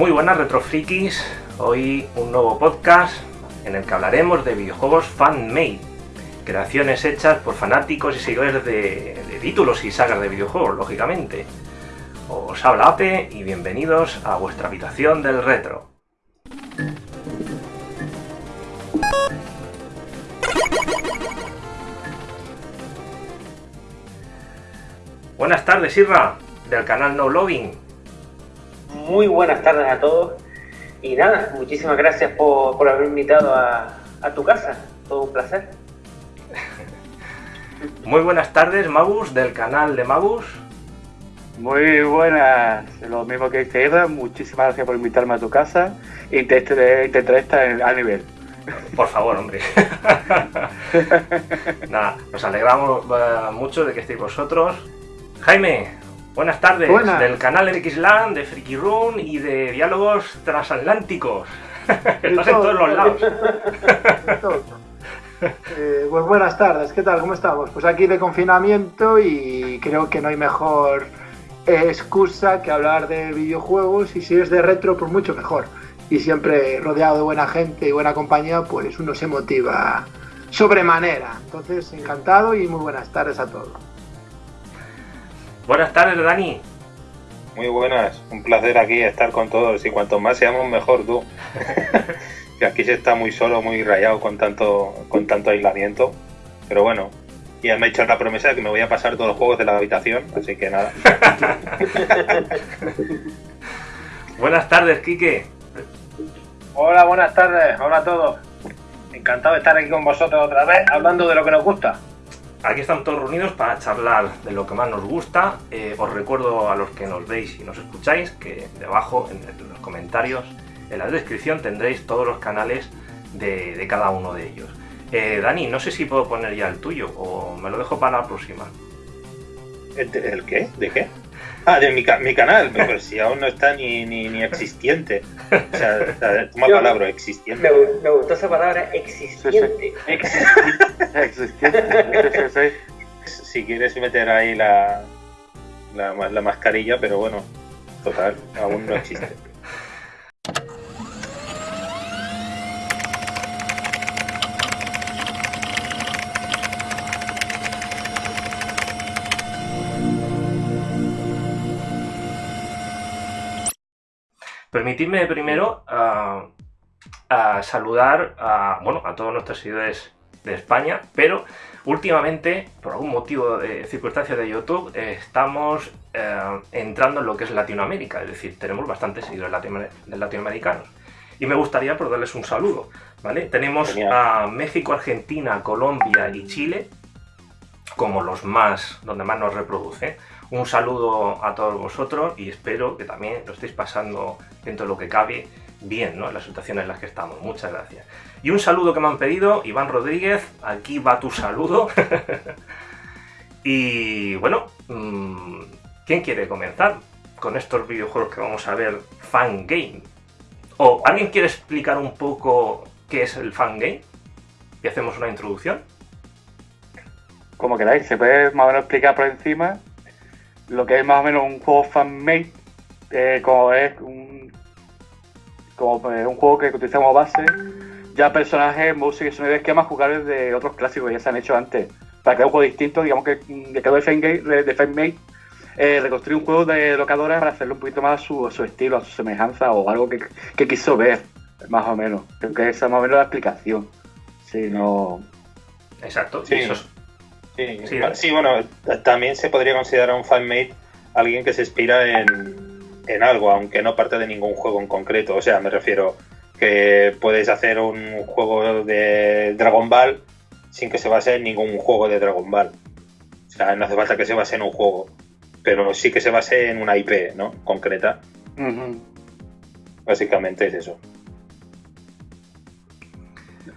Muy buenas retrofrikis, hoy un nuevo podcast en el que hablaremos de videojuegos fan-made, creaciones hechas por fanáticos y seguidores de, títulos y sagas de videojuegos, lógicamente. Os habla Ape y bienvenidos a vuestra habitación del retro. Buenas tardes, Irra, del canal No Logging. Muy buenas tardes a todos. Y nada, muchísimas gracias por, por haberme invitado a, a tu casa. Todo un placer. Muy buenas tardes, Magus, del canal de Magus. Muy buenas, lo mismo que dice Eva, muchísimas gracias por invitarme a tu casa. Intentaré, intentaré estar a nivel. Por favor, hombre. Nada, nos alegramos eh, mucho de que estéis vosotros. Jaime, buenas tardes, Buenas. del canal Xland, de Freaky Room y de Diálogos Transatlánticos. Estás en todo, todos los lados. Eh, pues buenas tardes, ¿qué tal? ¿Cómo estamos? Pues aquí de confinamiento y creo que no hay mejor eh, excusa que hablar de videojuegos y si es de retro, pues mucho mejor. Y siempre rodeado de buena gente y buena compañía, pues uno se motiva sobremanera. Entonces, encantado y muy buenas tardes a todos. Buenas tardes, Dani. Muy buenas, un placer aquí estar con todos y cuanto más seamos mejor tú. que aquí se está muy solo, muy rayado con tanto, con tanto aislamiento. Pero bueno, ya me he hecho la promesa de que me voy a pasar todos los juegos de la habitación, así que nada. Buenas tardes, Quique. Hola, buenas tardes. Hola a todos. Encantado de estar aquí con vosotros otra vez, hablando de lo que nos gusta. Aquí estamos todos reunidos para charlar de lo que más nos gusta. Eh, os recuerdo a los que nos veis y nos escucháis que debajo en, los comentarios, en la descripción tendréis todos los canales de, cada uno de ellos. Eh, Dani, no sé si puedo poner ya el tuyo o me lo dejo para la próxima. ¿El, de- el qué? ¿De qué? Ah, de mi, mi canal, pero si aún no está ni, ni, ni existiente. O sea, o sea, toma Yo- palabra, Me, existiente. gu- me gustó esa palabra existiente. Existiente. Sí. Si quieres meter ahí la, la, la mascarilla, pero bueno, total, aún no existe. Permitidme primero a saludar a, bueno, a todos nuestros seguidores de España, pero últimamente, por algún motivo de circunstancias de YouTube, eh, estamos eh, entrando en lo que es Latinoamérica, es decir, tenemos bastantes seguidores latino- latinoamericanos. Y me gustaría por darles un saludo, ¿vale? Tenemos Genial. a México, Argentina, Colombia y Chile como los más, donde más nos reproduce. Un saludo a todos vosotros y espero que también lo estéis pasando dentro de lo que cabe bien, ¿no? En las situaciones en las que estamos. Muchas gracias. Y un saludo que me han pedido, Iván Rodríguez, aquí va tu saludo. y bueno, mm, ¿quién quiere comenzar con estos videojuegos que vamos a ver fan game? ¿O alguien quiere explicar un poco qué es el fan game? Y hacemos una introducción. Como queráis, se puede más o menos explicar por encima lo que es más o menos un juego fan-made, eh, como es un, como eh, un juego que utiliza como base ya personajes, música y sonidos esquemas jugables de otros clásicos que ya se han hecho antes. Para crear un juego distinto, digamos que mm, de cada fan-made, de fan-made eh, reconstruir un juego de locadora para hacerlo un poquito más a su, a su estilo, a su semejanza o algo que, que quiso ver, más o menos. Creo que esa es más o menos la explicación. Si no. Exacto. Sí. eso es- Sí, Sí, va- sí, bueno, también se podría considerar un fanmate alguien que se inspira en, en algo, aunque no parte de ningún juego en concreto. O sea, me refiero que puedes hacer un juego de Dragon Ball sin que se base en ningún juego de Dragon Ball. O sea, no hace falta que se base en un juego, pero sí que se base en una IP, ¿no? Concreta. Básicamente es eso.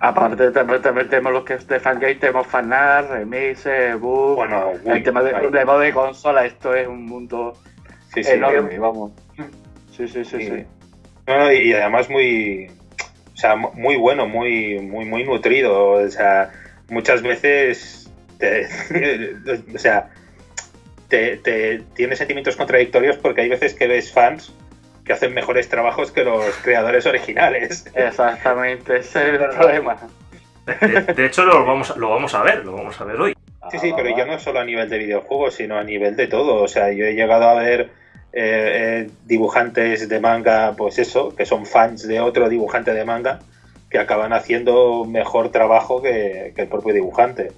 Aparte también, también tenemos los que es de fangame, tenemos fanart, remixes, bugs, Bueno, el tema de, de modo de consola, esto es un mundo Sí, sí. enorme, vamos. Sí, sí, sí, Sí. sí. No, no, y, y además muy, o sea, mu- muy bueno, muy, muy, muy nutrido. O sea, muchas veces, te- o sea, te, te- tienes sentimientos contradictorios porque hay veces que ves fans que hacen mejores trabajos que los creadores originales. Exactamente, ese es el problema. De, de hecho, lo vamos, a- lo vamos a ver, lo vamos a ver hoy. Sí, sí, pero ya no solo a nivel de videojuegos, sino a nivel de todo. O sea, yo he llegado a ver eh, eh, dibujantes de manga, pues eso, que son fans de otro dibujante de manga, que acaban haciendo mejor trabajo que, que el propio dibujante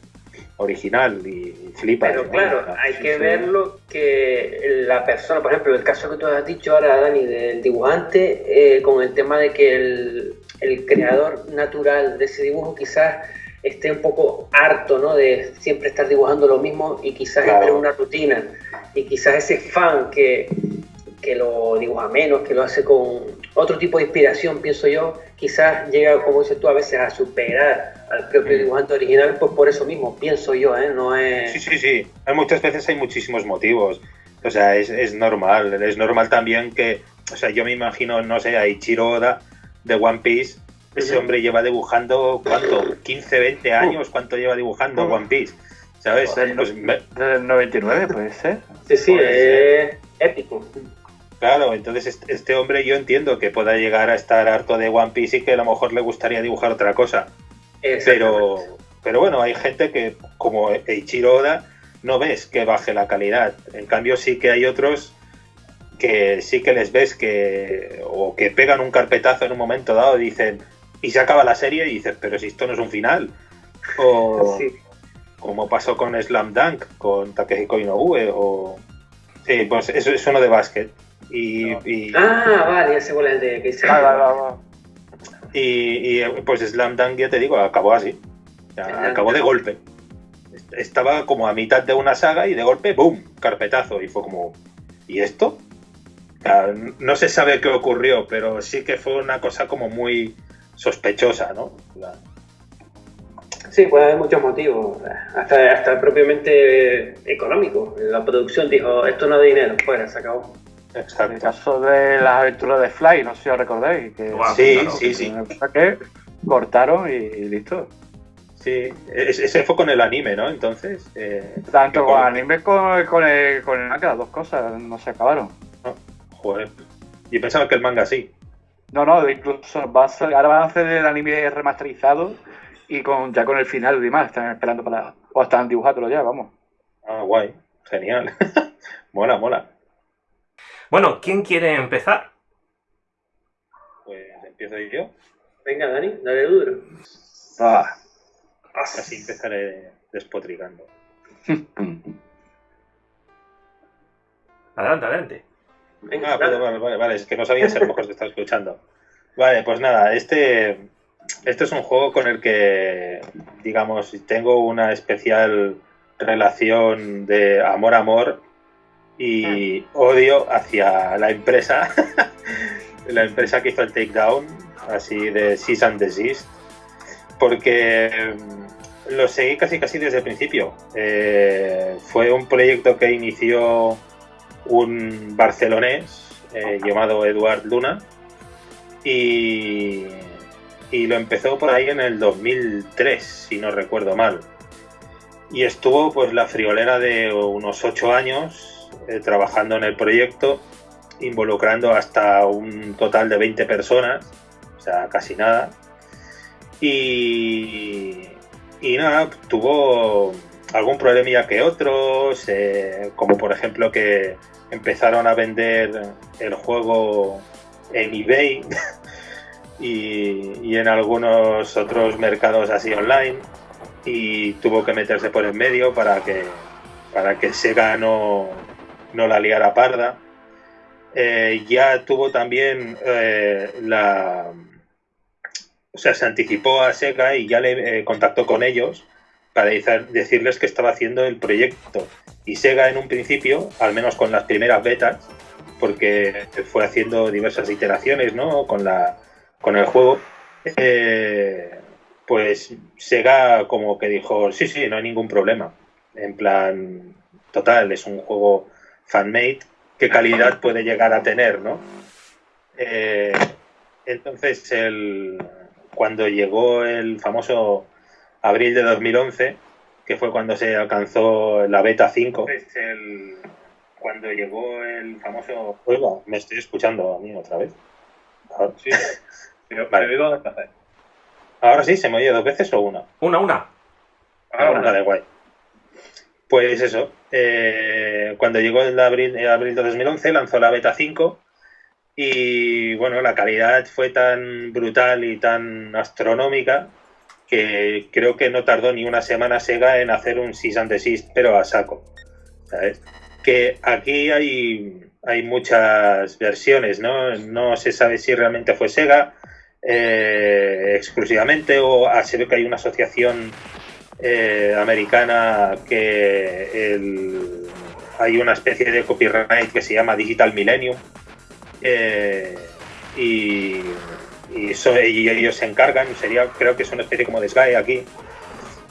original y, flipa. Pero claro, hay que verlo que la persona, por ejemplo, el caso que tú has dicho ahora, Dani, del dibujante, eh, con el tema de que el, el creador natural de ese dibujo quizás esté un poco harto, ¿no? De siempre estar dibujando lo mismo y quizás Claro. entre en una rutina. Y quizás ese fan que, que lo dibuja menos, que lo hace con otro tipo de inspiración, pienso yo, quizás llega, como dices tú, a veces a superar al propio Mm. dibujante original, pues por eso mismo, pienso yo, ¿eh? No es... Sí, sí, sí. Hay muchas veces hay muchísimos motivos. O sea, es, es normal. Es normal también que, o sea, yo me imagino, no sé, a Ichiro Oda de One Piece. Ese Ujú. hombre lleva dibujando, ¿cuánto? ¿15, 20 años? ¿Cuánto lleva dibujando Uh. One Piece? ¿Sabes? Desde el 99 puede ser. Sí, sí, es épico. Claro, entonces este, hombre yo entiendo que pueda llegar a estar harto de One Piece y que a lo mejor le gustaría dibujar otra cosa. Pero, pero bueno, hay gente que, como Eiichiro Oda, no ves que baje la calidad. En cambio, sí que hay otros que sí que les ves que o que pegan un carpetazo en un momento dado y dicen y se acaba la serie y dices pero si esto no es un final o Sí. como pasó con Slam Dunk con Takehiko Inoue o sí pues eso es uno de básquet y, y- Ah, vale, ya sé cuál es el de que dice. Va, va, va, va. Y, y, pues Slam Dunk, ya te digo, acabó así. O sea, Slam acabó de golpe. Est- Estaba como a mitad de una saga y de golpe, ¡boom! Carpetazo. Y fue como, ¿y esto? O sea, n- no se sabe qué ocurrió, pero sí que fue una cosa como muy sospechosa, ¿no? La- Sí, puede haber muchos motivos, hasta, hasta propiamente económico. La producción dijo, esto no da dinero, fuera, se acabó. En el Exacto. caso de las aventuras de Fly, no sé si os recordáis. Que, Guau, Sí, claro. sí, sí. que cortaron y, y listo. Sí, es- ese fue con el anime, ¿no? Entonces, eh, Tanto con con- anime como con el, con el manga, las dos cosas no se acabaron. joder. Yo pensaba que el manga sí. No, no, incluso va a ser- ahora van a hacer el anime remasterizado y con ya con el final y demás. Están esperando para. O están dibujándolo ya, vamos. Ah, guay. Genial. mola, mola. Bueno, ¿quién quiere empezar? Pues empiezo yo. Venga, Dani, dale duro. Ah. Así empezaré despotricando. Adelante, adelante. Venga, Ah, vale, vale, vale, vale, es que no sabía si a lo mejor te estaba escuchando. Vale, pues nada, este, este es un juego con el que, digamos, tengo una especial relación de amor-amor y odio hacia la empresa, la empresa que hizo el Takedown, así de Cease and Desist, porque mm, lo seguí casi casi desde el principio. Eh, fue un proyecto que inició un barcelonés eh, llamado Eduard Luna y, y lo empezó por ahí en el 2003, si no recuerdo mal. Y estuvo pues la friolera de unos ocho años eh, trabajando en el proyecto, involucrando hasta un total de 20 personas, o sea, casi nada. Y, y nada, tuvo algún problemilla que otros, eh, como por ejemplo que empezaron a vender el juego en eBay y, y en algunos otros mercados así online y tuvo que meterse por en medio para que para que Sega no, no la liara parda. Eh, ya tuvo también eh, la o sea, se anticipó a Sega y ya le eh, contactó con ellos para decirles que estaba haciendo el proyecto. Y Sega en un principio, al menos con las primeras betas, porque fue haciendo diversas iteraciones ¿no? con, la, con el juego, pues Sega como que dijo, sí, sí, no hay ningún problema. En plan, total, es un juego fan-made, ¿qué calidad puede llegar a tener? ¿no? Eh, entonces, el, cuando llegó el famoso abril de 2011, que fue cuando se alcanzó la beta 5, pues el- cuando llegó el famoso... Oiga, me estoy escuchando a mí otra vez. Ahora. Sí, pero, vale. pero Ahora sí, ¿se me oye dos veces o una? Una, una. Ah, una, de guay. Pues eso, eh, cuando llegó el abril, abril de 2011 lanzó la beta 5 y bueno, la calidad fue tan brutal y tan astronómica que creo que no tardó ni una semana Sega en hacer un Seas and Desist, pero a saco. Que aquí hay, hay muchas versiones, ¿no? No se sabe si realmente fue Sega eh, exclusivamente o se ve que hay una asociación eh, americana que hay una especie de copyright que se llama Digital Millennium eh, y ellos se encargan, sería, creo que es una especie como de aquí.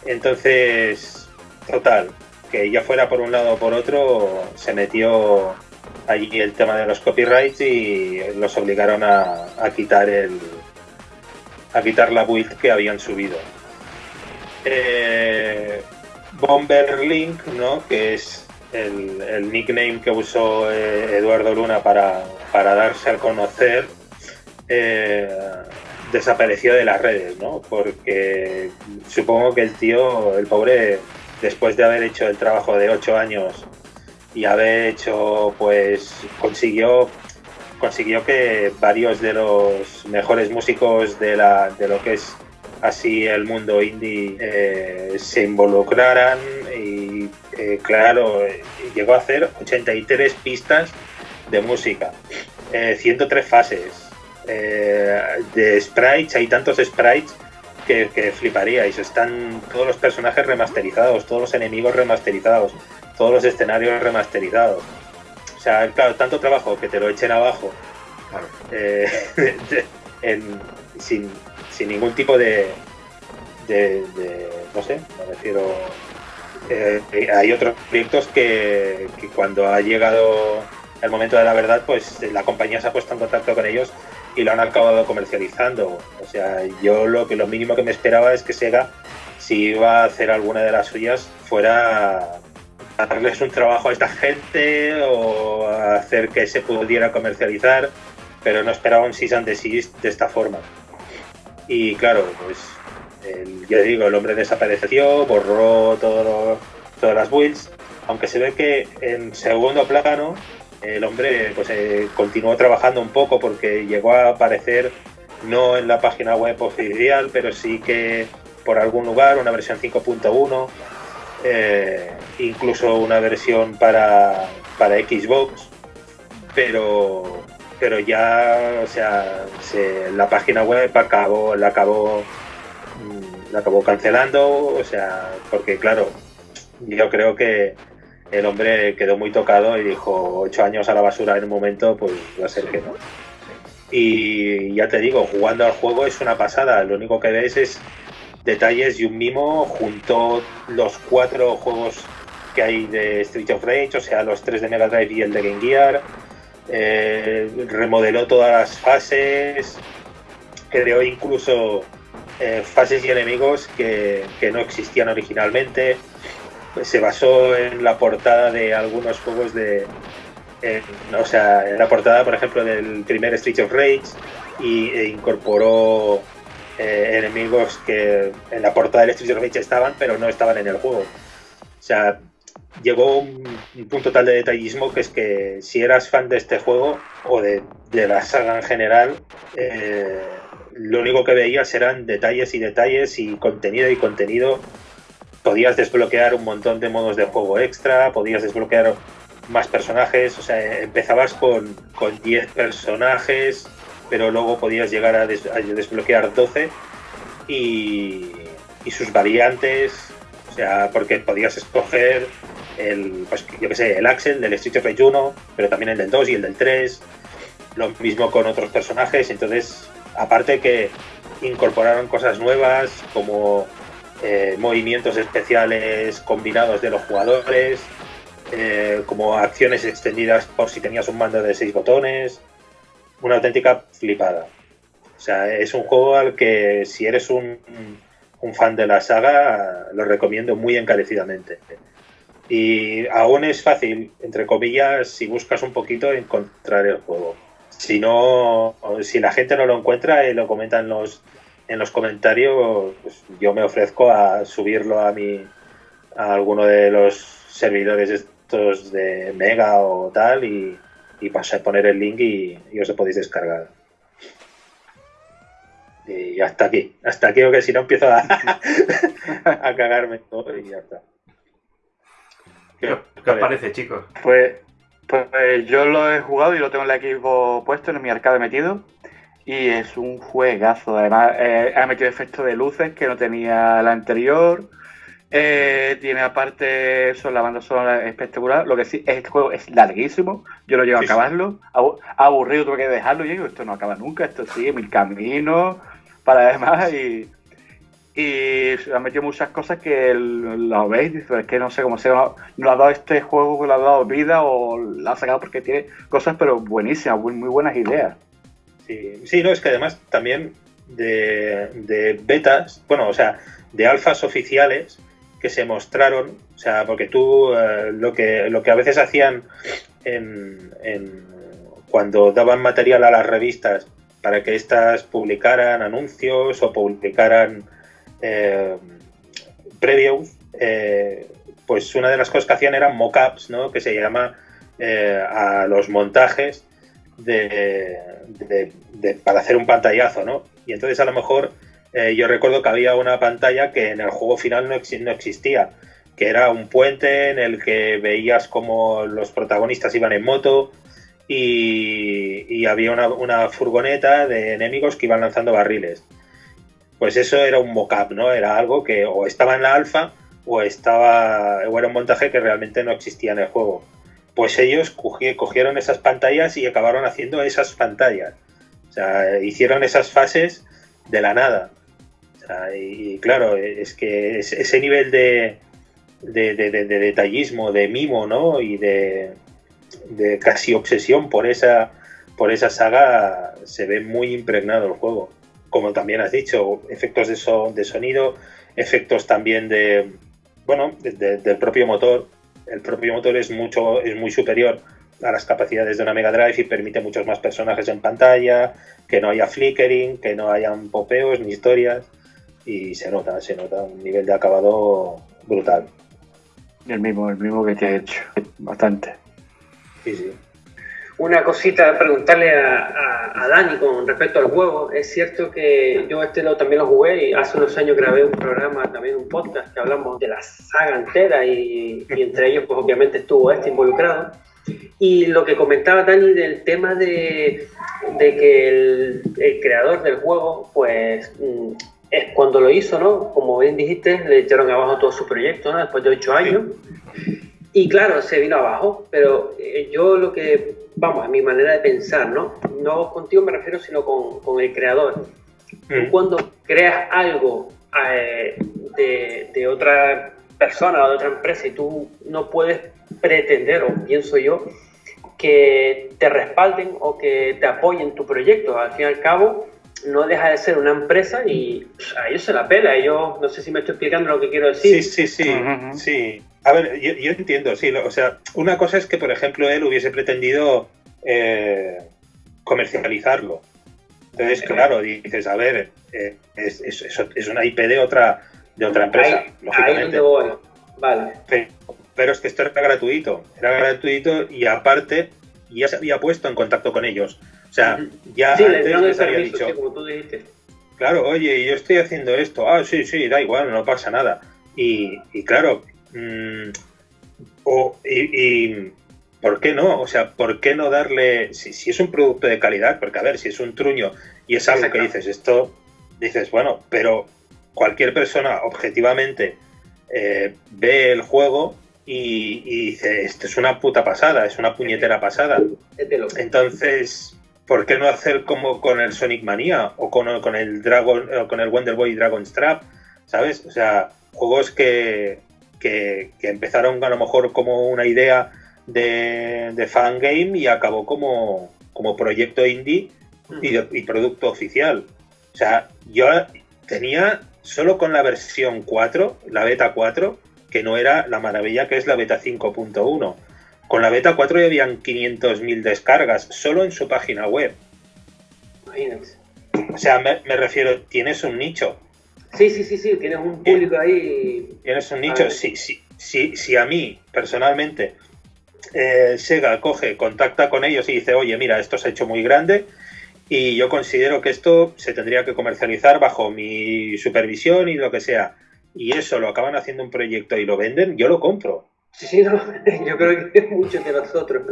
Entonces, total, que ya fuera por un lado o por otro, se metió allí el tema de los copyrights y los obligaron a, quitar el a quitar la build que habían subido. Eh, Bomber Link, ¿no? que es el, nickname que usó eh, Eduardo Luna para, para darse a conocer, eh, desapareció de las redes, ¿no? Porque supongo que el tío, el pobre, después de haber hecho el trabajo de ocho años y haber hecho, pues, consiguió consiguió que varios de los mejores músicos de, la, de lo que es así el mundo indie eh, se involucraran y eh, claro, llegó a hacer 83 pistas de música, 103 fases, eh, de sprites, hay tantos sprites que, que, fliparíais. Están todos los personajes remasterizados, todos los enemigos remasterizados, todos los escenarios remasterizados. O sea, claro, tanto trabajo que te lo echen abajo eh, sin, ningún tipo de, no sé, me refiero... Eh, hay otros proyectos que, cuando ha llegado el momento de la verdad, pues la compañía se ha puesto en contacto con ellos y lo han acabado comercializando. O sea, yo lo que lo mínimo que me esperaba es que Sega, si iba a hacer alguna de las suyas, fuera darles un trabajo a esta gente o hacer que se pudiera comercializar, pero no esperaba un season de esta forma. Y claro, pues el, ya digo, el hombre desapareció, borró todo, todas las builds, aunque se ve que en segundo plano el hombre pues eh, continuó trabajando un poco porque llegó a aparecer no en la página web oficial, pero sí que por algún lugar, una versión 5.1, eh, incluso una versión para, para Xbox, pero, pero ya, o sea, la página web acabó, la acabó, mm, la acabó cancelando, o sea, porque claro, yo creo que el hombre quedó muy tocado y dijo, ocho años a la basura en un momento, pues va a ser que no. Y ya te digo, jugando al juego es una pasada, lo único que ves es detalles y un mimo, junto los cuatro juegos que hay de Street of Rage, o sea, los tres de Mega Drive y el de Game Gear, eh, remodeló todas las fases, creó incluso eh, fases y enemigos que, que no existían originalmente se basó en la portada de algunos juegos de. o sea, en la portada, por ejemplo, del primer Street of Rage y, e incorporó eh, enemigos que en la portada del Street of Rage estaban, pero no estaban en el juego. O sea, llegó un, punto tal de detallismo que es que si eras fan de este juego o de, la saga en general, eh, lo único que veías eran detalles y detalles y contenido y contenido. Podías desbloquear un montón de modos de juego extra, podías desbloquear más personajes, o sea, empezabas con, 10 personajes, pero luego podías llegar a, desbloquear 12 y, sus variantes, o sea, porque podías escoger el, pues, yo que sé, el Axel del Street of Rage 1, pero también el del 2 y el del 3, lo mismo con otros personajes, entonces, aparte que incorporaron cosas nuevas como eh, movimientos especiales combinados de los jugadores, eh, como acciones extendidas por si tenías un mando de seis botones, una auténtica flipada. O sea, es un juego al que si eres un, fan de la saga, lo recomiendo muy encarecidamente. Y aún es fácil, entre comillas, si buscas un poquito, encontrar el juego. Si no, si la gente no lo encuentra y lo comenta en los, en los comentarios, pues yo me ofrezco a subirlo a mi a alguno de los servidores estos de Mega o tal y, y pasar poner el link y, y os lo podéis descargar. Y hasta aquí, hasta aquí, que si no empiezo a, a cagarme todo y ya está. ¿Qué, ¿Qué os parece, chicos? Pues, pues yo lo he jugado y lo tengo en el equipo puesto, en mi arcade metido. Y es un juegazo. Además, eh, ha metido efectos de luces que no tenía la anterior. Eh, tiene aparte eso, la banda sonora espectacular. Lo que sí, este juego es larguísimo. Yo lo llevo Sí, a acabarlo. Abu- Aburrido tuve que dejarlo. Y digo, esto no acaba nunca. Esto sigue mil caminos para demás. Y, y ha metido muchas cosas que el- lo veis. Es que no sé cómo se no, no ha dado este juego, le ha dado vida o lo ha sacado porque tiene cosas, pero buenísimas, muy, muy buenas ideas. Sí, sí, no, es que además también de, de betas, bueno, o sea, de alfas oficiales que se mostraron, o sea, porque tú eh, lo, que, lo que a veces hacían en, en- cuando daban material a las revistas para que éstas publicaran anuncios o publicaran eh, eh, pues una de las cosas que hacían eran mockups, ¿no? Que se llama eh, a los montajes de, para hacer un pantallazo, ¿no? Y entonces a lo mejor eh, yo recuerdo que había una pantalla que en el juego final no, exi- no existía, que era un puente en el que veías como los protagonistas iban en moto y, había una furgoneta de enemigos que iban lanzando barriles. Pues eso era un mock-up, ¿no? Era algo que o estaba en la alfa o estaba o era un montaje que realmente no existía en el juego pues ellos cogi- cogieron esas pantallas y acabaron haciendo esas pantallas. O sea, hicieron esas fases de la nada. Y, claro, es que es- ese nivel de, de, de- de- de detallismo, de mimo, ¿no? Y de casi obsesión por esa, por esa saga se ve muy impregnado el juego. Como también has dicho, efectos de, so- de sonido, efectos también de, bueno, de- de- del propio motor. El propio motor es mucho, es muy superior a las capacidades de una Mega Drive y permite muchos más personajes en pantalla, que no haya flickering, que no hayan popeos ni historias. Y se nota, se nota un nivel de acabado brutal. El mismo, el mismo que te he hecho. Bastante. Sí, sí. Una cosita, preguntarle a, a- a Dani con respecto al juego. Es cierto que yo este lo, también lo jugué y hace unos años grabé un programa, también un podcast que hablamos de la saga entera y, y entre ellos pues obviamente estuvo este involucrado. Y lo que comentaba Dani del tema de, de que el, el creador del juego pues mm, es cuando lo hizo, ¿no? Como bien dijiste, le echaron abajo todo su proyecto, ¿no? Después de ocho años. Y claro, se vino abajo, pero eh, yo lo que, vamos, a mi manera de pensar, ¿no? No contigo me refiero, sino con, con el creador. Mm. cuando creas algo eh, de, de otra persona o de otra empresa y tú no puedes pretender, o pienso yo, que te respalden o que te apoyen tu proyecto. Al fin y al cabo, no deja de ser una empresa y pff, a ellos se la pela. Ellos, no sé si me estoy explicando lo que quiero decir. Sí, sí, sí, Ujú, ujú. sí. A ver, yo, yo entiendo, sí. lo- o sea, una cosa es que, por ejemplo, él hubiese pretendido eh, comercializarlo. Entonces, claro, dices, a ver, eh, es, es- es- es una IP de otra, de otra empresa, ahí, ahí lógicamente. donde voy. Vale. Pero, pero es que esto era gratuito, era gratuito y aparte ya se había puesto en contacto con ellos. O sea, ya Sí, antes les había dicho, sí, como tú dijiste. claro, oye, yo estoy haciendo esto, ah, sí, sí, da igual, no pasa nada. Y, y claro, mm, o, y, y, ¿por qué no? O sea, ¿por qué no darle, si, si es un producto de calidad, porque a ver, si es un truño y es algo que dices, esto, dices, bueno, pero cualquier persona objetivamente eh, ve el juego y, y dice, esto es una puta pasada, es una puñetera pasada. Entonces, ¿por qué no hacer como con el Sonic Mania o con, con el Dragon o con el Wonder Boy Dragon's Trap? ¿Sabes? O sea, juegos que, que, que empezaron a lo mejor como una idea de, de fangame y acabó como, como proyecto indie y, de- y producto oficial. O sea, yo tenía solo con la versión 4, la beta 4, que no era la maravilla que es la beta 5.1. Con la beta 4 ya habían 500.000 descargas solo en su página web. Imagínate. O sea, me, me refiero, tienes un nicho. Sí, sí, sí, sí, tienes un público ahí. Tienes un nicho. Si, si, si, si a mí, personalmente, eh, Sega coge, contacta con ellos y dice, oye, mira, esto se ha hecho muy grande y yo considero que esto se tendría que comercializar bajo mi supervisión y lo que sea, y eso lo acaban haciendo un proyecto y lo venden, yo lo compro. Sí, sí, no, yo creo que es mucho que nosotros.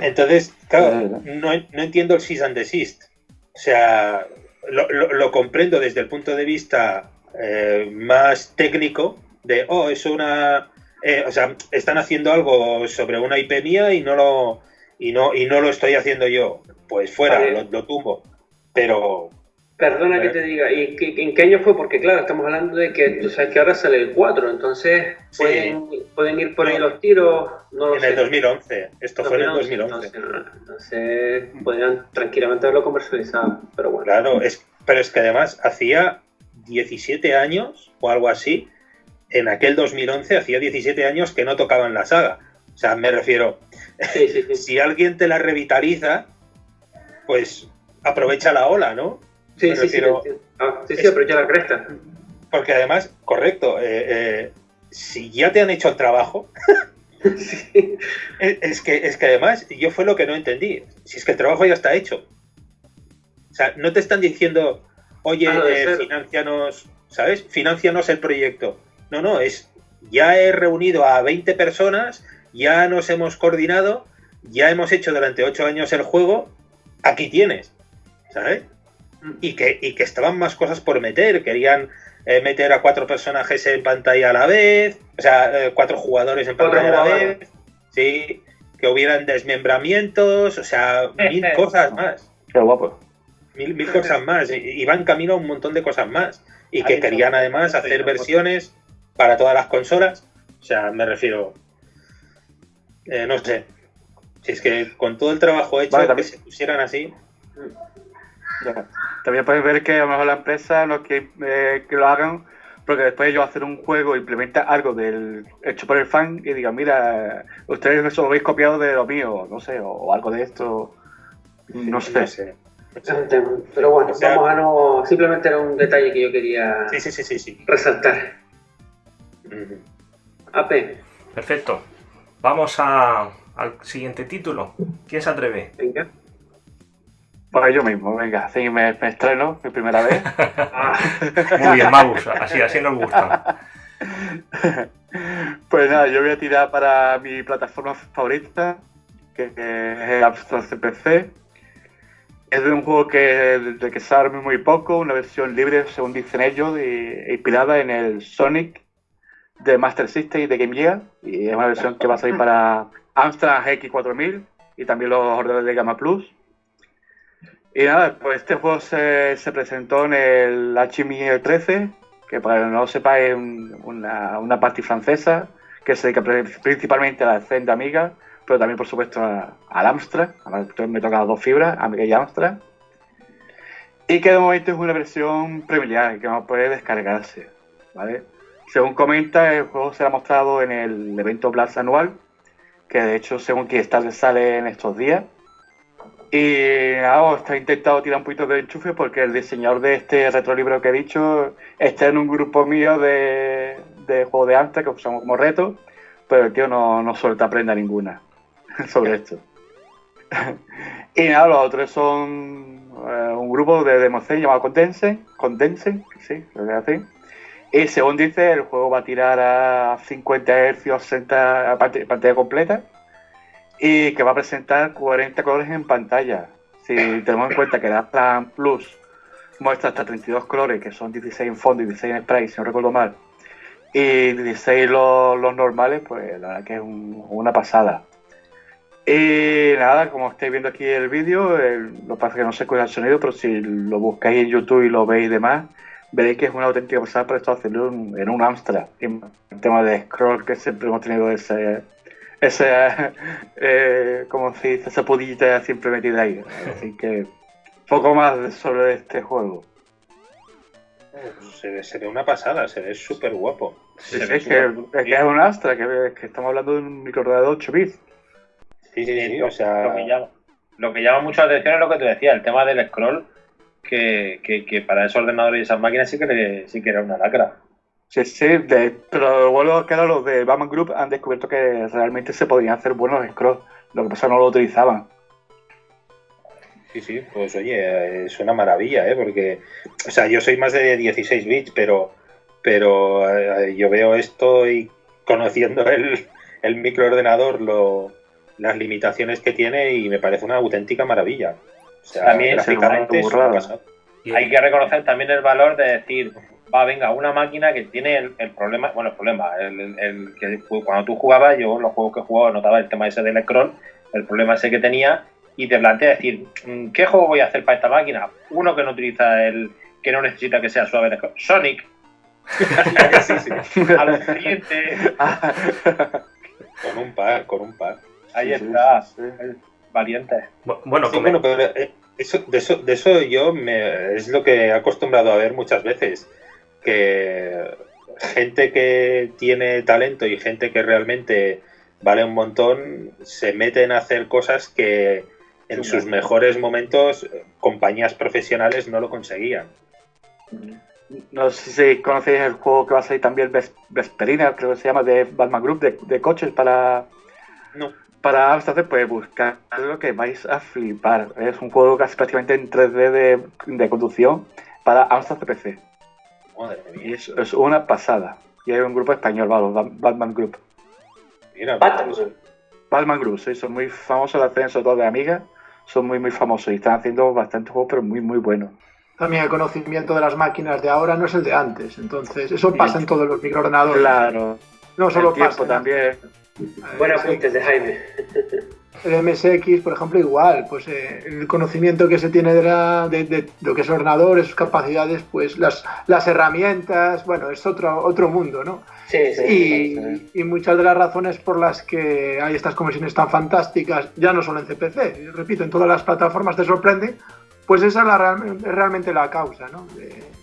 Entonces, claro, no, no entiendo el cease and desist. O sea, lo, lo, lo comprendo desde el punto de vista eh, más técnico de, oh, es una... Eh, o sea, están haciendo algo sobre una IP mía y no lo, y no, y no lo estoy haciendo yo. Pues fuera, Vale. lo, lo tumbo. Pero Perdona que te diga, ¿y en qué año fue? Porque claro, estamos hablando de que tú sabes que ahora sale el 4, entonces Sí. pueden, ir por ahí los tiros, no lo en sé. el 2011, esto fue en el 2011. Entonces, no, entonces, podrían tranquilamente haberlo comercializado, pero bueno. Claro, es, pero es que además hacía 17 años o algo así, en aquel 2011 hacía 17 años que no tocaban la saga. O sea, me refiero, Sí, sí, sí. si alguien te la revitaliza, pues aprovecha la ola, ¿no? Sí, me sí, refiero-. Ah, es- aprovecha la cresta. Porque además, correcto, eh, eh, si ya te han hecho el trabajo, Sí. es, es que, es que además yo fue lo que no entendí. Si es que el trabajo ya está hecho. O sea, no te están diciendo, oye, Ah, eh, financianos, ¿sabes? Financianos el proyecto. No, no, es, ya he reunido a 20 personas, ya nos hemos coordinado, ya hemos hecho durante 8 años el juego, aquí tienes, ¿sabes? Y que, y que estaban más cosas por meter, querían eh, meter a cuatro personajes en pantalla a la vez, o sea, eh, cuatro jugadores en pantalla a la vez, sí, que hubieran desmembramientos, o sea, mil cosas más, Qué guapo. mil, mil cosas más, y, van camino a un montón de cosas más, y que querían además hacer versiones para todas las consolas, o sea, me refiero, eh, no sé, si es que con todo el trabajo hecho, Vale, que se pusieran así, Ya. También puedes ver que a lo mejor la empresa no quiere eh, que lo hagan porque después ellos hacen un juego, implementa algo del hecho por el fan y digan, mira, ustedes eso lo habéis copiado de lo mío, no sé, o, o algo de esto. No sé. no sé. Es un tema. Pero bueno, O sea- vamos a no. Simplemente era un detalle que yo quería Sí, sí, sí, sí, sí. resaltar. AP, Perfecto. Vamos a- al siguiente título. ¿Quién se atreve? venga. Pues yo mismo, venga, así me, me estreno mi primera vez. Muy bien, Magus. Así, así nos gusta. Pues nada, yo voy a tirar para mi plataforma favorita, que que es Store CPC. Es de un juego que, de que sabe muy poco, una versión libre, según dicen ellos, y- inspirada en el Sonic de Master System y de Game Gear. Y es una versión que va a salir para Amstrad X4000 y también los ordenadores de Gamma Plus. Y nada, pues este juego se, se presentó en el HMI 13, que para que no lo sepa es un- una, una party francesa que se dedica pri- principalmente a la escena Amiga, pero también por supuesto al Amstrad. Entonces me toca las dos fibras, Amiga y Amstrad. Y que de momento es una versión preliminar que no puede descargarse. ¿vale? Según comenta, el juego será mostrado en el evento Blast anual, que de hecho según Kickstarter sale en estos días. Y nada, está intentado tirar un poquito de enchufe porque el diseñador de este retrolibro que he dicho está en un grupo mío de, de juegos de Amstrad que usamos como reto, pero el tío no, no suelta prenda ninguna sobre esto. y nada, los otros son eh, un grupo de Democen llamado Condensen, Condensen, sí, creo que así. Y según dice, el juego va a tirar a 50 Hz, 60 a pant- pantalla completa y que va a presentar 40 colores en pantalla. Si tenemos en cuenta que la Plan Plus muestra hasta 32 colores, que son 16 en fondo y 16 en spray, si no recuerdo mal, y 16 los, los normales, pues la verdad que es un- una pasada. Y nada, como estáis viendo aquí el vídeo, lo que pasa es que no se escucha el sonido, pero si lo buscáis en YouTube y lo veis y demás, veréis que es una auténtica pasada para esto hacerlo en, un Amstrad. El tema de scroll que siempre hemos tenido ese, ese eh, como se dice, esa pudita siempre metida ahí. Así que poco más sobre este juego. Se ve, una pasada, se ve súper guapo. es, que, es, un Astra, que, estamos hablando de un microordenador 8 bits. Sí, sí, sí, o sea... Lo que, llama, lo que llama mucho la atención es lo que te decía, el tema del scroll, que, que, para esos ordenadores y esas máquinas sí que, sí que era una lacra. Sí, sí, pero vuelvo a los de Batman Group han descubierto que realmente se podían hacer buenos scrolls, lo que pasa es que no lo utilizaban. Sí, sí, pues oye, es una maravilla, ¿eh? Porque, o sea, yo soy más de 16 bits, pero, pero eh, yo veo esto y conociendo el, el microordenador, lo, las limitaciones que tiene y me parece una auténtica maravilla. O sea, hay que reconocer también el valor de decir, va, venga, una máquina que tiene el, problema, bueno, el problema, el, que cuando tú jugabas, yo los juegos que jugaba notaba el tema ese del scroll, el problema ese que tenía y te plantea decir, mm, ¿qué juego voy a hacer para esta máquina? Uno que no utiliza el, que no necesita que sea suave de Sonic. sí, sí. Al siguiente. con un par, con un par. Ahí está. Valiente. Bueno, bueno, pero eh, eso, de, eso, de eso yo me, es lo que he acostumbrado a ver muchas veces. Que gente que tiene talento y gente que realmente vale un montón se meten a hacer cosas que en sus mejores momentos compañías profesionales no lo conseguían. No sé si conocéis el juego que va a salir también Vesperina, creo que se llama, de Batman Group, de, coches para... No. Para Amstrad, pues buscar algo que vais a flipar. Es un juego casi prácticamente en 3D de, conducción para Amstrad PC. Madre mía. Y es, una pasada. Y hay un grupo español, Batman Group. Mira, Batman. Batman Group, sí, son muy famosos los ascenso todo de Amiga son muy, muy famosos y están haciendo bastantes juegos, pero muy, muy buenos. También el conocimiento de las máquinas de ahora no es el de antes, entonces eso pasa en todos los microordenadores. Claro. No solo el pasa. también. Buenas apuntes de Jaime. El MSX, por ejemplo, igual, pues eh, el conocimiento que se tiene de, de, lo que es ordenador, sus capacidades, pues las, las herramientas, bueno, es otro, otro mundo, ¿no? Sí, sí, y, muchas de las razones por las que hay estas conversiones tan fantásticas, ya no solo en CPC, repito, en todas las plataformas te sorprende, pues esa es, la, realmente la causa, ¿no? De,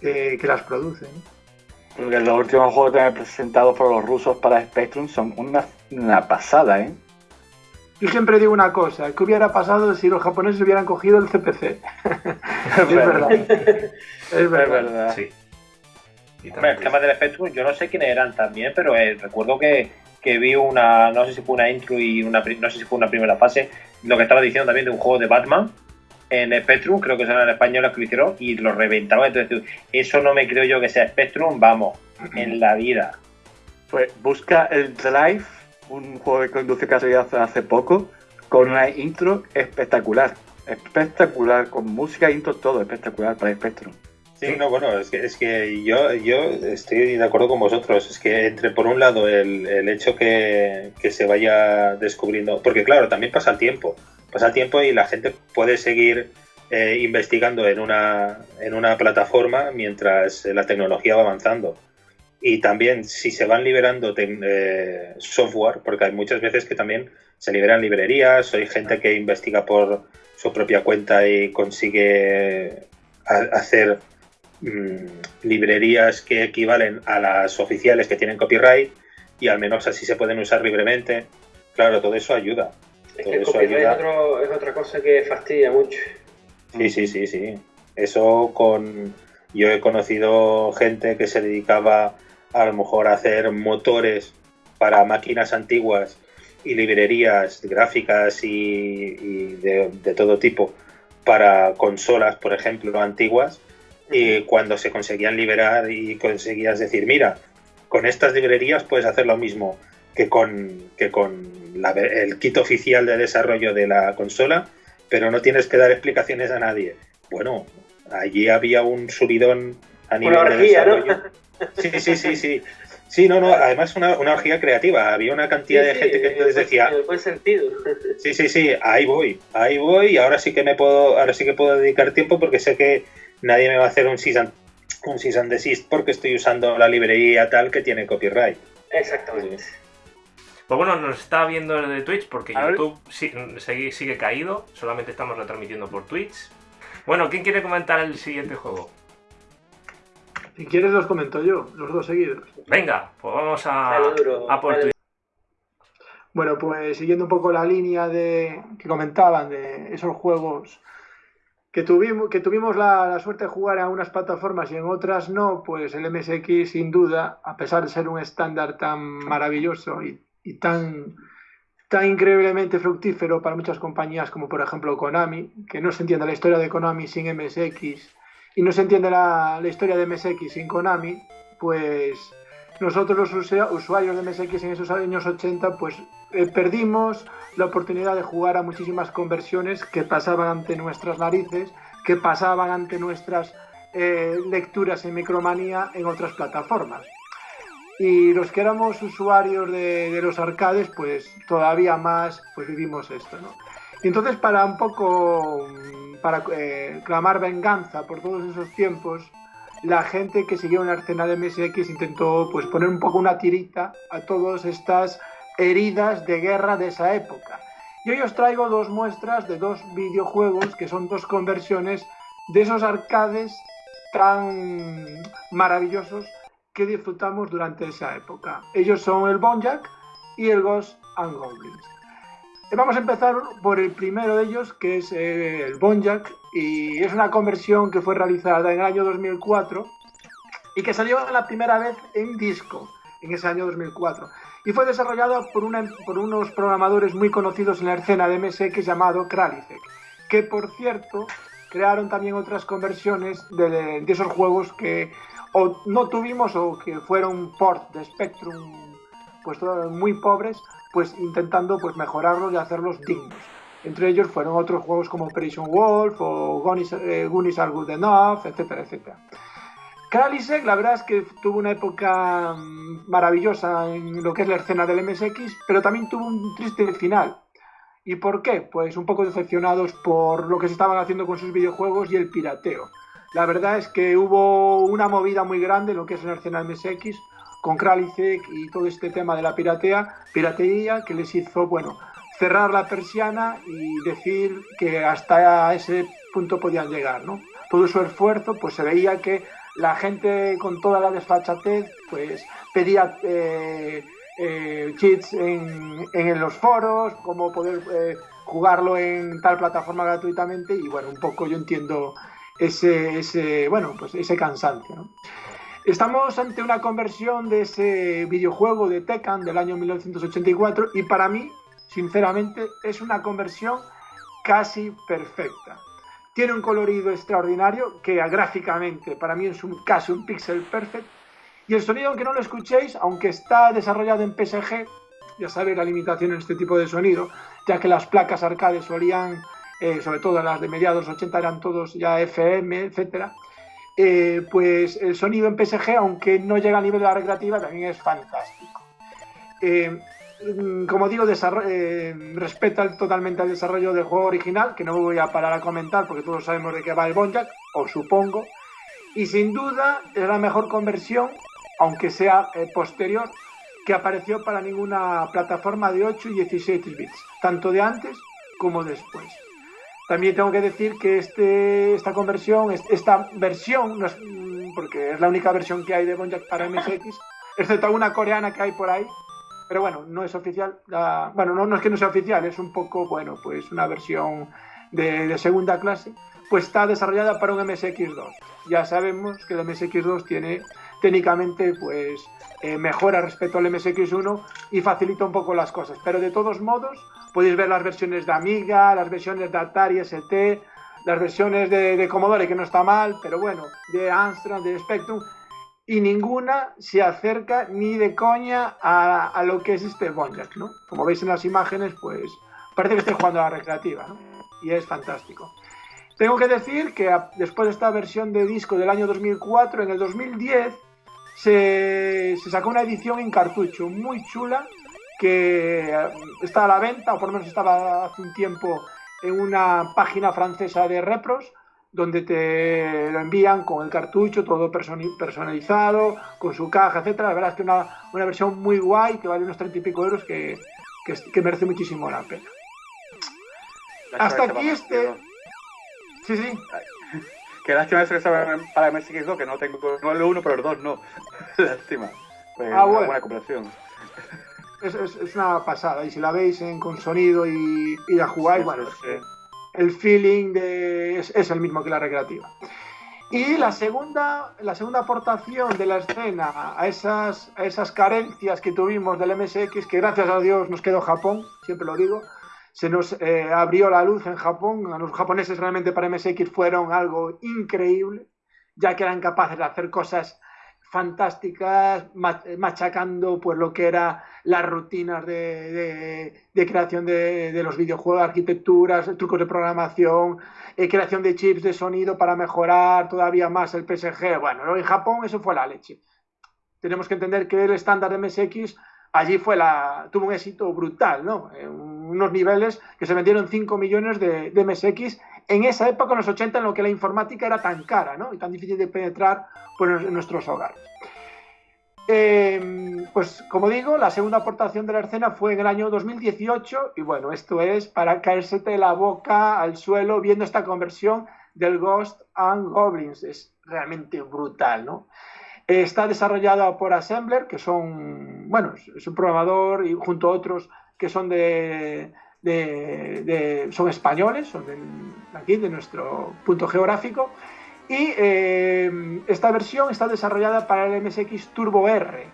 que las producen. Los últimos juegos que han presentado por los rusos para Spectrum son una, una pasada, ¿eh? Yo siempre digo una cosa, ¿qué hubiera pasado si los japoneses hubieran cogido el CPC? es, verdad. es verdad. Sí. el tema del Spectrum, yo no sé quiénes eran también, pero eh, recuerdo que, que, vi una, no sé si fue una intro y una, no sé si fue una primera fase, lo que estaba diciendo también de un juego de Batman en Spectrum, creo que son en español que lo hicieron, y lo reventaba. Entonces, eso no me creo yo que sea Spectrum, vamos, en la vida. Pues busca el Drive un juego que ha salido hace, poco, con una intro espectacular. Espectacular, con música, intro, todo espectacular para Spectrum. Sí, no, bueno, es que, es que yo, yo estoy de acuerdo con vosotros. Es que entre, por un lado, el, el hecho que, que, se vaya descubriendo, porque claro, también pasa el tiempo, pasa el tiempo y la gente puede seguir eh, investigando en una, en una plataforma mientras la tecnología va avanzando y también si se van liberando eh, software, porque hay muchas veces que también se liberan librerías, hay gente que investiga por su propia cuenta y consigue hacer mm, librerías que equivalen a las oficiales que tienen copyright y al menos así se pueden usar libremente. Claro, todo eso ayuda. Es copyright es otra cosa que fastidia mucho. Sí, sí, sí, sí. Eso con... Yo he conocido gente que se dedicaba a lo mejor hacer motores para máquinas antiguas y librerías gráficas y, de, todo tipo para consolas, por ejemplo, antiguas, y cuando se conseguían liberar y conseguías decir, mira, con estas librerías puedes hacer lo mismo que con, que con el kit oficial de desarrollo de la consola, pero no tienes que dar explicaciones a nadie. Bueno, allí había un subidón a nivel de desarrollo. Sí, sí, sí, sí. Sí, no, no, además una, una orgía creativa. Había una cantidad de gente que les decía. En buen sentido. Sí, sí, sí, ahí voy, ahí voy, y ahora sí que me puedo, ahora sí que puedo dedicar tiempo porque sé que nadie me va a hacer un season, un season desist porque estoy usando la librería tal que tiene copyright. Exactamente. Pues bueno, nos está viendo de Twitch porque YouTube sigue, sigue caído, solamente estamos retransmitiendo por Twitch. Bueno, ¿quién quiere comentar el siguiente juego? Si quieres los comento yo, los dos seguidos. Venga, pues vamos a, a por Bueno, pues siguiendo un poco la línea de que comentaban de esos juegos que tuvimos, que tuvimos la, suerte de jugar en unas plataformas y en otras no, pues el MSX sin duda, a pesar de ser un estándar tan maravilloso y, tan, tan increíblemente fructífero para muchas compañías como por ejemplo Konami, que no se entiende la historia de Konami sin MSX y no se entiende la, historia de MSX sin Konami, pues nosotros los usuarios de MSX en esos años 80 pues eh, perdimos la oportunidad de jugar a muchísimas conversiones que pasaban ante nuestras narices, que pasaban ante nuestras eh, lecturas en Micromanía en otras plataformas. Y los que éramos usuarios de, los arcades, pues todavía más pues vivimos esto, ¿no? Y entonces para un poco, para eh, clamar venganza por todos esos tiempos, la gente que siguió en la escena de MSX intentó pues poner un poco una tirita a todas estas heridas de guerra de esa época. Y hoy os traigo dos muestras de dos videojuegos que son dos conversiones de esos arcades tan maravillosos que disfrutamos durante esa época. Ellos son el Bonjack y el Ghost and Goblins. Vamos a empezar por el primero de ellos, que es eh, el Bonjack, y es una conversión que fue realizada en el año 2004 y que salió la primera vez en disco en ese año 2004 y fue desarrollada por, unos programadores muy conocidos en la escena de MSX llamado Kralisek, que por cierto crearon también otras conversiones de, esos juegos que no tuvimos o que fueron port de Spectrum pues muy pobres pues intentando pues mejorarlos y hacerlos dignos. Entre ellos fueron otros juegos como Operation Wolf o Goonies, eh, Are Good Enough, etcétera, etcétera. Kralisek, la verdad es que tuvo una época mm, maravillosa en lo que es la escena del MSX, pero también tuvo un triste final. ¿Y por qué? Pues un poco decepcionados por lo que se estaban haciendo con sus videojuegos y el pirateo. La verdad es que hubo una movida muy grande en lo que es la escena del MSX, con Kralisek y todo este tema de la piratea, piratería que les hizo, bueno, cerrar la persiana y decir que hasta ese punto podían llegar, ¿no? Todo su esfuerzo, pues se veía que la gente con toda la desfachatez, pues pedía eh, eh, cheats en, en, los foros, cómo poder eh, jugarlo en tal plataforma gratuitamente y bueno, un poco yo entiendo ese, ese bueno, pues ese cansancio, ¿no? Estamos ante una conversión de ese videojuego de Tekken del año 1984 y para mí, sinceramente, es una conversión casi perfecta. Tiene un colorido extraordinario que gráficamente para mí es un, casi un pixel perfect. Y el sonido, aunque no lo escuchéis, aunque está desarrollado en PSG, ya sabéis la limitación en este tipo de sonido, ya que las placas arcade solían, eh, sobre todo las de mediados 80 eran todos ya FM, etcétera eh, pues el sonido en PSG, aunque no llega al nivel de la recreativa, también es fantástico. Eh, mm, como digo, eh, respeta totalmente el desarrollo del juego original, que no voy a parar a comentar porque todos sabemos de qué va el Bonjack, o supongo. Y sin duda es la mejor conversión, aunque sea posterior, que apareció para ninguna plataforma de 8 y 16 bits, tanto de antes como después. También tengo que decir que este, esta conversión, esta versión, mm, porque es la única versión que hay de Bonjack para MSX, excepto una coreana que hay por ahí, pero bueno, no es oficial. bueno, no, no, es que no sea oficial, es un poco, bueno, pues una versión de, segunda clase, pues está desarrollada para un MSX2. Ya sabemos que el MSX2 tiene técnicamente, pues, eh, mejora respecto al MSX1 y facilita un poco las cosas, pero de todos modos Podéis ver las versiones de Amiga, las versiones de Atari ST, las versiones de, Commodore, que no está mal, pero bueno, de Amstrad, de Spectrum, y ninguna se acerca ni de coña a, lo que es este Bonjack, ¿no? Como veis en las imágenes, pues parece que estoy jugando a la recreativa, ¿no? Y es fantástico. Tengo que decir que después de esta versión de disco del año 2004, en el 2010 se, se sacó una edición en cartucho muy chula que está a la venta, o por lo menos estaba hace un tiempo en una página francesa de repros, donde te lo envían con el cartucho, todo personalizado, con su caja, etcétera. La verdad es que una, una versión muy guay, que vale unos 30 y pico euros, que, que, merece muchísimo la pena. Hasta aquí este... Sí, sí. Que lástima eso que se para MSX2, que no tengo no el 1, pero el 2 no. lástima. Pues ah, una buena cooperación. Es, es, una pasada, y si la veis en, con sonido y, y la jugáis, bueno, el feeling de, es, el mismo que la recreativa. Y la segunda, la segunda aportación de la escena a esas, a esas carencias que tuvimos del MSX, que gracias a Dios nos quedó Japón, siempre lo digo, se nos eh, abrió la luz en Japón. Los japoneses realmente para MSX fueron algo increíble, ya que eran capaces de hacer cosas fantásticas, machacando pues lo que era las rutinas de, creación de, los videojuegos, arquitecturas, trucos de programación, eh, creación de chips de sonido para mejorar todavía más el PSG. Bueno, en Japón eso fue la leche. Tenemos que entender que el estándar de MSX allí fue la, tuvo un éxito brutal, ¿no? unos niveles que se vendieron 5 millones de, de, MSX en esa época, en los 80, en lo que la informática era tan cara, ¿no? Y tan difícil de penetrar pues, en nuestros hogares. Em, pues como digo, la segunda aportación de la escena fue en el año 2018 y bueno, esto es para caerse la boca al suelo viendo esta conversión del Ghost and Goblins. Es realmente brutal, ¿no? Está desarrollada por Assembler, que son, bueno, es un programador y junto a otros que son de, son españoles, son de aquí, de nuestro punto geográfico. Y eh, esta versión está desarrollada para el MSX Turbo R.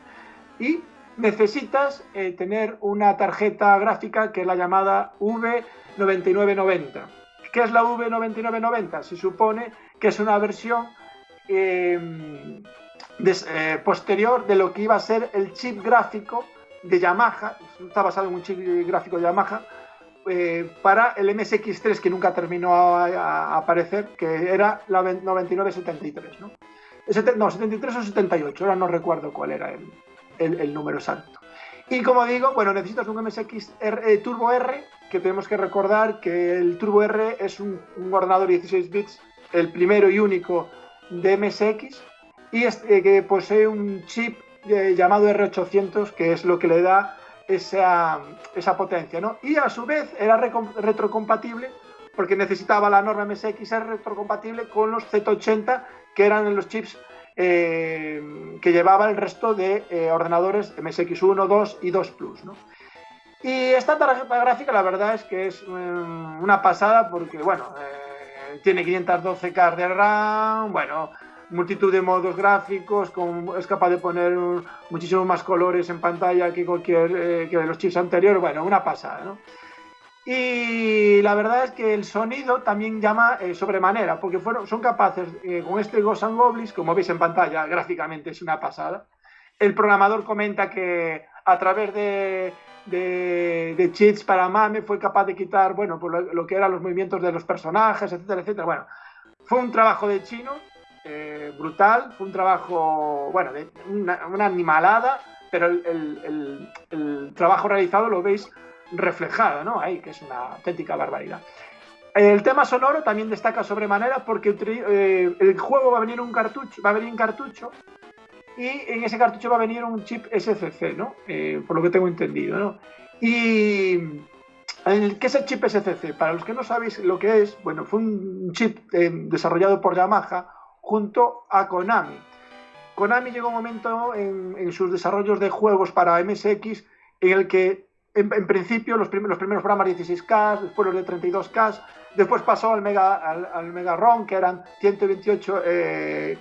Y necesitas eh, tener una tarjeta gráfica que es la llamada V9990. ¿Qué es la V9990? Se supone que es una versión eh, posterior de lo que iba a ser el chip gráfico de Yamaha, está basado en un chip gráfico de Yamaha, eh, para el MSX3 que nunca terminó a, aparecer, que era la 9973, ¿no? no, 73 o 78, ahora no recuerdo cuál era el, número exacto. Y como digo, bueno, necesitas un MSX eh, Turbo R, que tenemos que recordar que el Turbo R es un, un ordenador 16 bits, el primero y único de MSX, y eh, que posee un chip eh, llamado R800, que es lo que le da esa, esa potencia, ¿no? Y a su vez era retrocompatible porque necesitaba la norma MSX ser retrocompatible con los Z80, que eran los chips eh, que llevaba el resto de ordenadores MSX1, 2 y 2 Plus, ¿no? Y esta tarjeta gráfica la verdad es que es una pasada porque, bueno, tiene 512K de RAM, bueno, multitud de modos gráficos, es capaz de poner muchísimos más colores en pantalla que cualquier eh, que de los chips anteriores, bueno, una pasada, ¿no? Y la verdad es que el sonido también llama eh, sobremanera, porque fueron, son capaces, eh, con este Ghost and Goblins, como veis en pantalla, gráficamente es una pasada. El programador comenta que a través de, de, cheats para MAME fue capaz de quitar, bueno, pues lo, lo, que eran los movimientos de los personajes, etcétera, etcétera. Bueno, fue un trabajo de chino eh, brutal, fue un trabajo, bueno, de una, animalada, pero el, trabajo realizado lo veis reflejado, ¿no? Ahí, que es una auténtica barbaridad. El tema sonoro también destaca sobremanera porque eh, el juego va a venir un cartucho, va a venir un cartucho y en ese cartucho va a venir un chip SCC, ¿no? Eh, por lo que tengo entendido, ¿no? Y ¿Qué es el chip SCC? Para los que no sabéis lo que es, bueno, fue un chip desarrollado por Yamaha junto a Konami. Konami llegó un momento en, sus desarrollos de juegos para MSX en el que en, principio los, primeros, programas 16K, después los de 32K, después pasó al Mega, al, Mega ROM que eran 128 eh,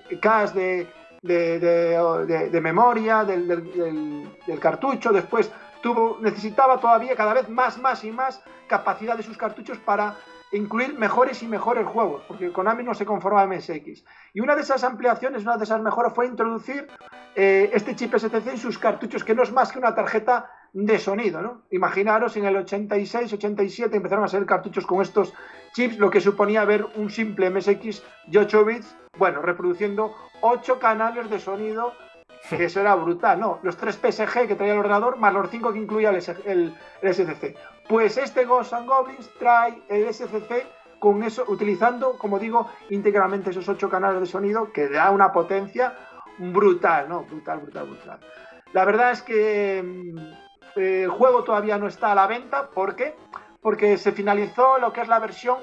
de, memoria del, del, cartucho, después tuvo, necesitaba todavía cada vez más, más y más capacidad de sus cartuchos para incluir mejores y mejores juegos, porque Konami no se conforma a MSX. Y una de esas ampliaciones, una de esas mejoras fue introducir eh, este chip STC en sus cartuchos, que no es más que una tarjeta de sonido. ¿no? Imaginaros en el 86, 87 empezaron a salir cartuchos con estos chips, lo que suponía ver un simple MSX de 8 bits, bueno, reproduciendo 8 canales de sonido que eso era brutal, ¿no? Los tres PSG que traía el ordenador, más los 5 que incluía el, el, SCC. Pues este Ghost and Goblins trae el SCC con eso, utilizando, como digo, íntegramente esos 8 canales de sonido que da una potencia brutal, ¿no? Brutal, brutal, brutal. La verdad es que mm, el juego todavía no está a la venta, ¿por qué? Porque se finalizó lo que es la versión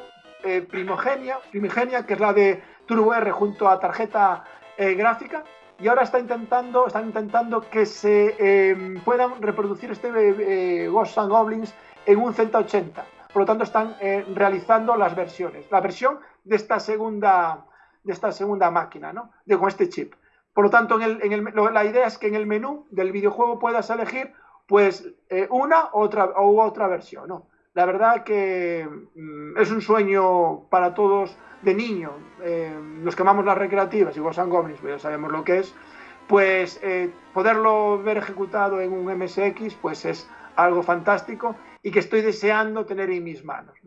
eh, primogenia, primigenia, que es la de TrueR junto a tarjeta eh, gráfica y ahora está intentando, están intentando que se em, puedan reproducir este eh, Ghosts and Goblins en un Z80. Por lo tanto, están eh, realizando las versiones. La versión de esta segunda, de esta segunda máquina, ¿no? De, con este chip. Por lo tanto, en el, la idea es que en el menú del videojuego puedas elegir pues eh, una otra, u otra versión. ¿no? La verdad que mm, es un sueño para todos de niño, eh, los que las recreativas y Ghosts and Goblins, pues ya sabemos lo que es, pues eh, poderlo ver ejecutado en un MSX pues es algo fantástico y que estoy deseando tener en mis manos.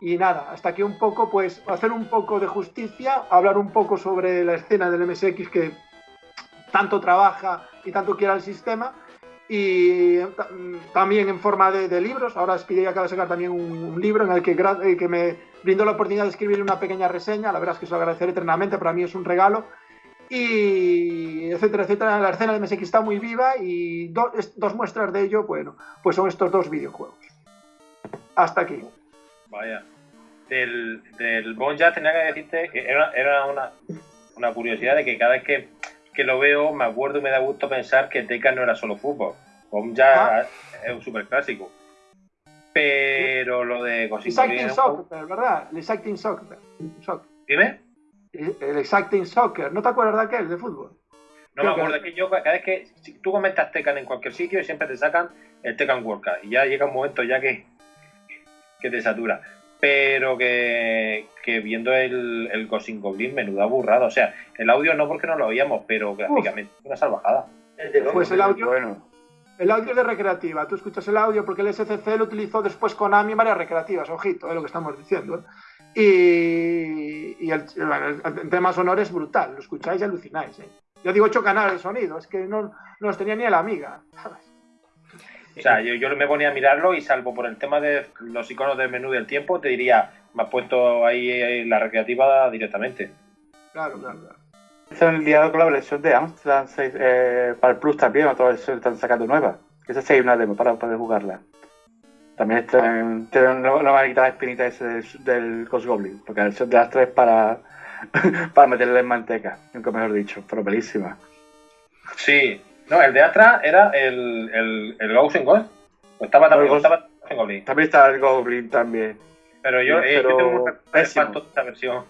Y nada, hasta aquí un poco, pues hacer un poco de justicia, hablar un poco sobre la escena del MSX que tanto trabaja y tanto quiere el sistema y también en forma de, libros. Ahora Speedy acaba de sacar también un, libro en el que, eh, que me brindó la oportunidad de escribir una pequeña reseña. La verdad es que se lo agradeceré eternamente, para mí es un regalo. Y etcétera, etcétera. La escena de MSX está muy viva y dos muestras de ello, bueno, pues son estos dos videojuegos. Hasta aquí. Vaya. Del, del ya tenía que decirte que era, era una, una curiosidad de que cada vez que que lo veo, me acuerdo y me da gusto pensar que Tekken no era solo fútbol. Home ya ah. es un super clásico. Pero lo de cositas. Exacting Soccer, ¿verdad? Exacting Soccer. ¿Dime? El Exacting Soccer. ¿No te acuerdas de aquel, de fútbol? No me acuerdo, que... que yo cada vez que tú comentas Tekken en cualquier sitio siempre te sacan el Tekken World Cup y ya llega un momento ya que, que te satura pero que, viendo el, el Ghost Goblin, menuda burrada. O sea, el audio no porque no lo oíamos, pero gráficamente una salvajada. Pues el audio, bueno. el audio de recreativa. Tú escuchas el audio porque el SCC lo utilizó después con AMI en varias recreativas, ojito, es lo que estamos diciendo. Y, y el, tema sonoro es brutal, lo escucháis y alucináis. ¿eh? Yo digo ocho canales de sonido, es que no, no los tenía ni a la amiga. O sea, yo, yo me ponía a mirarlo y salvo por el tema de los iconos del menú del tiempo, te diría, me has puesto ahí la recreativa directamente. Claro, claro, claro. Están liado con la versión de Amsterdam 6, eh, para el Plus también, otra vez están sacando nueva. Esa sí hay una demo para poder jugarla. También no, me va a quitar la espinita ese del, del Ghost Goblin, porque la versión de las tres para, para meterle en manteca, nunca mejor dicho, pero pelísima. Sí, no, el de atrás era el, el, el Ghost in Ghost. O estaba también, estaba en Goblin. También estaba el Goblin también. Pero yo, eh, yo tengo un de esta versión.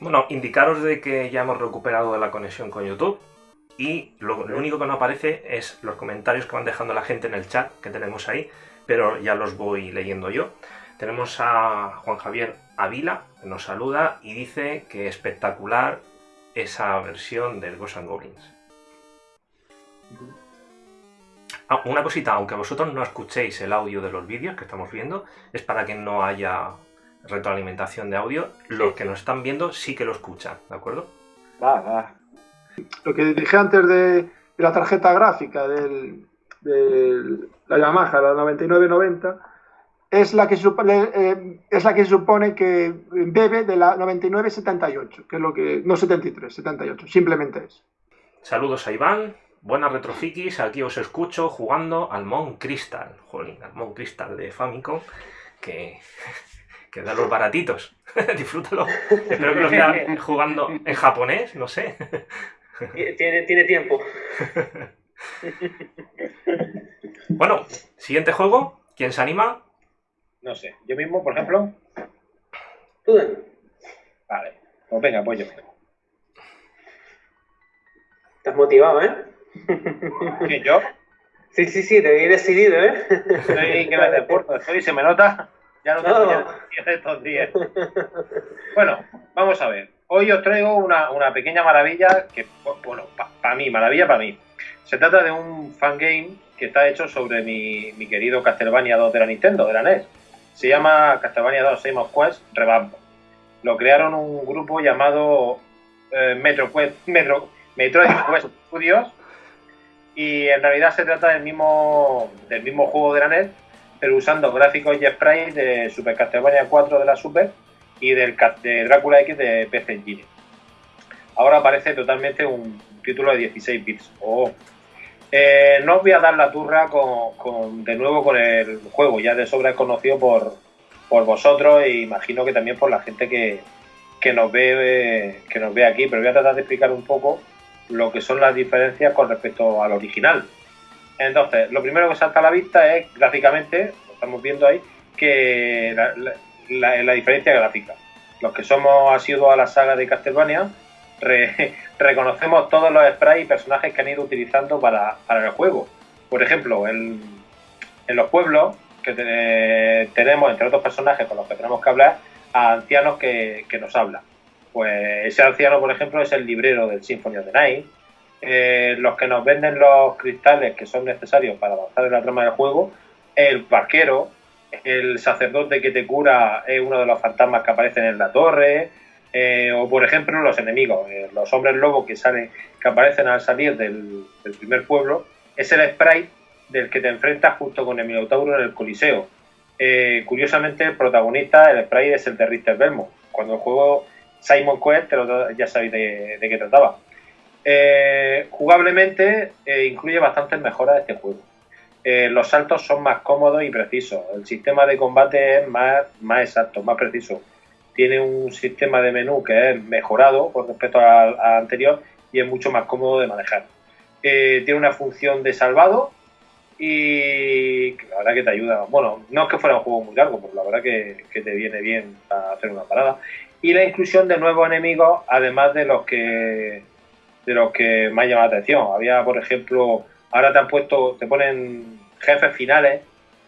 Bueno, indicaros de que ya hemos recuperado la conexión con YouTube. Y lo, único que no aparece es los comentarios que van dejando la gente en el chat que tenemos ahí, pero ya los voy leyendo yo. Tenemos a Juan Javier Avila, que nos saluda y dice que espectacular esa versión del Ghosts and Goblins. Ah, una cosita, aunque vosotros no escuchéis el audio de los vídeos que estamos viendo, es para que no haya retroalimentación de audio. Los que nos están viendo sí que lo escuchan, ¿de acuerdo? Va, va. Lo que dije antes de, la tarjeta gráfica de la Yamaha, la 9990, es la que, eh, es la que supone que bebe de la 99-78, que es lo que. No 73, 78, simplemente es. Saludos a Iván, buenas retrofikis, aquí os escucho jugando al Mon Crystal, jolín, al Mon Crystal de Famicom, que, que da los baratitos. Disfrútalo. Espero que lo esté jugando en japonés, no sé. Tiene, tiene tiempo. bueno, siguiente juego. ¿Quién se anima? No sé, yo mismo, por ejemplo. Vale, pues venga, pues yo. Estás motivado, ¿eh? ¿Quién, yo? Sí, sí, sí, te he decidido, ¿eh? Estoy que me deporto, estoy, se me nota. Ya no tengo no. ya estos días. Bueno, vamos a ver. Hoy os traigo una, una pequeña maravilla que, bueno, para mí, maravilla para mí. Se trata de un fangame que está hecho sobre mi, mi querido Castlevania 2 de la Nintendo, de la NES. Se llama Castlevania 2 Game of Quest Revamp. Lo crearon un grupo llamado eh, Metro Quest, Metro, Metroid Quest Studios y en realidad se trata del mismo, del mismo juego de la NES, pero usando gráficos y sprites de Super Castlevania 4 de la Super y del de Drácula X de PC Engine. Ahora aparece totalmente un título de 16 bits. Oh. Eh, no os voy a dar la turra de nuevo con el juego, ya de sobra es conocido por, por vosotros e imagino que también por la gente que, que nos ve que nos ve aquí, pero voy a tratar de explicar un poco lo que son las diferencias con respecto al original. Entonces, lo primero que salta a la vista es gráficamente, lo estamos viendo ahí, que la, diferencia gráfica. Los que somos asiduos a la saga de Castlevania, reconocemos todos los sprites y personajes que han ido utilizando para, el juego. Por ejemplo, en, en los pueblos que tenemos, entre otros personajes con los que tenemos que hablar, a ancianos que, nos hablan. Pues ese anciano, por ejemplo, es el librero del Symphony of the Night. Eh, los que nos venden los cristales que son necesarios para avanzar en la trama del juego, el barquero, el sacerdote que te cura es uno de los fantasmas que aparecen en la torre, eh, o por ejemplo los enemigos, eh, los hombres lobos que salen, que aparecen al salir del, primer pueblo, es el sprite del que te enfrentas justo con el Minotauro en el Coliseo. Eh, curiosamente, el protagonista, el sprite, es el de Richter Belmo. Cuando el juego Simon Quest, ya sabéis de, qué trataba. jugablemente, incluye bastantes mejoras de este juego. Los saltos son más cómodos y precisos. El sistema de combate es más, más exacto, más preciso tiene un sistema de menú que es mejorado con respecto al, anterior y es mucho más cómodo de manejar. Eh, tiene una función de salvado y la verdad que te ayuda. Bueno, no es que fuera un juego muy largo, pero la verdad que, te viene bien para hacer una parada. Y la inclusión de nuevos enemigos, además de los que de los que me ha llamado la atención. Había, por ejemplo, ahora te han puesto, te ponen jefes finales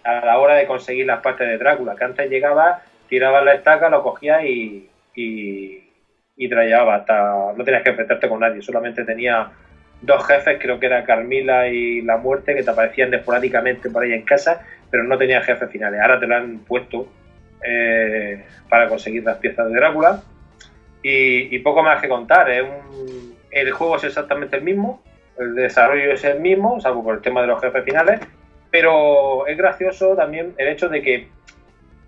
a la hora de conseguir las partes de Drácula, que antes llegaba tirabas la estaca, lo cogías y, y, y hasta... No tenías que enfrentarte con nadie, solamente tenía dos jefes, creo que era Carmila y La Muerte, que te aparecían esporádicamente por ahí en casa, pero no tenía jefes finales. Ahora te lo han puesto eh, para conseguir las piezas de Drácula. Y, poco más que contar. el juego es exactamente el mismo, el desarrollo es el mismo, salvo por el tema de los jefes finales, pero es gracioso también el hecho de que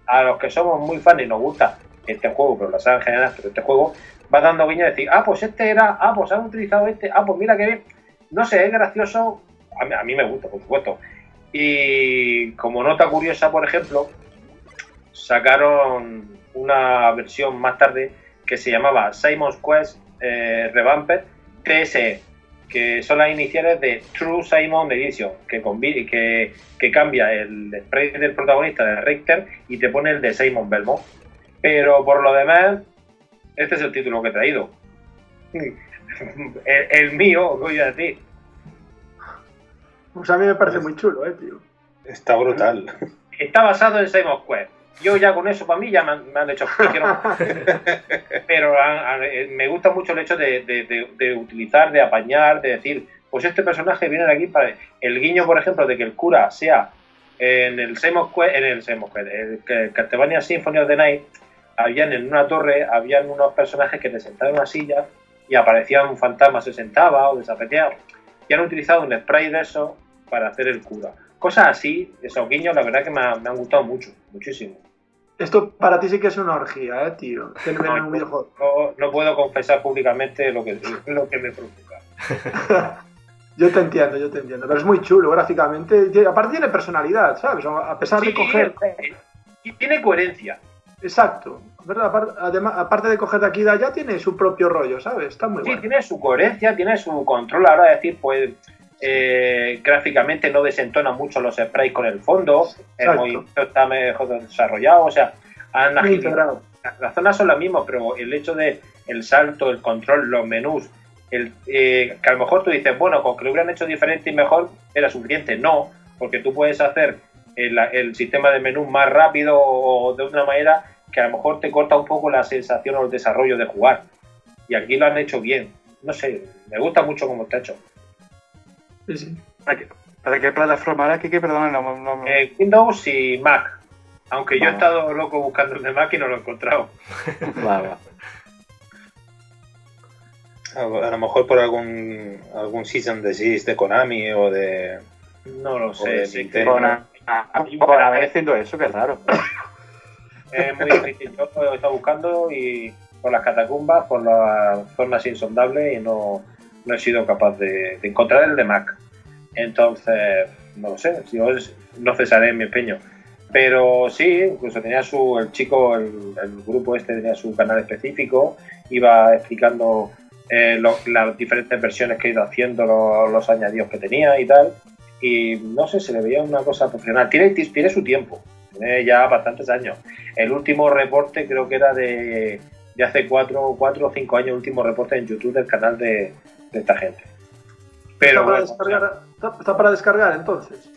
a los que somos muy fans y nos gusta este juego, pero la saga en general, pero este juego, va dando guiño de decir, ah, pues este era, ah, pues han utilizado este, ah, pues mira que. No sé, es gracioso, a mí, me gusta, por supuesto. Y como nota curiosa, por ejemplo, sacaron una versión más tarde que se llamaba Simon's Quest eh, Revamped TSE que son las iniciales de True Simon Edition, que, que, que cambia el spray del protagonista de Richter y te pone el de Simon Belmont. Pero por lo demás, este es el título que he traído. El, mío, voy a decir. Pues a mí me parece muy chulo, eh, tío. Está brutal. Está basado en Simon Quest yo ya con eso, para mí, ya me han, hecho. Pero me gusta mucho el hecho de, utilizar, de apañar, de decir, pues este personaje viene de aquí para. El guiño, por ejemplo, de que el cura sea en el Semos en el Semos el Castlevania Symphony of the Night, habían en una torre, habían unos personajes que te sentaban en una silla y aparecía un fantasma, se sentaba o desaparecía. Y han utilizado un spray de eso para hacer el cura. Cosas así, esos guiños, la verdad que me, me han gustado mucho, muchísimo. Esto para ti sí que es una orgía, ¿eh, tío? No, puedo confesar públicamente lo que, lo que me preocupa. yo te entiendo, yo te entiendo. Pero es muy chulo gráficamente. Aparte tiene personalidad, ¿sabes? A pesar de coger... Y tiene coherencia. Exacto. Además, aparte de coger de aquí y de allá, tiene su propio rollo, ¿sabes? Está muy sí, tiene su coherencia, tiene su control. Ahora decir, pues eh, gráficamente no desentona mucho los sprites con el fondo, el movimiento está mejor desarrollado, o sea, han Las zonas son las mismas, pero el hecho de el salto, el control, los menús, el, eh, que a lo mejor tú dices, bueno, con que lo hubieran hecho diferente y mejor era suficiente. No, porque tú puedes hacer el, sistema de menú más rápido o de una manera que a lo mejor te corta un poco la sensación o el desarrollo de jugar. Y aquí lo han hecho bien. No sé, me gusta mucho cómo está hecho. ¿Para qué, plataforma era? ¿Qué, perdón, no, eh, Windows y Mac. Aunque yo he estado loco buscando el de Mac y no lo he encontrado. A, lo mejor por algún algún season de de Konami o de. No lo sé. Si por haber haciendo eso, que raro. es muy difícil. Yo he estado buscando y por las catacumbas, por las zonas insondables y no, no he sido capaz de, encontrar el de Mac. Entonces, no lo sé, yo no cesaré mi empeño. Pero sí, incluso tenía su, el chico, el, grupo este tenía su canal específico, iba explicando eh, las diferentes versiones que ha ido haciendo, los, añadidos que tenía y tal. Y no sé, se le veía una cosa profesional. Tiene, tiene su tiempo, tiene ya bastantes años. El último reporte creo que era de, de hace cuatro, cuatro o cinco años, el último reporte en YouTube del canal de, esta gente. Pero, ¿Está, para descargar, ¿Está para descargar entonces?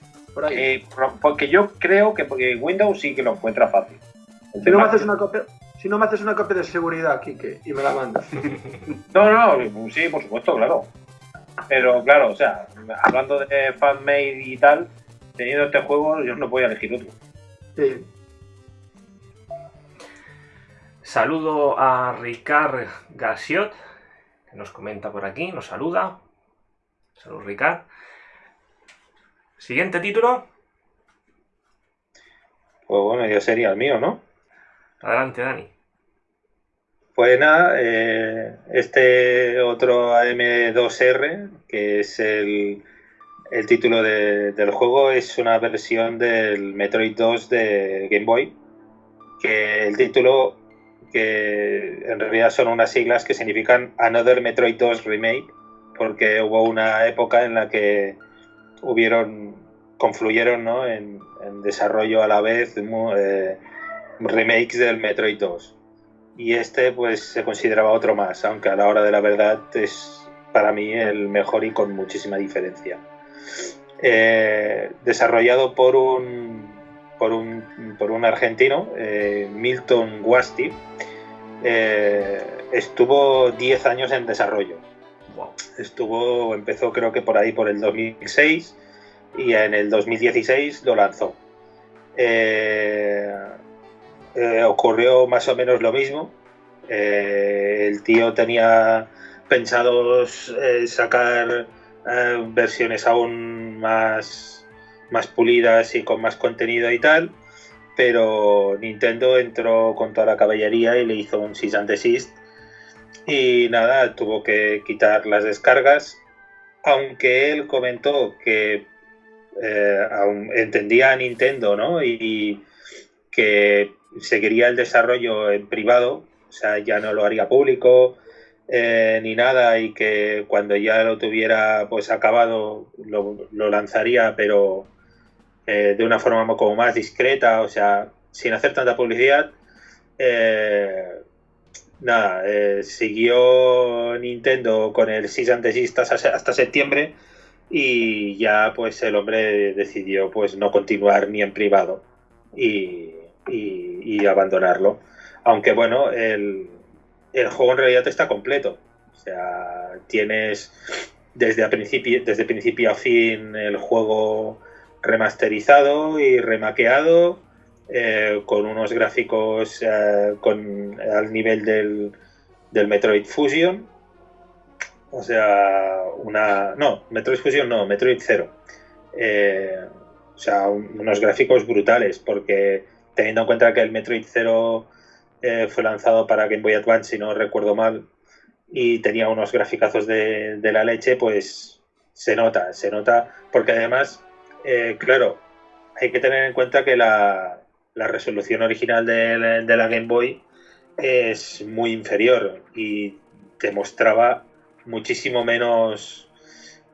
porque yo creo que porque Windows sí que lo encuentra fácil. Si no, me haces una copia, si no me haces una copia de seguridad, Kike, y me la mandas. no, no, sí, por supuesto, claro. Pero claro, o sea, hablando de fanmade y tal, teniendo este juego, yo no voy a elegir otro. Sí. Saludo a Ricard Gasiot, nos comenta por aquí, nos saluda. Saludos, Ricard. Siguiente título. Pues bueno, ya sería el mío, ¿no? Adelante, Dani. Pues nada, eh, este otro AM2R, que es el, título del juego, es una versión del Metroid 2 de Game Boy. Que el título, que en realidad son unas siglas que significan Another Metroid 2 Remake, porque hubo una época en la que hubieron, confluyeron en, desarrollo a la vez eh, remakes del Metroid 2. Y este pues se consideraba otro más, aunque a la hora de la verdad es para mí el mejor y con muchísima diferencia. Eh, desarrollado por un, por un, por un argentino, eh, Milton Guasti, estuvo 10 años en desarrollo Estuvo, empezó creo que por ahí por el 2006 y en el 2016 lo lanzó. Eh, eh, ocurrió más o menos lo mismo. Eh, el tío tenía pensado sacar versiones aún más, más pulidas y con más contenido y tal, pero Nintendo entró con toda la caballería y le hizo un cease and desist y nada, tuvo que quitar las descargas, aunque él comentó que eh, entendía a Nintendo, ¿no? Y, que seguiría el desarrollo en privado, o sea, ya no lo haría público eh, ni nada y que cuando ya lo tuviera pues acabado lo, lanzaría, pero eh, de una forma como más discreta, o sea, sin hacer tanta publicidad nada, eh, siguió Nintendo con el Season antes hasta septiembre y ya pues el hombre decidió pues no continuar ni en privado y, abandonarlo. Aunque bueno, el, el, juego en realidad está completo. O sea, tienes desde, principio, desde principio a fin el juego remasterizado y remaqueado eh, con unos gráficos eh, con, al nivel del, del, Metroid Fusion. O sea, una. No, Metroid Fusion no, Metroid Zero. Eh, o sea, unos gráficos brutales, porque teniendo en cuenta que el Metroid Zero fue lanzado para Game Boy Advance, si no recuerdo mal, y tenía unos graficazos de, de la leche, pues se nota, se nota, porque además, claro, hay que tener en cuenta que la, resolución original de, la Game Boy es muy inferior y te mostraba muchísimo menos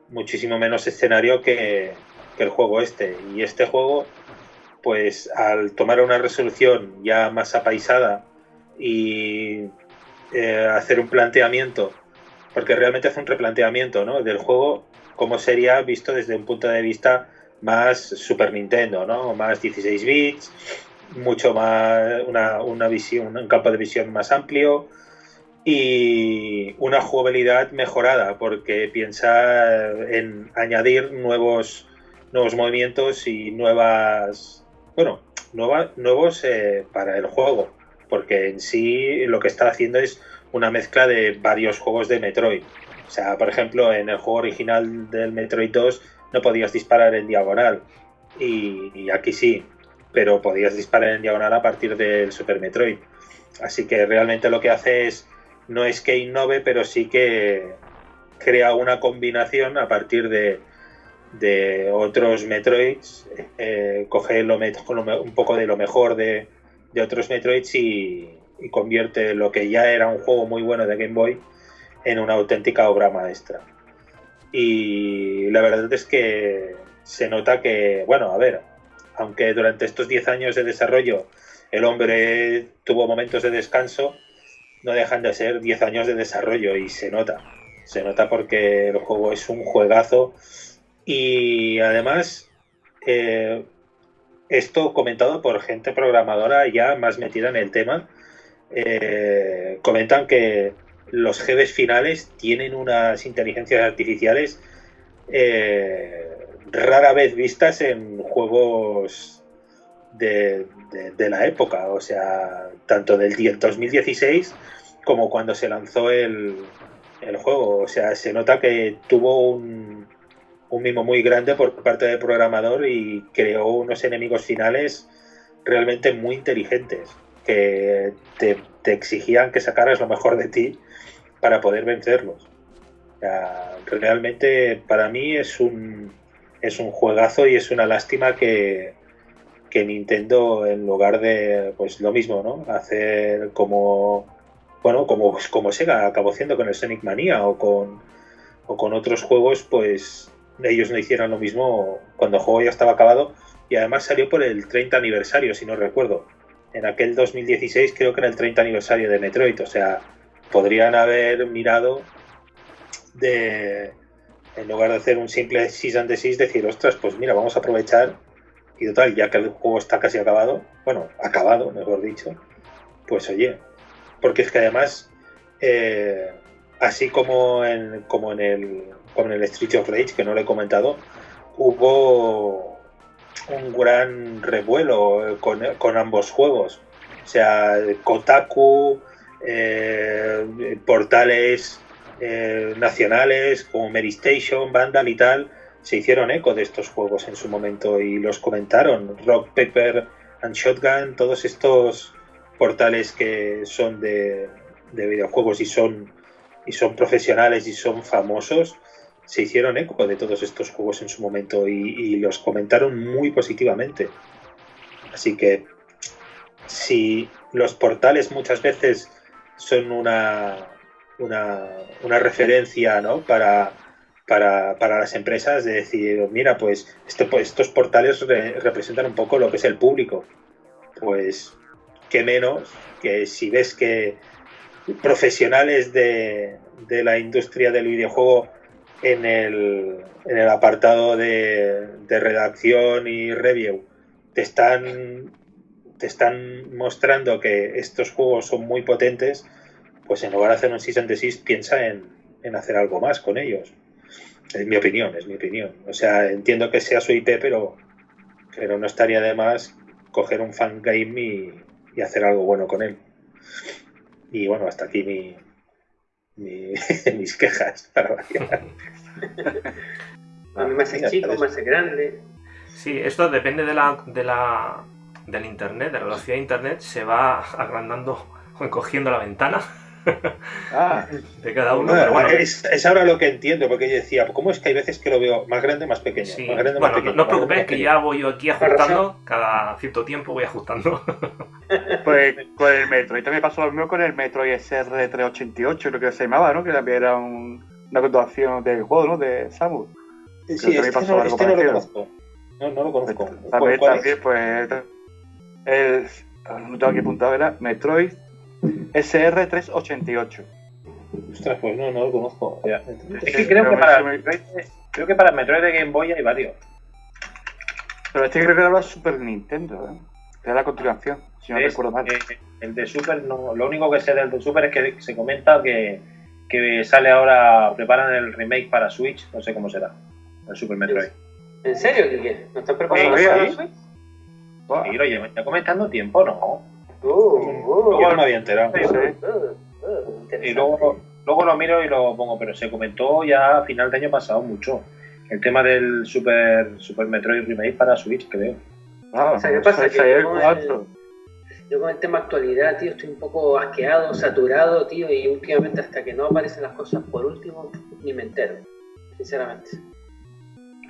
muchísimo menos escenario que, el juego este y este juego pues al tomar una resolución ya más apaisada y eh, hacer un planteamiento porque realmente hace un replanteamiento ¿no? del juego como sería visto desde un punto de vista más Super Nintendo, ¿no? Más 16 bits, mucho más, una, visión, un campo de visión más amplio y una jugabilidad mejorada porque piensa en añadir nuevos, nuevos movimientos y nuevas, bueno, nuevos eh, para el juego porque en sí lo que está haciendo es una mezcla de varios juegos de Metroid. O sea, por ejemplo, en el juego original del Metroid 2 no podías disparar en diagonal y aquí sí pero podías disparar en diagonal a partir del Super Metroid. Así que realmente lo que hace es, no es que innove, pero sí que crea una combinación a partir de, otros Metroids, eh, coge un poco de lo mejor de, otros Metroids y, convierte lo que ya era un juego muy bueno de Game Boy en una auténtica obra maestra. Y la verdad es que se nota que, bueno, a ver, aunque durante estos 10 años de desarrollo el hombre tuvo momentos de descanso, no dejan de ser 10 años de desarrollo y se nota. Se nota porque el juego es un juegazo y además eh, esto comentado por gente programadora ya más metida en el tema. Eh, comentan que los jefes finales tienen unas inteligencias artificiales eh, rara vez vistas en juegos de, la época, o sea, tanto del 2016 como cuando se lanzó el, el juego. O sea, se nota que tuvo un, un mimo muy grande por parte del programador y creó unos enemigos finales realmente muy inteligentes que te, exigían que sacaras lo mejor de ti para poder vencerlos. realmente para mí es un, es un juegazo y es una lástima que, que Nintendo en lugar de pues lo mismo, ¿no? Hacer como bueno, como, como Sega acabó haciendo con el Sonic Mania o con, o con otros juegos, pues ellos no hicieron lo mismo cuando el juego ya estaba acabado y además salió por el 30 aniversario, si no recuerdo. En aquel 2016 creo que era el 30 aniversario de Metroid, o sea, podrían haber mirado de, en lugar de hacer un simple 6 and 6, decir, ostras, pues mira, vamos a aprovechar y total, ya que el juego está casi acabado, bueno, acabado, mejor dicho, pues oye, porque es que además, eh, así como en, como en el con el Street of Rage, que no lo he comentado, hubo un gran revuelo con, ambos juegos. O sea, Kotaku, eh, portales eh, nacionales como Mary Station, Vandal y tal, se hicieron eco de estos juegos en su momento y los comentaron. Rock, Pepper and Shotgun, todos estos portales que son de, de videojuegos y son, y son profesionales y son famosos, se hicieron eco de todos estos juegos en su momento y, los comentaron muy positivamente. Así que si los portales muchas veces son una, una, referencia ¿no? para, para, las empresas de decir, mira, pues, este, estos portales representan un poco lo que es el público. Pues qué menos que si ves que profesionales de, de la industria del videojuego en el, en el apartado de, redacción y review te están, te están mostrando que estos juegos son muy potentes, pues en lugar de hacer un 6 and 6 piensa en, hacer algo más con ellos. Es mi opinión, es mi opinión. O sea, entiendo que sea su IP, pero, pero no estaría de más coger un fangame y, y hacer algo bueno con él. Y bueno, hasta aquí mi, mis quejas para A mí me hace chico, me hace grande. Sí, esto depende de la, de la del internet, de la velocidad de internet, se va agrandando o encogiendo la ventana. Ah, de cada uno. es, ahora lo que entiendo, porque yo decía, ¿cómo es que hay veces que lo veo más grande, más pequeño? bueno, no os preocupéis, que ya voy yo aquí ajustando, cada cierto tiempo voy ajustando. pues con el Metroid también pasó lo mismo con el Metroid SR388, creo que se llamaba, ¿no? Que también era una continuación del juego, ¿no? De Samus. Sí, sí este, no, este no, lo conozco. No, no lo conozco. También, también pues, el, no tengo aquí apuntado, era Metroid SR388. Ostras, pues no, no lo conozco. Es que creo que, para Metroid, creo que para Metroid de Game Boy hay varios. Pero este creo que era la Super Nintendo, ¿eh? Era la continuación, si no recuerdo mal. el de Super, no, lo único que sé del de Super es que se comenta que, que sale ahora, preparan el remake para Switch, no sé cómo será, el Super Metroid. ¿En serio, Kike? ¿No están preparando para Switch? Sí, lo llevan ya comentando tiempo, ¿no? Uh, uh, no me había enterado. y luego, luego lo miro y lo pongo, pero se comentó ya a final de año pasado mucho. El tema del Super, Super Metroid Remake para Switch, creo. Ah, o sea, ¿qué pasa? yo, con el, yo con el tema actualidad, tío, estoy un poco asqueado, saturado, tío, y últimamente hasta que no aparecen las cosas por último, ni me entero, sinceramente.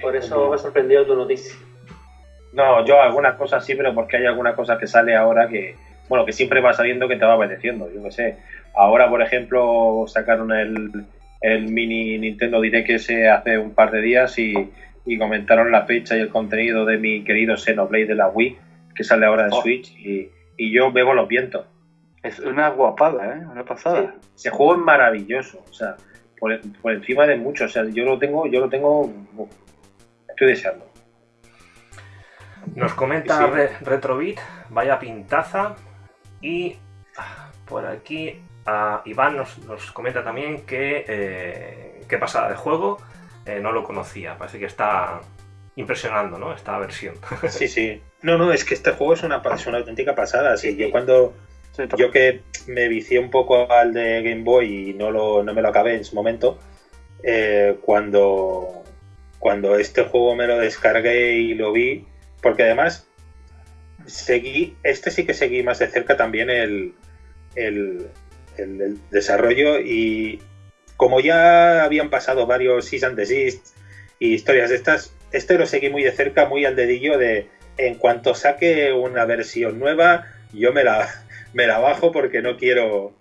Por eso me ha sorprendido tu noticia. No, yo algunas cosas sí, pero porque hay alguna cosa que sale ahora que, bueno, que siempre va saliendo que te va obedeciendo, yo qué sé. Ahora, por ejemplo, sacaron el, el mini Nintendo Direct ese hace un par de días y, comentaron la fecha y el contenido de mi querido Xenoblade de la Wii, que sale ahora de oh. Switch, y, yo bebo los vientos. Es una guapada, ¿eh? Una pasada. ese juego es maravilloso, o sea, por, por, encima de mucho, o sea, yo lo tengo, yo lo tengo, estoy deseando. Nos comenta Retrobit, vaya pintaza. Y ah, por aquí Iván nos, comenta también que eh, qué pasada de juego, eh, no lo conocía. Parece que está impresionando, ¿no? Esta versión. Sí, sí. No, no, es que este juego es una, una auténtica pasada. Sí, yo cuando. yo que me vicié un poco al de Game Boy y no, lo, no me lo acabé en su momento, eh, cuando, cuando este juego me lo descargué y lo vi, porque además seguí, este sí que seguí más de cerca también el, el, desarrollo y como ya habían pasado varios Seas and Desist y historias de estas, este lo seguí muy de cerca, muy al dedillo de en cuanto saque una versión nueva, yo me la, me la bajo porque no quiero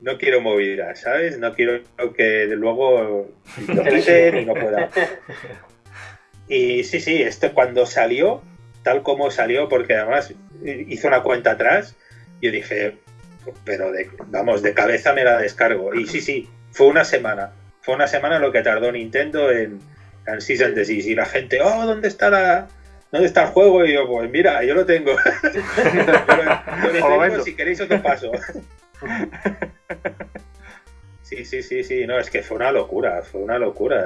no quiero movilidad, ¿sabes? No quiero que luego lo quiten y no pueda. Y sí, sí, esto cuando salió, tal como salió, porque además hizo una cuenta atrás, yo dije, pero de, vamos, de cabeza me la descargo. Y sí, sí, fue una semana. Fue una semana lo que tardó Nintendo en, en Season Disease. Y la gente, oh, ¿dónde está la, ¿dónde está el juego? Y yo, pues mira, yo lo tengo. si queréis otro paso. sí, sí, sí, sí, no, es que fue una locura, fue una locura.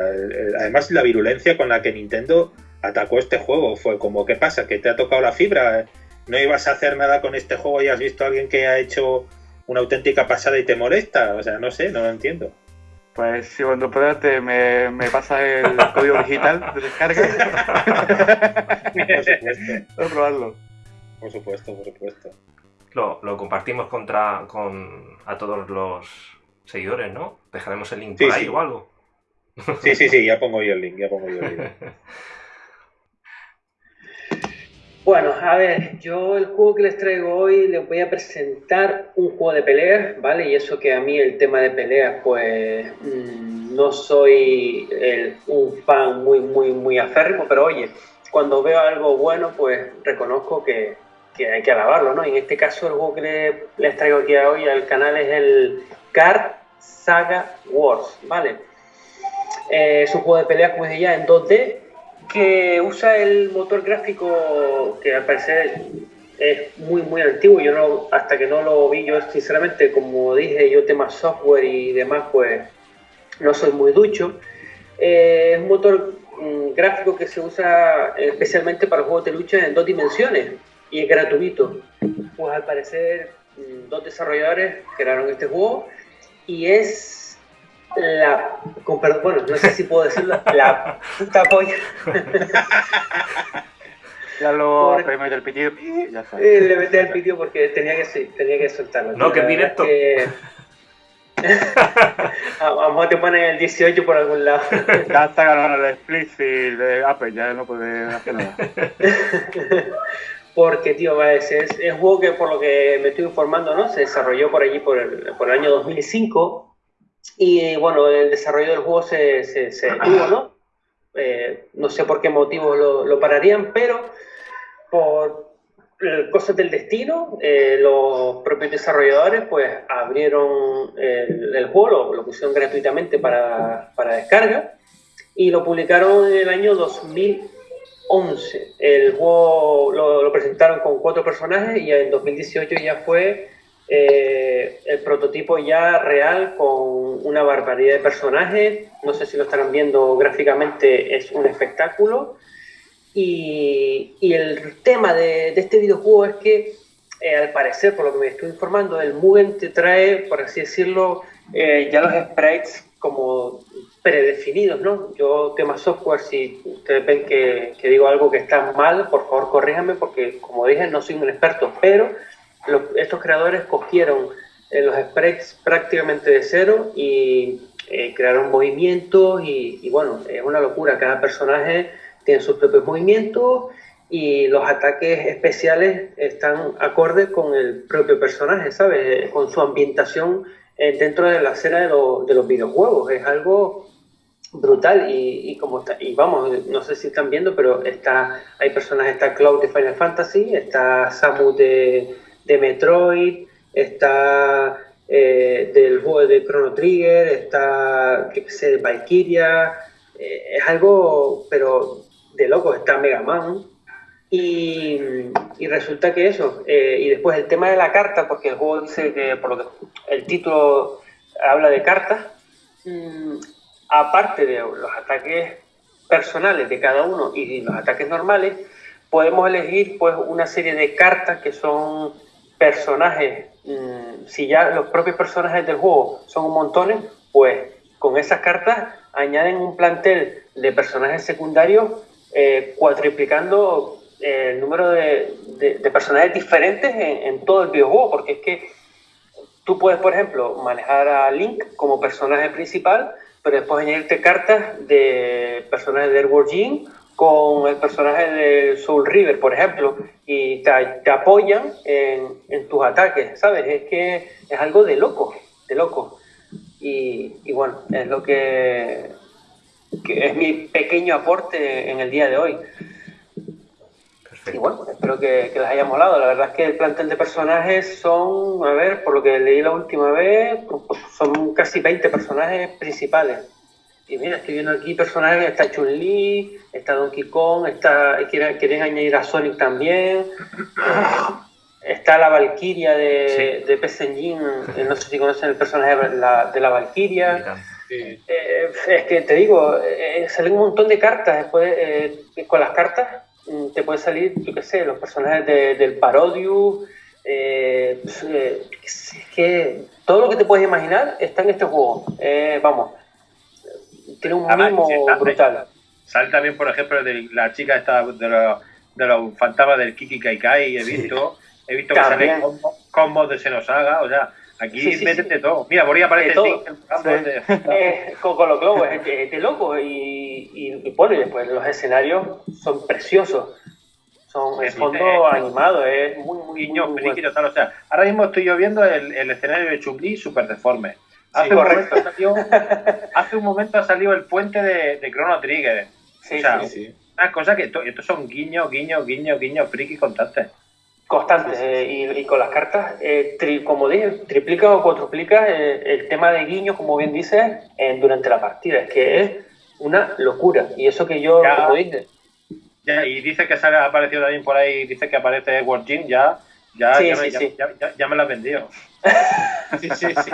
Además, la virulencia con la que Nintendo atacó este juego. Fue como, ¿qué pasa? ¿Que te ha tocado la fibra? ¿No ibas a hacer nada con este juego y has visto a alguien que ha hecho una auténtica pasada y te molesta? O sea, no sé, no lo entiendo. Pues si cuando puedas te me, me pasas el código digital de descarga. por supuesto. probarlo. Por supuesto, por supuesto. Lo, lo, compartimos contra, con, a todos los seguidores, ¿no? Dejaremos el link por ahí o algo. Sí, sí, sí, ya pongo yo el link, ya pongo yo el link. Bueno, a ver, yo el juego que les traigo hoy les voy a presentar un juego de peleas, ¿vale? Y eso que a mí el tema de peleas, pues mm, no soy un fan muy, muy, muy aférrimo, pero oye, cuando veo algo bueno, pues reconozco que, hay que alabarlo, ¿no? En este caso el juego que les, traigo aquí hoy al canal es el Card Saga Wars, ¿vale? Eh, es un juego de peleas, como ya, en 2D que usa el motor gráfico que al parecer es muy muy antiguo. Yo no, hasta que no lo vi, yo sinceramente, como dije, yo tema software y demás, pues no soy muy ducho. Eh, es un motor mm, gráfico que se usa especialmente para juegos de lucha en dos dimensiones y es gratuito. Pues al parecer mm, dos desarrolladores crearon este juego y es la, bueno, no sé si puedo decirlo, la puta polla. Ya lo Por, el pitido, ya eh, le metí el pitido porque tenía que, tenía que soltarlo. No, que es directo. Vamos a te ponen el 18 por algún lado. ya está ganando el explicit de Apple, ya no puede hacer nada. Porque, tío, es, es, un juego que, por lo que me estoy informando, ¿no? Se desarrolló por allí por el, por el año 2005 y bueno, el desarrollo del juego se, se, se detuvo, ¿no? Eh, no sé por qué motivos lo, lo pararían, pero por cosas del destino, eh, los propios desarrolladores pues abrieron el, el juego, lo, pusieron gratuitamente para, para, descarga y lo publicaron en el año 2011. El juego lo, lo presentaron con cuatro personajes y en 2018 ya fue eh, el prototipo ya real con una barbaridad de personajes. No sé si lo estarán viendo gráficamente, es un espectáculo. Y, el tema de, este videojuego es que, eh, al parecer, por lo que me estoy informando, el Mugen te trae, por así decirlo, eh, ya los sprites como predefinidos, ¿no? Yo, tema software, si ustedes ven que, que digo algo que está mal, por favor corríjanme, porque como dije, no soy un experto, pero estos creadores cogieron eh, los sprites prácticamente de cero y eh, crearon movimientos y, bueno, es una locura. Cada personaje tienen sus propios movimientos y los ataques especiales están acordes con el propio personaje, ¿sabes? Con su ambientación eh, dentro de la escena de, los videojuegos. Es algo brutal y, como y vamos, no sé si están viendo, pero está, hay personajes, está Cloud de Final Fantasy, está Samus de, de Metroid, está eh, del juego de Chrono Trigger, está, qué sé, de Valkyria, eh, es algo, pero de loco, está Mega Man. Y, y resulta que eso, eh, y después el tema de la carta, porque el juego dice que, por lo que el título habla de cartas, mm, aparte de los ataques personales de cada uno y los ataques normales, podemos elegir pues una serie de cartas que son personajes Mm, si ya los propios personajes del juego son un montón, pues con esas cartas añaden un plantel de personajes secundarios eh, cuatriplicando eh, el número de, personajes diferentes en, todo el videojuego, porque es que tú puedes, por ejemplo, manejar a Link como personaje principal, pero después añadirte cartas de personajes de Edward Jean con el personaje de Soul River, por ejemplo, y te, apoyan en, tus ataques, ¿sabes? Es que es algo de loco, de loco. Y, bueno, es lo que, es mi pequeño aporte en el día de hoy. Y bueno, espero que, que, les haya molado. La verdad es que el plantel de personajes son, a ver, por lo que leí la última vez, son casi 20 personajes principales. Y mira, estoy viendo aquí personajes, está Chun-Li, está Donkey Kong, está, quieren, añadir a Sonic también. está la Valkyria de, de PS Engine, eh, no sé si conocen el personaje de la, de la Valkyria. Eh, es que te digo, eh, salen un montón de cartas. Después, con las cartas mm, te puede salir, yo qué sé, los personajes del Parodius. Pues, es que todo lo que te puedes imaginar está en este juego. vamos tiene un mimo brutal. Sale también, por ejemplo, de la chica esta de los, de los fantasmas del Kiki Kaikai, he visto, he visto que salen combos, de Senosaga, o sea, aquí sí, métete todo. Mira, por ahí aparece todo. De... Eh, con, los globos, es de, loco. Y, y, bueno, y después los escenarios son preciosos. Son el fondo animado, es muy, muy, Niños, muy, bueno. O sea, ahora mismo estoy yo viendo el, el escenario de Chun-Li súper deforme Hace, un momento salió, hace un momento ha salido el puente de, de Chrono Trigger. Sí, o sea, sí, Una cosa que estos son guiños, guiños, guiños, guiños, friki constantes. Constantes. Eh, y, con las cartas, eh, como dije, triplica o cuatriplica eh, el tema de guiños, como bien dices, durante la partida. Es que es una locura. Y eso que yo, como dije. Ya, y dice que sale, ha aparecido también por ahí, dice que aparece Edward Jean, ya, ya, ya, me, ya, ya, me la has vendido. Sí, sí, sí.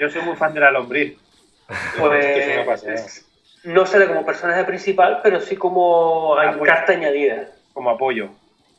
Yo soy muy fan de la lombriz. Pues, no sale como personaje principal, pero sí como hay carta añadida. Como apoyo.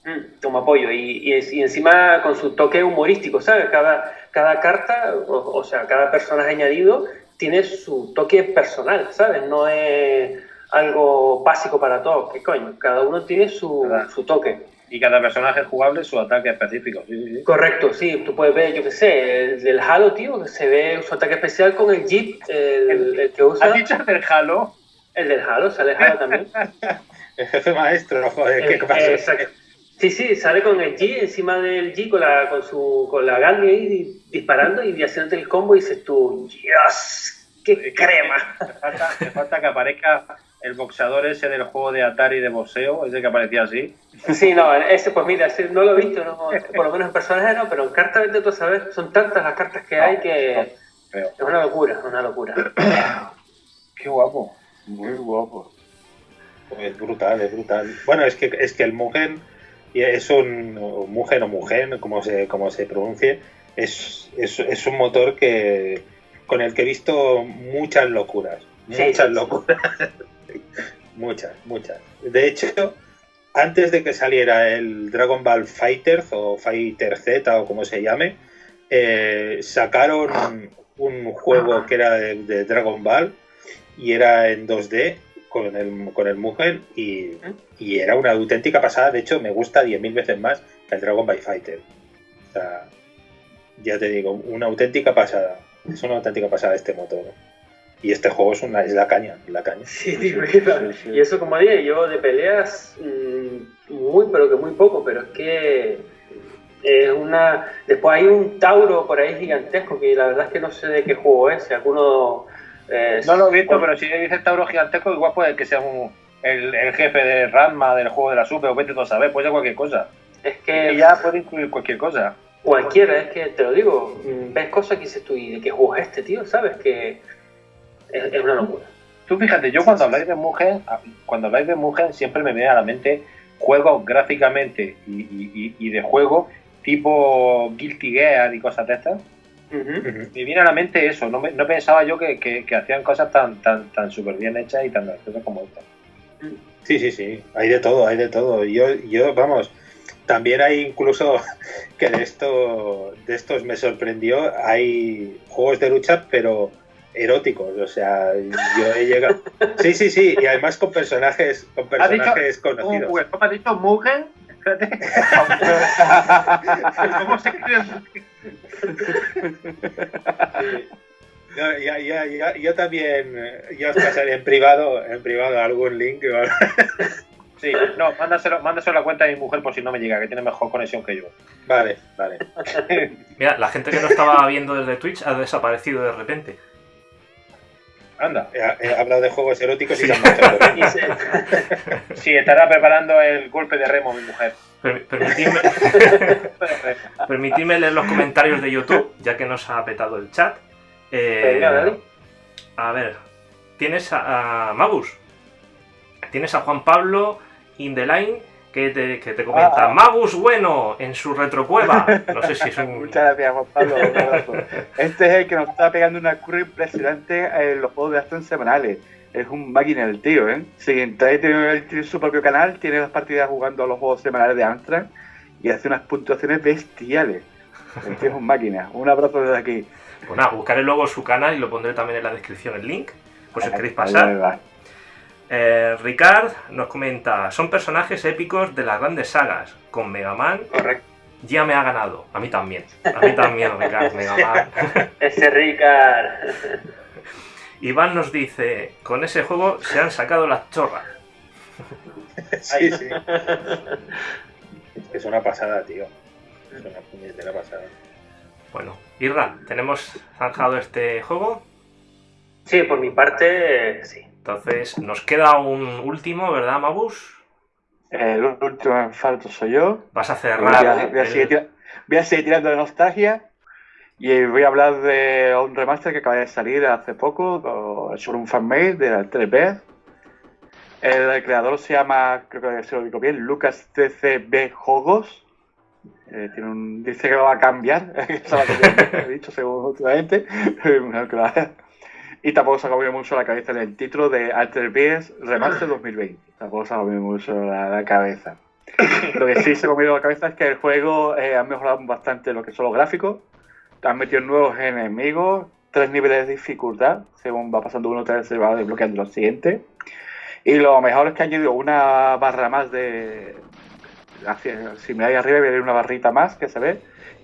Mm, como apoyo. Y, y, encima con su toque humorístico, ¿sabes? Cada, cada carta, o, sea, cada personaje añadido tiene su toque personal, ¿sabes? No es algo básico para todos. ¿Qué coño? Cada uno tiene su, su toque y cada personaje jugable su ataque específico. Correcto, sí. Tú puedes ver, yo qué sé, el del Halo, tío, se ve su ataque especial con el Jeep, el, que usa. ¿Has dicho el del Halo? El del Halo, sale Halo también. el jefe maestro, joder, ¿qué pasa? Exacto. Sí, sí, sale con el G encima del G con la, con su, con la Gandhi ahí disparando y haciéndote el combo y dices tú, ¡Dios! ¡Qué crema! falta, te falta que aparezca el boxeador ese del juego de Atari de boxeo, ese que aparecía así. Sí, no, ese pues mira, no lo he visto, por lo menos en personajes no, pero en cartas de todo saber, son tantas las cartas que hay que es una locura, una locura. Qué guapo, muy guapo. Es brutal, es brutal. Bueno, es que es que el Mugen es un Mugen o Mugen, como se como se pronuncie, es, es, es un motor que con el que he visto muchas locuras, muchas locuras. Muchas, muchas. De hecho, antes de que saliera el Dragon Ball Fighter o Fighter Z o como se llame, eh, sacaron un juego que era de, Dragon Ball y era en 2D con el, con el Mugen y, era una auténtica pasada. De hecho, me gusta 10.000 veces más que el Dragon Ball Fighter. O sea, ya te digo, una auténtica pasada. Es una auténtica pasada este motor. Y este juego es, una, es la caña, la caña. Sí, y eso como dije, yo de peleas mm, muy, pero que muy poco, pero es que es una... Después hay un Tauro por ahí gigantesco que la verdad es que no sé de qué juego es, si alguno... Eh, no lo he visto, pero si dices Tauro gigantesco igual puede que sea un, el, jefe de Ranma del juego de la Super o vete todo a saber, puede ser cualquier cosa. Es que... ya puede incluir cualquier cosa. Cualquiera, es que te lo digo, mm, ves cosas que dices tú, ¿y de qué juego es este, tío? ¿Sabes? Que es, una locura. Tú fíjate, yo cuando habláis de Mugen, cuando habláis de Mugen siempre me viene a la mente juegos gráficamente y, de juego tipo Guilty Gear y cosas de estas. Me viene a la mente eso, no, no pensaba yo que, hacían cosas tan tan tan súper bien hechas y tan graciosas como estas. Sí, sí, sí, hay de todo, hay de todo. Yo, yo, vamos, también hay incluso que de esto, de estos me sorprendió, hay juegos de lucha, pero eróticos, o sea, yo he llegado... Sí, sí, sí, y además con personajes, con personajes conocidos. ¿Cómo has dicho? ¿Mugen? ¿Cómo se escribe no, ya, ya, ya, yo también, ya os pasaré en privado, en privado algún link. Sí, no, mándaselo, mándaselo a la cuenta de mi mujer por si no me llega, que tiene mejor conexión que yo. Vale, vale. Mira, la gente que no estaba viendo desde Twitch ha desaparecido de repente. Anda. He, hablado de juegos eróticos y se han Sí, estará preparando el golpe de remo mi mujer. permitidme, leer los comentarios de YouTube, ya que nos ha petado el chat. Eh, a ver, tienes a, a, Mabus, tienes a Juan Pablo Indeline que te, que te comenta, ah. Magus bueno en su retrocueva. No sé si es un... Muchas gracias, Juan Pablo. este es el que nos está pegando una curva impresionante en los juegos de acción semanales. Es un máquina el tío, ¿eh? Si entra tiene su propio canal, tiene las partidas jugando a los juegos semanales de Amstrad y hace unas puntuaciones bestiales. El tío es un máquina. Un abrazo desde aquí. Pues nada, buscaré luego su canal y lo pondré también en la descripción el link, por si os queréis pasar. Eh, Ricard nos comenta, son personajes épicos de las grandes sagas, con Mega Man. Correcto. Ya me ha ganado, a mí también. A mí también, Ricard, Mega Man. Ese Ricard. Iván nos dice, con ese juego se han sacado las chorras. sí, sí. Es una pasada, tío. Es una puñetera pasada. Bueno, Irra, ¿tenemos zanjado este juego? Sí, por mi parte, sí. Entonces, nos queda un último, ¿verdad, Mabus? El último en falto soy yo. Vas a cerrar. Voy a, seguir, tirando de nostalgia. Y voy a hablar de un remaster que acaba de salir hace poco, sobre un fanmade de la 3 El creador se llama, creo que se lo digo bien, Lucas TCB Jogos. Eh, tiene un, dice que lo va a cambiar, he dicho según últimamente. Y tampoco se ha comido mucho la cabeza en el título de Alter Beast Remaster 2020. Tampoco se ha comido mucho la, cabeza. Lo que sí se ha comido la cabeza es que el juego eh, ha mejorado bastante lo que son los gráficos. Han metido nuevos enemigos, tres niveles de dificultad. Según va pasando uno, tres se va desbloqueando los siguientes. Y lo mejor es que ha añadido una barra más de. Si me ahí arriba, voy a ver una barrita más que se ve.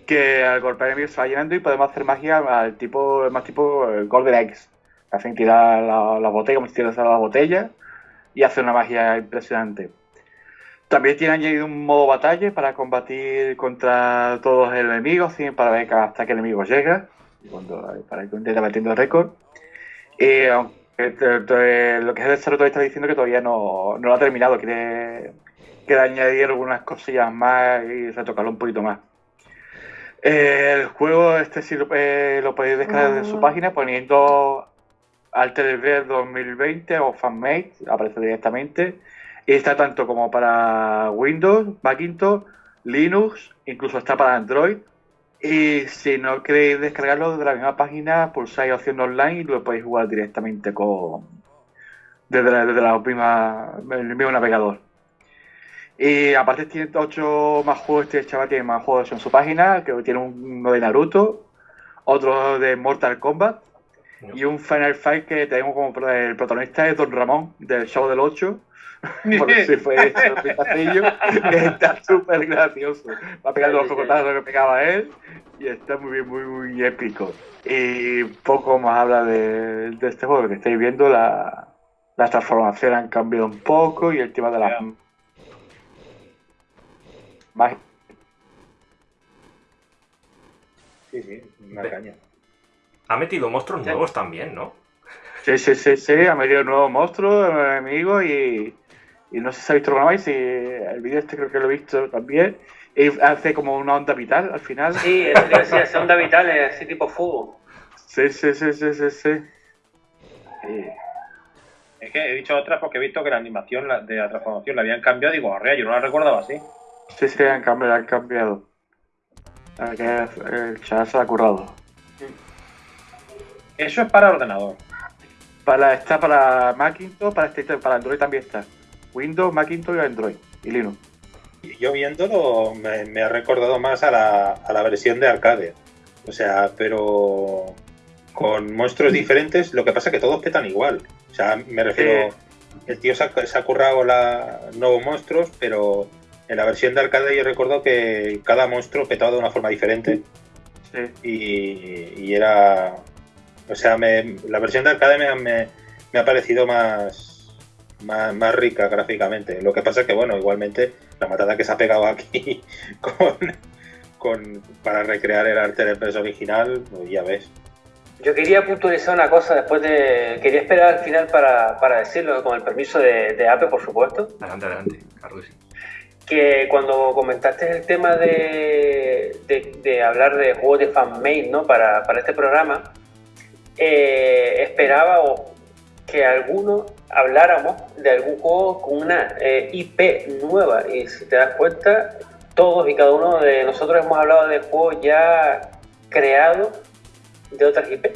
Que al golpear enemigos se va llenando y podemos hacer magia al tipo, más tipo eh, Golden Eggs hacen tirar la, botella como si tiras a la botella y hace una magia impresionante. También tiene añadido un modo batalla para combatir contra todos los enemigos, para ver hasta qué enemigo llega, para que intente batiendo el récord. Y aunque lo que es el desarrollo está diciendo que todavía no, lo ha terminado, quiere, quiere añadir algunas cosillas más y retocarlo un poquito más. el juego este sí lo, eh, lo podéis descargar de su ah. página poniendo Alter 2020 o FanMate, aparece directamente. Y está tanto como para Windows, Macintosh, Linux, incluso está para Android. Y si no queréis descargarlo desde la misma página, pulsáis opción online y lo podéis jugar directamente con desde la, desde la misma, el mismo navegador. Y aparte tiene 8 más juegos, este chaval tiene más juegos en su página, que tiene uno de Naruto, otro de Mortal Kombat, Y un Final Fight que tenemos como el protagonista es Don Ramón, del show del 8. Por si fue hecho que está súper gracioso. Va pegar los cocotazos que pegaba él y está muy bien, muy, muy épico. Y poco más habla de, de este juego que estáis viendo, la, las transformaciones han cambiado un poco y el tema de las más Sí, sí, una caña. Ha metido monstruos nuevos también, ¿no? Sí, sí, sí, sí, ha metido nuevos monstruos, enemigos y, y no sé si ha visto alguna vez, si el vídeo este creo que lo he visto también. Y hace como una onda vital al final. Sí, es, es onda vital, es así tipo fuego. Sí, sí, sí, sí, sí, sí. Es que he dicho otras porque he visto que la animación de la transformación la habían cambiado y digo, arrea, yo no la recordaba así. Sí, sí, han cambiado, han cambiado. El chat se ha currado. Eso es para ordenador. Para, está para Macintosh, para, este, para Android también está. Windows, Macintosh y Android. Y Linux. Yo viéndolo me, ha recordado más a la, a la versión de arcade. O sea, pero con monstruos diferentes, lo que pasa es que todos petan igual. O sea, me refiero, el tío se ha, currado la, nuevos monstruos, pero en la versión de arcade yo recuerdo que cada monstruo petaba de una forma diferente. Y, era. O sea, la versión de arcade me, me, ha parecido más, más, más, rica gráficamente. Lo que pasa es que, bueno, igualmente la matada que se ha pegado aquí con, con para recrear el arte del peso original, pues ya ves. Yo quería puntualizar una cosa después de. Quería esperar al final para, para decirlo, con el permiso de, de, APE, por supuesto. Adelante, adelante, Carlos. Que cuando comentaste el tema de, de, hablar de juegos de fanmade ¿no? para, para este programa, eh, esperaba que alguno habláramos de algún juego con una eh, IP nueva. Y si te das cuenta, todos y cada uno de nosotros hemos hablado de juegos ya creados de otras IP.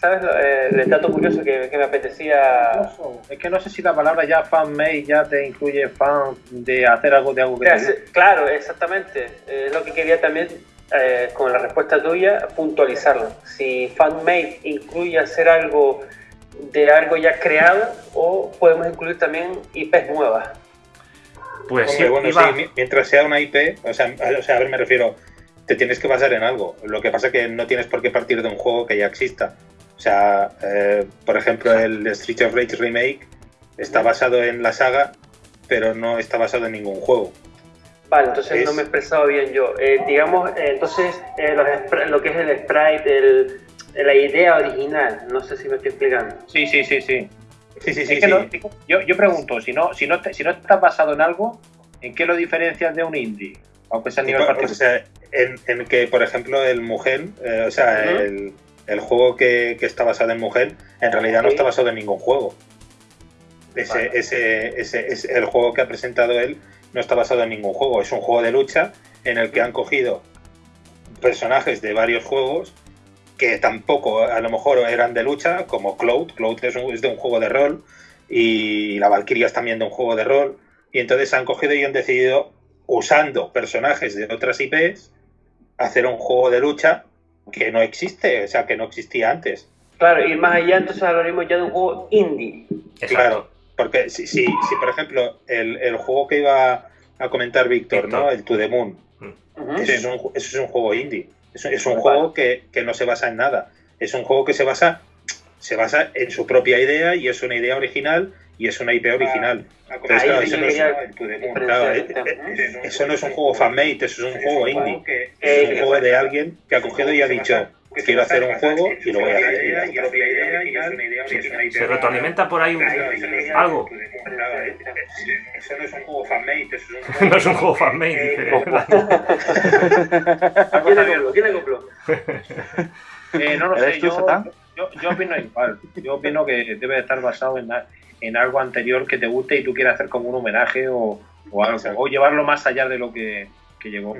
¿Sabes? Eh, el dato curioso que, me apetecía. Es que no sé si la palabra ya fan-made ya te incluye fan de hacer algo de algo que Claro, exactamente. Es lo que quería también, eh, con la respuesta tuya, puntualizarlo. Si fan-made incluye hacer algo de algo ya creado o podemos incluir también IPs nuevas. Pues sí, bueno, sí, mientras sea una IP, o sea, o sea, a ver, me refiero, te tienes que basar en algo. Lo que pasa es que no tienes por qué partir de un juego que ya exista. O sea, eh, por ejemplo, el Street of Rage Remake está basado en la saga, pero no está basado en ningún juego. Vale, entonces no me he expresado bien yo. Eh, digamos, eh, entonces, lo que es el sprite, la idea original, no sé si me estoy explicando. Sí, sí, sí, sí. Sí, sí, sí, yo, yo, pregunto, si no, si, no si no estás basado en algo, ¿en qué lo diferencias de un indie? Aunque sea a nivel particular en, que, por ejemplo, el Mugen, eh, o sea, el, juego que, está basado en Mugen, en realidad no está basado en ningún juego. Ese, ese, ese, el juego que ha presentado él no está basado en ningún juego. Es un juego de lucha en el que han cogido personajes de varios juegos que tampoco a lo mejor eran de lucha, como Cloud. Cloud es, es de un juego de rol y la Valkyria es también de un juego de rol. Y entonces han cogido y han decidido, usando personajes de otras IPs, hacer un juego de lucha que no existe, o sea, que no existía antes. Claro, y más allá entonces hablaremos ya de un juego indie. Claro, porque si, si, si por ejemplo, el, el, juego que iba a comentar Víctor, ¿no? El To The Moon, mm. eso, es un, eso, es un, juego indie. Es, es un juego que, que, no se basa en nada. Es un juego que se basa, se basa en su propia idea y es una idea original y es una IP original. eso, no es, un juego fanmade, eso es un juego indie. Es un juego de alguien que ha cogido y ha dicho, quiero hacer un juego y lo voy a hacer. Se retroalimenta por ahí algo. Eso no es un juego fanmade, eso es un juego... no es un juego fanmade, dice. ¿Quién le compró? ¿Quién le compró? Eh, no lo sé, yo, yo, yo opino igual. Yo opino que debe estar basado en, en algo anterior que te guste y tú quieras hacer como un homenaje o, o algo, o llevarlo más allá de lo que, que llegó.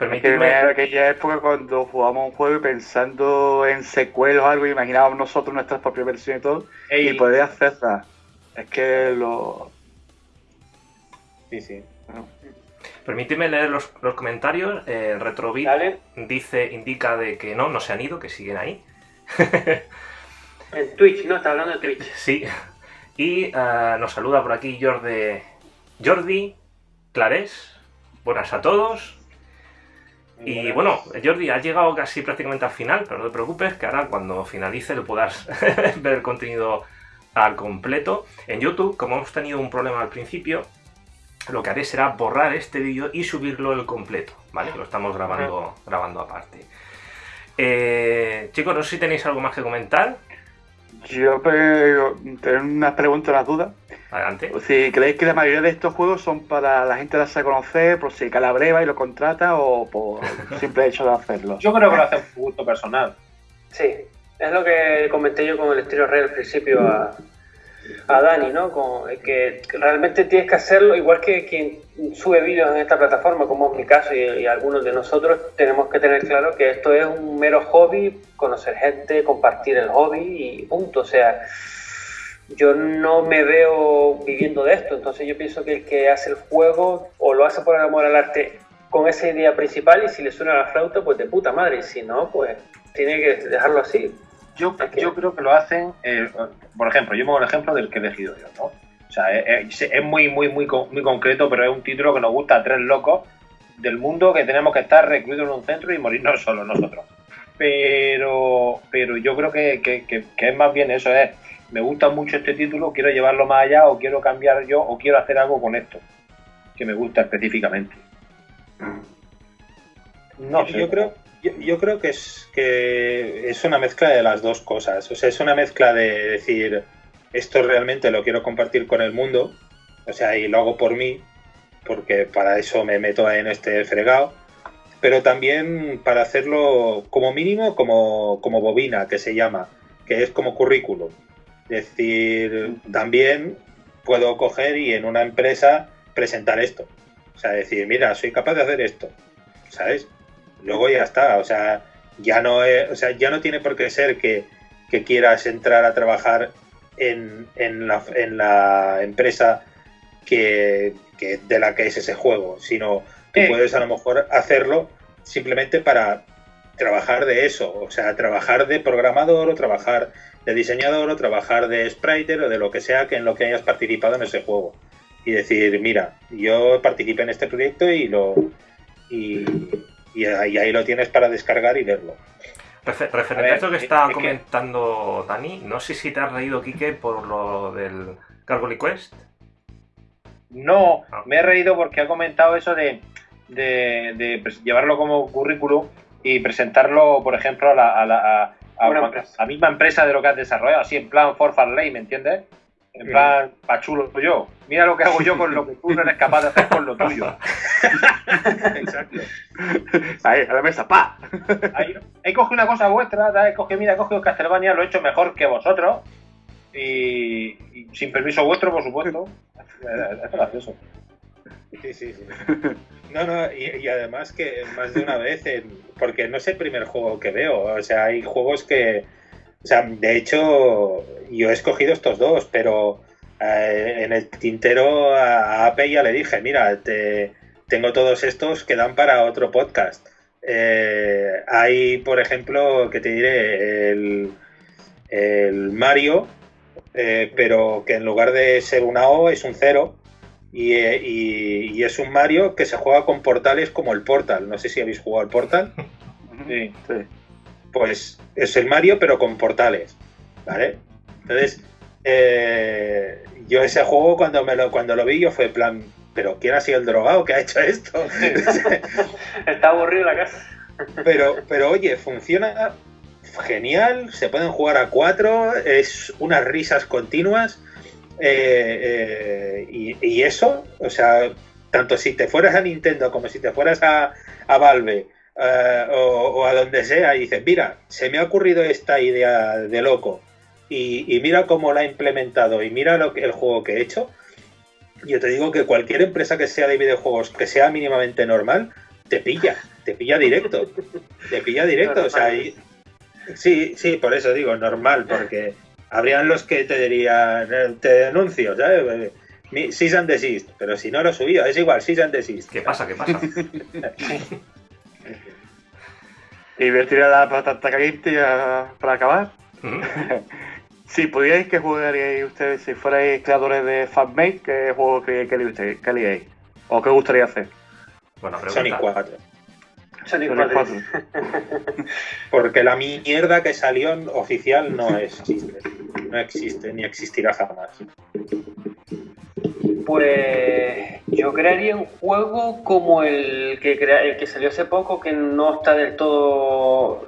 Permíteme. aquella época cuando jugábamos un juego y pensando en secuelas o algo, imaginábamos nosotros nuestras propias versiones y todo, y poder hacerlas. Es que lo. Sí, sí. Permíteme leer los, los comentarios. Eh, Retrovit dice, indica de que no, no se han ido, que siguen ahí. en Twitch, ¿no? Está hablando de Twitch. Sí. Y ah, nos saluda por aquí Jordi, Jordi Clarés. Buenas a todos. Y bueno, Jordi, has llegado casi prácticamente al final, pero no te preocupes, que ahora cuando finalice lo podrás ver el contenido al completo. En YouTube, como hemos tenido un problema al principio, lo que haré será borrar este vídeo y subirlo el completo, ¿vale? Lo estamos grabando, grabando aparte. Eh, chicos, no sé si tenéis algo más que comentar. Yo tengo unas preguntas, unas dudas. Adelante. Si creéis que la mayoría de estos juegos son para la gente darse a conocer, por si calabreva y lo contrata o por simple hecho de hacerlo. Yo creo que lo hace un gusto personal. Sí, es lo que comenté yo con el estilo real al principio a, a Dani, ¿no? Con, que realmente tienes que hacerlo, igual que quien sube vídeos en esta plataforma, como es mi caso y, algunos de nosotros, tenemos que tener claro que esto es un mero hobby, conocer gente, compartir el hobby y punto. O sea, yo no me veo viviendo de esto, entonces yo pienso que el que hace el juego o lo hace por el amor al arte con esa idea principal y si le suena la flauta, pues de puta madre, y si no, pues tiene que dejarlo así. Yo, yo creo que lo hacen, eh, por ejemplo, yo pongo el ejemplo del que he elegido yo, ¿no? O sea, es, es, muy, muy, muy, muy concreto, pero es un título que nos gusta a tres locos del mundo que tenemos que estar recluidos en un centro y morirnos solos nosotros. Pero, pero yo creo que, que, que, es más bien eso, es, me gusta mucho este título, quiero llevarlo más allá o quiero cambiar yo o quiero hacer algo con esto, que me gusta específicamente. No, yo, yo creo, yo, creo que es, que es una mezcla de las dos cosas. O sea, es una mezcla de decir, esto realmente lo quiero compartir con el mundo, o sea, y lo hago por mí, porque para eso me meto en este fregado, pero también para hacerlo como mínimo como, como bobina, que se llama, que es como currículum. Es decir, también puedo coger y en una empresa presentar esto. O sea, decir, mira, soy capaz de hacer esto. ¿Sabes? luego ya está, o sea, ya no, o sea, ya no tiene por qué ser que, quieras entrar a trabajar en, en, la, en la, empresa que, de la que es ese juego, sino que puedes a lo mejor hacerlo simplemente para trabajar de eso, o sea, trabajar de programador o trabajar de diseñador o trabajar de spriter o de lo que sea que en lo que hayas participado en ese juego y decir, mira, yo participé en este proyecto y lo y, y ahí, lo tienes para descargar y verlo. referente a, esto que está comentando Dani, no sé si te has reído, Quique, por lo del Cargo Quest. No, ah. me he reído porque ha comentado eso de, de, llevarlo como currículum y presentarlo, por ejemplo, a la, a la, a, misma empresa de lo que has desarrollado, así en plan for Ley, ¿me entiendes? En plan, pachulo yo. Mira lo que hago yo con lo que tú no eres capaz de hacer con lo tuyo. Exacto. Ahí, a la mesa, pa. Ahí, coge una cosa vuestra, ¿sabes? coge, mira, coge Castlevania, lo he hecho mejor que vosotros. Y, sin permiso vuestro, por supuesto. Es gracioso. Sí, sí. No, no, y, además que más de una vez, porque no es el primer juego que veo, o sea, hay juegos que, o sea, de hecho, yo he escogido estos dos, pero eh, en el tintero a Ape ya le dije, mira, te, tengo todos estos que dan para otro podcast. Eh, hay, por ejemplo, que te diré, el, Mario, eh, pero que en lugar de ser una O es un cero. Y, y, es un Mario que se juega con portales como el Portal. No sé si habéis jugado al Portal. Sí, sí pues es el Mario, pero con portales. ¿Vale? Entonces, eh, yo ese juego cuando me lo, cuando lo vi, yo fue en plan, pero ¿quién ha sido el drogado que ha hecho esto? Está aburrido la casa. pero, pero oye, funciona genial, se pueden jugar a cuatro, es unas risas continuas. Eh, eh, y, eso, o sea, tanto si te fueras a Nintendo como si te fueras a, a Valve eh, o, a donde sea y dices, mira, se me ha ocurrido esta idea de loco y, mira cómo la he implementado y mira lo que, el juego que he hecho, yo te digo que cualquier empresa que sea de videojuegos que sea mínimamente normal, te pilla, te pilla directo, te pilla directo, o sea, sí, sí, por eso digo normal, porque habrían los que te dirían, eh, te denuncio, ¿sabes? Cease and desist, pero si no lo he subido, es igual, cease and desist. ¿Qué pasa? ¿Qué pasa? Y voy a tirar la patata caliente para acabar. si pudierais, ¿qué jugaríais ustedes si fuerais creadores de fanmade? ¿Qué juego queríais? ¿O qué gustaría hacer? Bueno, Sonic 4. Sonic 4. Porque la mierda que salió oficial no existe. No existe, ni existirá jamás. Pues yo crearía un juego como el que, el que salió hace poco, que no está del todo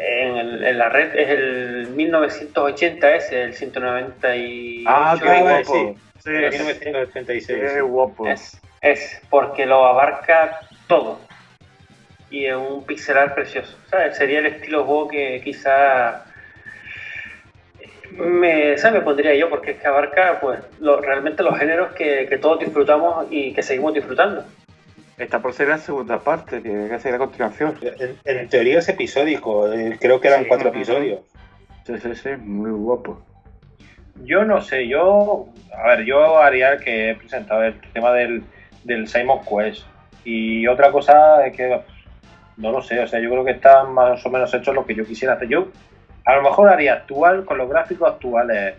en, la red, es el 1980 ese, el 198. Ah, qué guapo. Sí, sí, 1986. Qué guapo. Es, es porque lo abarca todo. Y es un pixelar precioso. Sería el estilo juego que quizá me, me pondría yo, porque es que abarca pues realmente los géneros que, todos disfrutamos y que seguimos disfrutando. Esta por ser la segunda parte, tiene que ser a continuación. En, teoría es episódico, eh, creo que eran cuatro episodios. Sí, sí, sí, muy guapo. Yo no sé, yo. A ver, yo haría que he presentado el tema del, del Simon Quest. Y otra cosa es que. No lo sé, o sea, yo creo que está más o menos hecho lo que yo quisiera hacer. Yo a lo mejor haría actual con los gráficos actuales.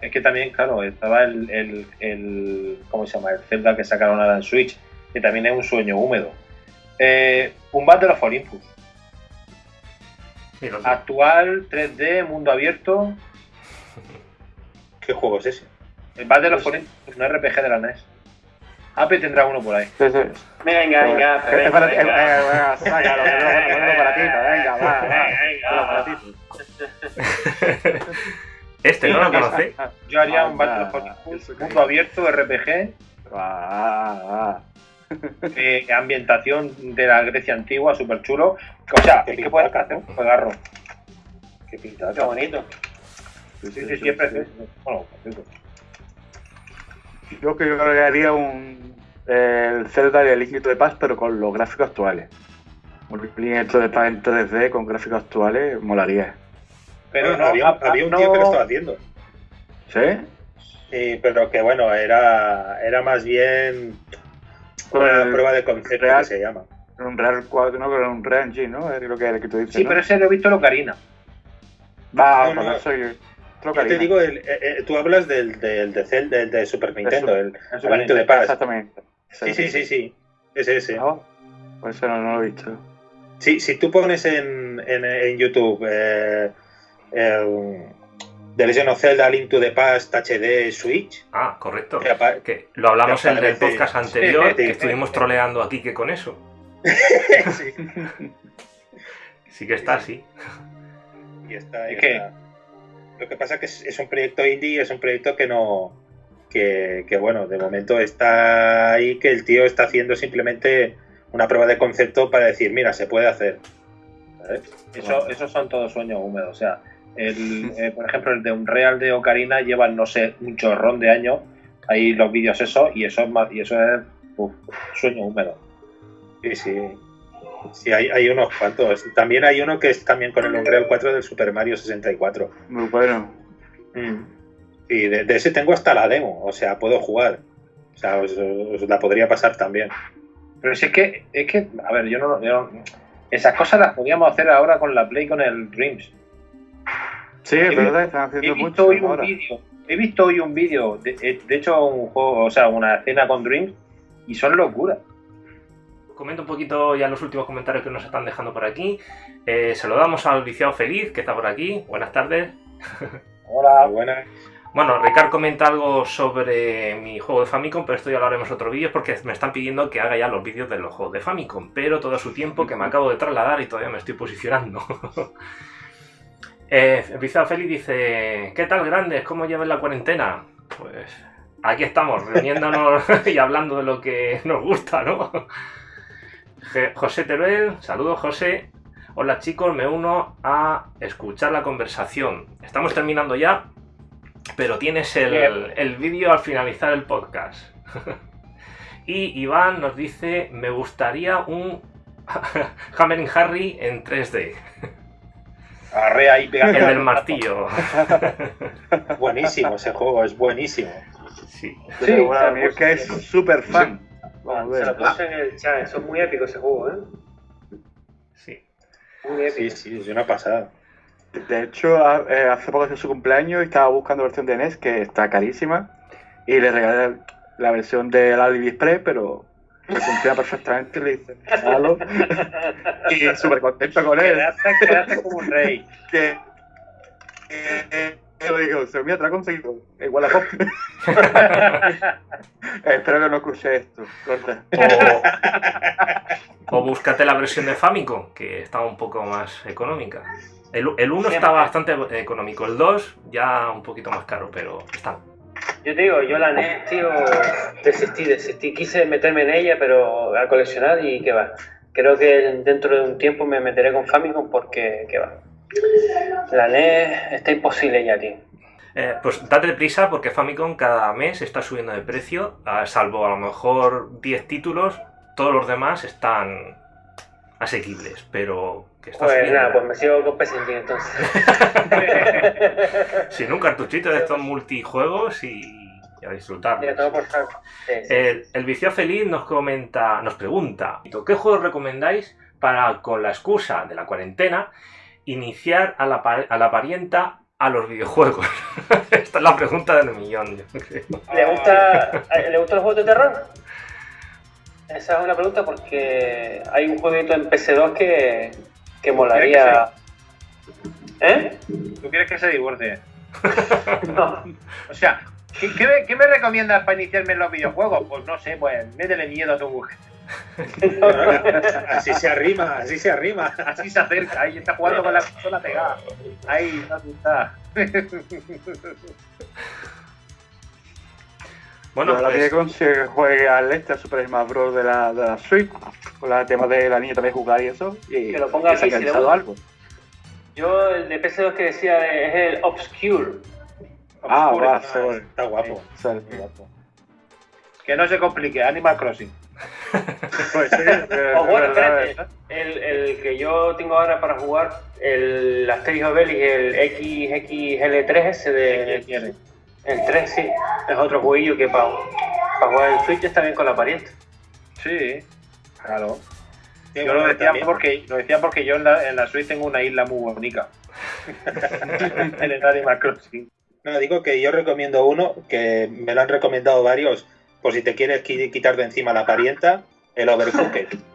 Es que también, claro, estaba el, el, el ¿cómo se llama? El Zelda que sacaron ahora en Switch, que también es un sueño húmedo. Eh, un Battle of Olympus. Actual, 3D, mundo abierto. ¿Qué juego es ese? El Battle of Olympus, un RPG de la NES. Ape tendrá uno por ahí. Sí, sí. Venga, venga, venga. Para ti, venga, para ti, venga, va, va. Venga, Este no lo conoce. Yo haría un Battle of mundo abierto, RPG. Eh, ambientación de la Grecia antigua, súper chulo. O sea, ¿qué puedes hacer? Un juegarro. Qué pintado. Qué bonito. Sí, sí, sí, siempre. Bueno, yo creo que haría un el Zelda de Link de Paz, pero con los gráficos actuales. Un Link de Paz en 3D con gráficos actuales molaría. Pero no, había, había, un tío que lo estaba haciendo. ¿Sí? Sí, pero que bueno, era, era más bien una prueba de concepto que se llama. Un Real 4, no, pero un Real G, ¿no? Es lo que, el que tú dices. Sí, pero ese lo he visto en Ocarina. Va, no, no, soy. Yo te digo, el, eh, eh, tú hablas del, del, de, del de Super Nintendo, el, el de Paz. Exactamente. Sí, sí, sí, sí. Es ese. No, pues eso no, lo he visto. Sí, si tú pones en, en, en YouTube eh, eh, The Legend of Zelda Link to the Past HD Switch. Ah, correcto. Que lo hablamos en el podcast anterior, que estuvimos troleando aquí que con eso. sí. sí que está así. Y está, y está. Lo que pasa es que es, un proyecto indie, es un proyecto que no. Que, bueno, de momento está ahí, que el tío está haciendo simplemente una prueba de concepto para decir, mira, se puede hacer. Eso, esos son todos sueños húmedos. O sea, el, eh, por ejemplo, el de un Real de Ocarina lleva, no sé, un chorrón de años. Ahí los vídeos eso, y eso es más, y eso es sueño húmedo. Sí, sí. Sí, hay, hay, unos cuantos. También hay uno que es también con el Unreal 4 del Super Mario 64. Muy bueno. Mm. Y de, ese tengo hasta la demo, o sea, puedo jugar. O sea, os, la podría pasar también. Pero si es que, es que, a ver, yo no, Esas cosas las podíamos hacer ahora con la Play, con el Dreams. Sí, es verdad, están haciendo he visto hoy un vídeo. He visto hoy un vídeo, de, de hecho, un juego, o sea, una escena con Dreams, y son locuras comento un poquito ya los últimos comentarios que nos están dejando por aquí. Eh, saludamos al viciado feliz que está por aquí. Buenas tardes. Hola, buenas. Bueno, Ricard comenta algo sobre mi juego de Famicom, pero esto ya lo haremos otro vídeo porque me están pidiendo que haga ya los vídeos de los juegos de Famicom, pero todo su tiempo que me acabo de trasladar y todavía me estoy posicionando. eh, Viciado Feliz dice, ¿qué tal grandes? ¿Cómo llevan la cuarentena? Pues aquí estamos, reuniéndonos y hablando de lo que nos gusta, ¿no? José Teruel, saludos José. Hola chicos, me uno a escuchar la conversación. Estamos terminando ya, pero tienes el, vídeo al finalizar el podcast. y Iván nos dice, me gustaría un Hammering Harry en 3D. Arre ahí El del martillo. buenísimo ese juego, es buenísimo. Sí, sí es que es súper fan. Vamos a ver. Se lo puse en el chat, son muy épicos ese juego, ¿eh? Sí. Sí, sí, es una pasada. De hecho, eh, hace poco de su cumpleaños y estaba buscando la versión de NES que está carísima y le regalé la versión de la Express, pero me funciona perfectamente, le dice, malo y súper contento con él. Quedaste, como un rey. Que, que, que, digo, se me ha conseguido, igual a pop. Espero que no escuche esto. O, o búscate la versión de Famicom, que estaba un poco más económica. El, el 1 está bastante económico, el 2 ya un poquito más caro, pero están. Yo te digo, yo la NES, tío, desistí, desistí. Quise meterme en ella, pero a coleccionar y qué va. Creo que dentro de un tiempo me meteré con Famicom porque qué va. La NES está imposible ya, tío. Eh, pues date prisa porque Famicom cada mes está subiendo de precio, salvo a lo mejor 10 títulos, todos los demás están asequibles, pero que Pues nada, pues me sigo con PS entonces. Sin un cartuchito de estos multijuegos y, a disfrutar. el, el vicio feliz nos comenta, nos pregunta, ¿qué juegos recomendáis para con la excusa de la cuarentena iniciar a la, a la parienta a los videojuegos? Esta es la pregunta del millón. ¿Le gusta, ¿Le gustan los juegos de terror? Esa es una pregunta porque hay un jueguito en PC2 que, que molaría. ¿Eh? ¿Tú quieres que se divorcie? no. O sea, ¿qué, me, recomiendas para iniciarme en los videojuegos? Pues no sé, pues métele miedo a tu mujer. así se arrima, así se arrima. Así se acerca, ahí está jugando con la consola pegada. Ahí, está. Bueno, la pues... que se juegue al este, Super Smash Bros. de la, de la Switch, con el tema de la niña también jugar y eso, y que lo ponga aquí, si algo. Yo, el de PS2 que decía es el Obscure. Ah, va, está guapo. Que no se complique, Animal Crossing. Pues, o bueno, espérate, el, el, que yo tengo ahora para jugar, el Asterix Obelix, el XXL3 ese de... El 3 sí, es otro jueguillo que para, jugar en Switch está bien con la pariente. Sí, claro. yo lo decía, porque, lo decía porque yo en la, en la Switch tengo una isla muy bonita. en el Animal Crossing. No, digo que yo recomiendo uno, que me lo han recomendado varios, por si te quieres quitar de encima la parienta, el Overcooked.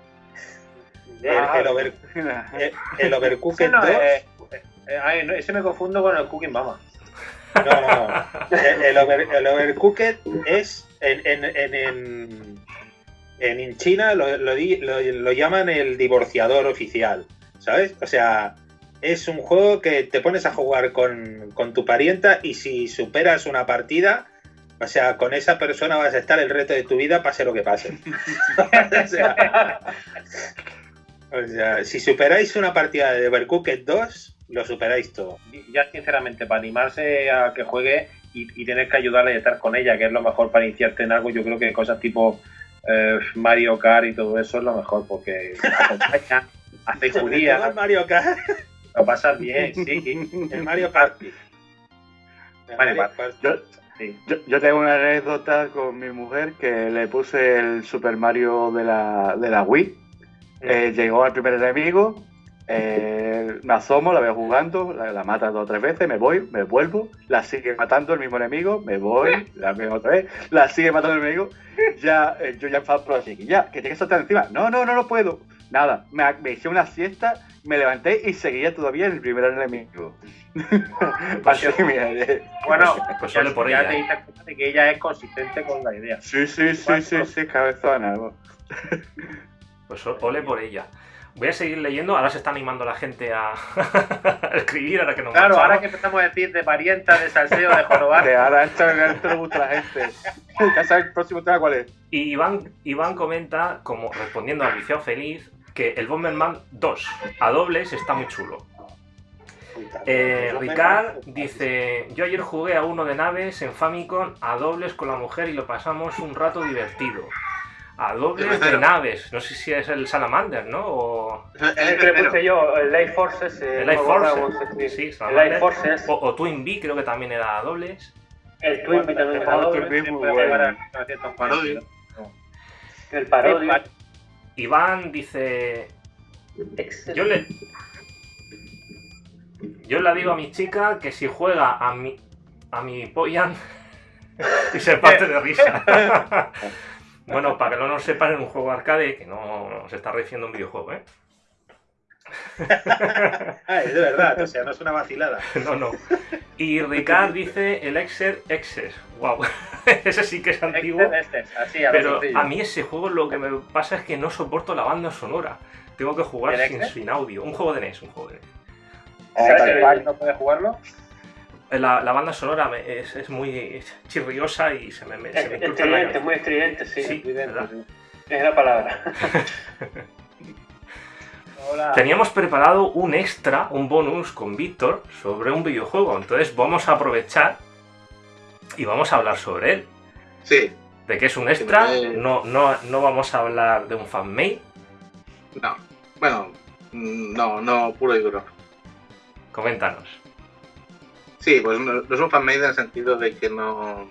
el, el, over, el, Overcooked 2. Eh, eh, ese me confundo con el Cooking Mama. No, no, no. El, el overcooked es en, en, en, en China lo, lo, lo, llaman el divorciador oficial, ¿sabes? O sea, es un juego que te pones a jugar con, con tu parienta y si superas una partida, o sea, con esa persona vas a estar el reto de tu vida, pase lo que pase. o, sea, o sea, si superáis una partida de Overcooked 2, lo superáis todo. Ya sinceramente, para animarse a que juegue y, y tener que ayudarle a estar con ella, que es lo mejor para iniciarte en algo, yo creo que cosas tipo eh, Mario Kart y todo eso es lo mejor, porque acompaña, hace judía. Mario Kart. Lo pasas bien, sí. El Mario Kart. Yo, yo, tengo una anécdota con mi mujer que le puse el Super Mario de la, de la Wii. Eh, llegó al primer enemigo, eh, me asomo, la veo jugando, la, mata dos o tres veces, me voy, me vuelvo, la sigue matando el mismo enemigo, me voy, la veo otra vez, la sigue matando el enemigo, ya, eh, yo ya enfado así, ya, que tiene que saltar encima, no, no, no lo puedo, nada, me, me hice una siesta, me levanté y seguía todavía el primer enemigo. Pues bueno, pues ya, por ya ella. te diste cuenta de que ella es consistente con la idea. Sí, sí, sí, sí, sí, cabezona. pues ole por ella. Voy a seguir leyendo, ahora se está animando la gente a, escribir, ahora que nos Claro, ahora que empezamos a decir de parienta, de salseo, de jorobar. ahora esto, esto le gusta a la gente. Ya sabes el próximo tema cuál es. Y Iván, Iván comenta, como respondiendo al viciado feliz, que el Bomberman 2 a dobles está muy chulo. Eh, Ricard dice: Yo ayer jugué a uno de naves en Famicom a dobles con la mujer y lo pasamos un rato divertido a dobles de naves. No sé si es el Salamander, ¿no? O... El que puse yo, el Life Forces. el Life Forces. Sí, el Life Forces. O, Twin B creo que también era a dobles. El Twin B también era a dobles. El parodio. Iván dice... Yo le, Yo le digo a mi chica que si juega a mi, a mi Poyan y se parte de risa. bueno, para que no nos sepan, en un juego arcade que no se está refiriendo un videojuego, ¿eh? ah, es de verdad, o sea, no es una vacilada. no, no. Y Ricard dice el Exer Exer. Wow. ese sí que es antiguo. Así, a pero a mí ese juego lo que me pasa es que no soporto la banda sonora. Tengo que jugar sin, sin, audio. Un juego de NES, un juego de NES. ¿Sabes no puede jugarlo? La, la, banda sonora es, es, muy chirriosa y se me, me, se me estridente, muy estridente, sí. sí Es la palabra. Teníamos preparado un extra, un bonus con Víctor sobre un videojuego, entonces vamos a aprovechar y vamos a hablar sobre él. Sí. De que es un extra, no, no, no vamos a hablar de un fanmade. No, bueno, no, no, puro y duro. Coméntanos. Sí, pues no, es un fanmade en el sentido de que no,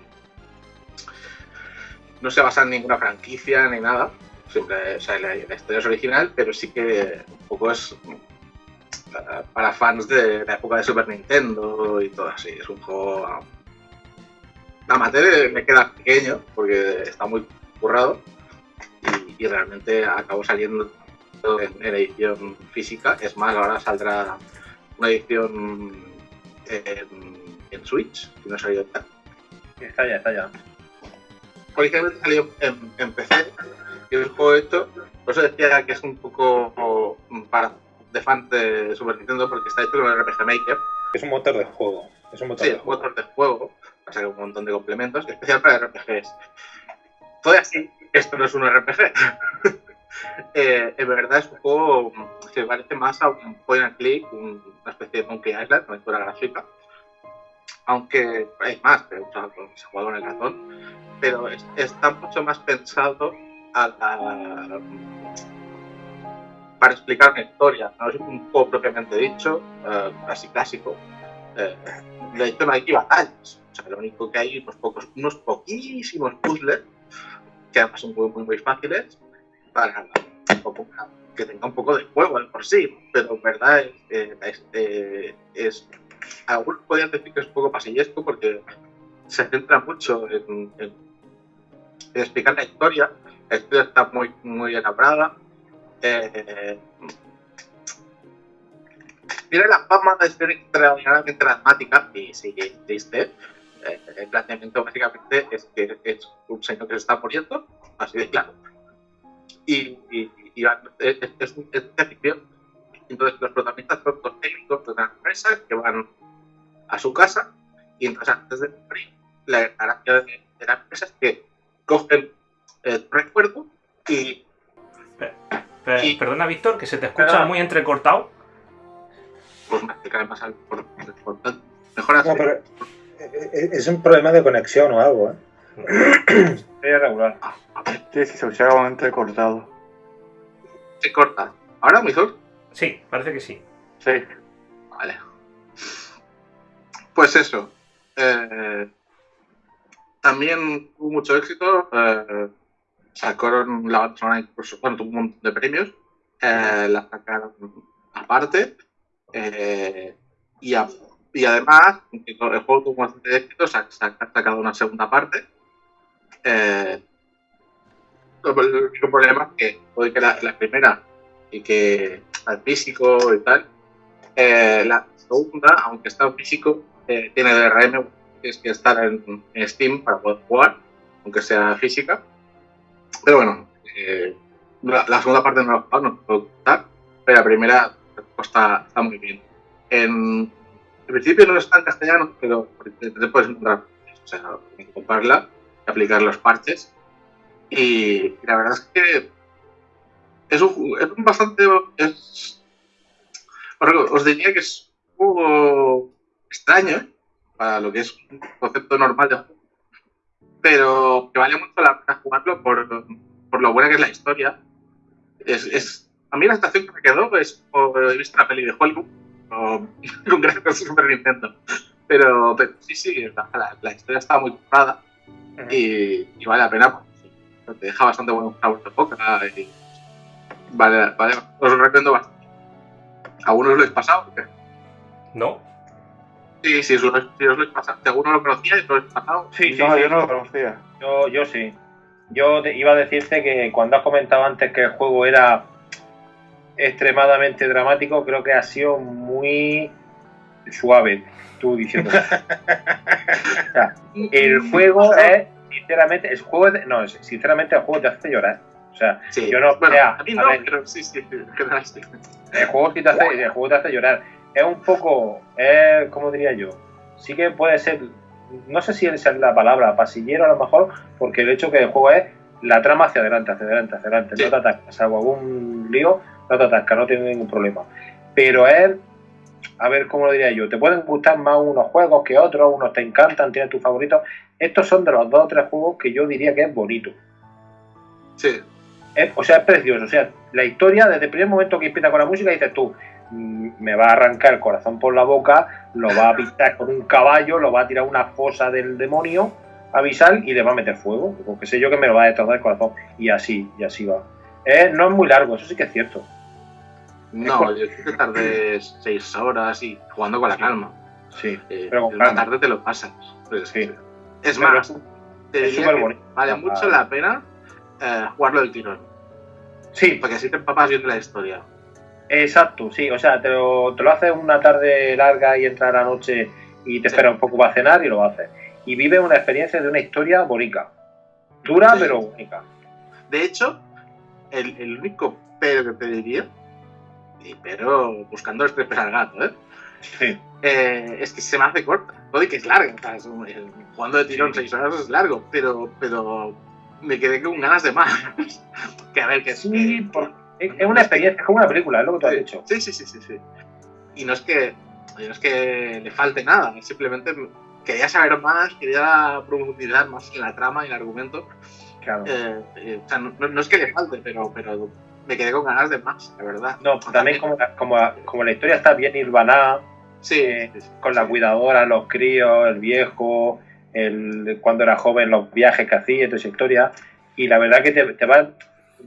no se basa en ninguna franquicia ni nada siempre, o sea, la, historia es original, pero sí que un poco es eh, para fans de la época de Super Nintendo y todo así. Es un juego amateur, me queda pequeño porque está muy currado y, realmente acabó saliendo en, edición física. Es más, ahora saldrá una edición en, Switch, que no ha salido ya. Está ya, está ya. Originalmente salió en, en PC y el juego esto, por eso decía que es un poco para de fans de Super Nintendo porque está hecho con el RPG Maker. Es un motor de juego. Es un motor sí, de un motor de juego. Ser un montón de complementos, especial para RPGs. Todo así, esto no es un RPG. eh, en verdad es un juego que parece más a un point and click, una especie de Monkey Island, una aventura gráfica. Aunque hay más, pero se juega con el ratón. Pero está mucho más pensado para explicar una historia. No es un juego propiamente dicho, uh, así clásico. Eh, de hecho, no hay ni batallas. O sea, lo único que hay unos, pocos, unos poquísimos puzzles, que además son muy, muy, muy fáciles, para que tenga un poco de juego por sí. Pero en verdad es, eh, es algunos podrían decir que es un poco pasillesco porque se centra mucho en, explicar la historia la historia está muy, muy elaborada. Eh, tiene la fama de ser extraordinariamente dramática y sí que existe. Eh, el planteamiento básicamente es que es un señor que se está muriendo, así de claro. Y, y, es, es, es ficción. Entonces los protagonistas son dos técnicos de una empresa que van a su casa y entonces antes de morir, la gracia de, de la empresa es que cogen eh, recuerdo y, Perdona, Víctor, que se te escucha muy entrecortado. Pues me cae más al Mejor así. es un problema de conexión o algo, ¿eh? Es regular. Sí, sí, se escucha como entrecortado. Se corta. ¿Ahora, mejor? Sí, parece que sí. Sí. Vale. Pues eso. Eh, también hubo mucho éxito. Eh, sacaron la incluso, bueno, tuvo un montón de premios, eh, la sacaron aparte, eh, y, y, además, el juego tuvo bastante éxito, se ha, sacado una segunda parte. Eh, el único problema es que que la, primera y que el físico y tal, eh, la segunda, aunque está en físico, tiene DRM, que es que estar en, en Steam para poder jugar, aunque sea física. Pero bueno, eh, la, segunda parte no lo no puedo contar, pero la primera está, está muy bien. En, principio no está en castellano, pero te puedes encontrar, o sea, comprarla aplicar los parches. Y, la verdad es que es un, es un bastante. Es, os diría que es un poco extraño para lo que es un concepto normal de juego pero que vale mucho la pena jugarlo por, por lo buena que es la historia. Es, es, a mí la estación que me quedó es por he visto la peli de Hollywood, con Super Nintendo. Pero, pero sí, sí, la, la, historia está muy y, y, vale la pena. Porque te deja bastante buen sabor de boca y vale, vale, os lo recomiendo bastante. ¿A algunos lo habéis pasado? ¿No? Sí, sí, si os lo he pasado. ¿Alguno lo conocía y lo he pasado? Sí, sí, no, yo no lo conocía. Yo, yo sí. Yo iba a decirte que cuando has comentado antes que el juego era extremadamente dramático, creo que ha sido muy suave, tú diciendo. o sea, el juego es, sinceramente, el juego de, no, sinceramente el juego te hace llorar. O sea, yo no, bueno, a mí no, pero sí, sí, el juego sí te hace, el juego te hace llorar. Es un poco, es, ¿cómo diría yo? Sí que puede ser, no sé si es la palabra pasillero a lo mejor, porque el hecho que el juego es la trama hacia adelante, hacia adelante, hacia adelante, no te atacas, salvo algún lío, no te atasca, no tiene ningún problema. Pero es, a ver cómo lo diría yo, te pueden gustar más unos juegos que otros, unos te encantan, tienes tus favoritos. Estos son de los dos o tres juegos que yo diría que es bonito. Sí. o sea, es precioso. O sea, la historia, desde el primer momento que empieza con la música, dices tú, mm, me va a arrancar el corazón por la boca, lo va a pintar con un caballo, lo va a tirar una fosa del demonio, avisar y le va a meter fuego, porque sé yo que me lo va a destrozar el corazón. Y así, y así va. Eh, no es muy largo, eso sí que es cierto. No, yo creo que tardé seis horas y jugando con la calma. Sí, eh, pero la tarde te lo pasas. Pues, sí. Es más, te diría que vale mucho la pena eh, jugarlo del tirón. Sí. Porque así te empapas bien de la historia. Exacto, sí. O sea, te lo, te lo haces una tarde larga y entra a la noche y te espera un poco para cenar y lo haces. Y vive una experiencia de una historia bonita. Dura, pero bonita. De hecho, el, el único pero que te diría pero buscando el trepes al gato, ¿eh? Sí. ¿eh? es que se me hace corta. Todo que es larga. jugando de tirón seis horas es largo, pero, pero me quedé con ganas de más. que a ver, que sí, es una experiencia, es como una película, es lo que tú has dicho. Sí, sí, sí, sí, sí. Y no es que no es que le falte nada, simplemente quería saber más, quería profundizar más en la trama y el argumento. Claro. Eh, eh, o sea, no, no, es que le falte, pero, pero me quedé con ganas de más, la verdad. No, también como, como, como la historia está bien irvanada, sí, con la cuidadora, los críos, el viejo, el, cuando era joven, los viajes que hacía, toda esa historia, y la verdad que te, te va,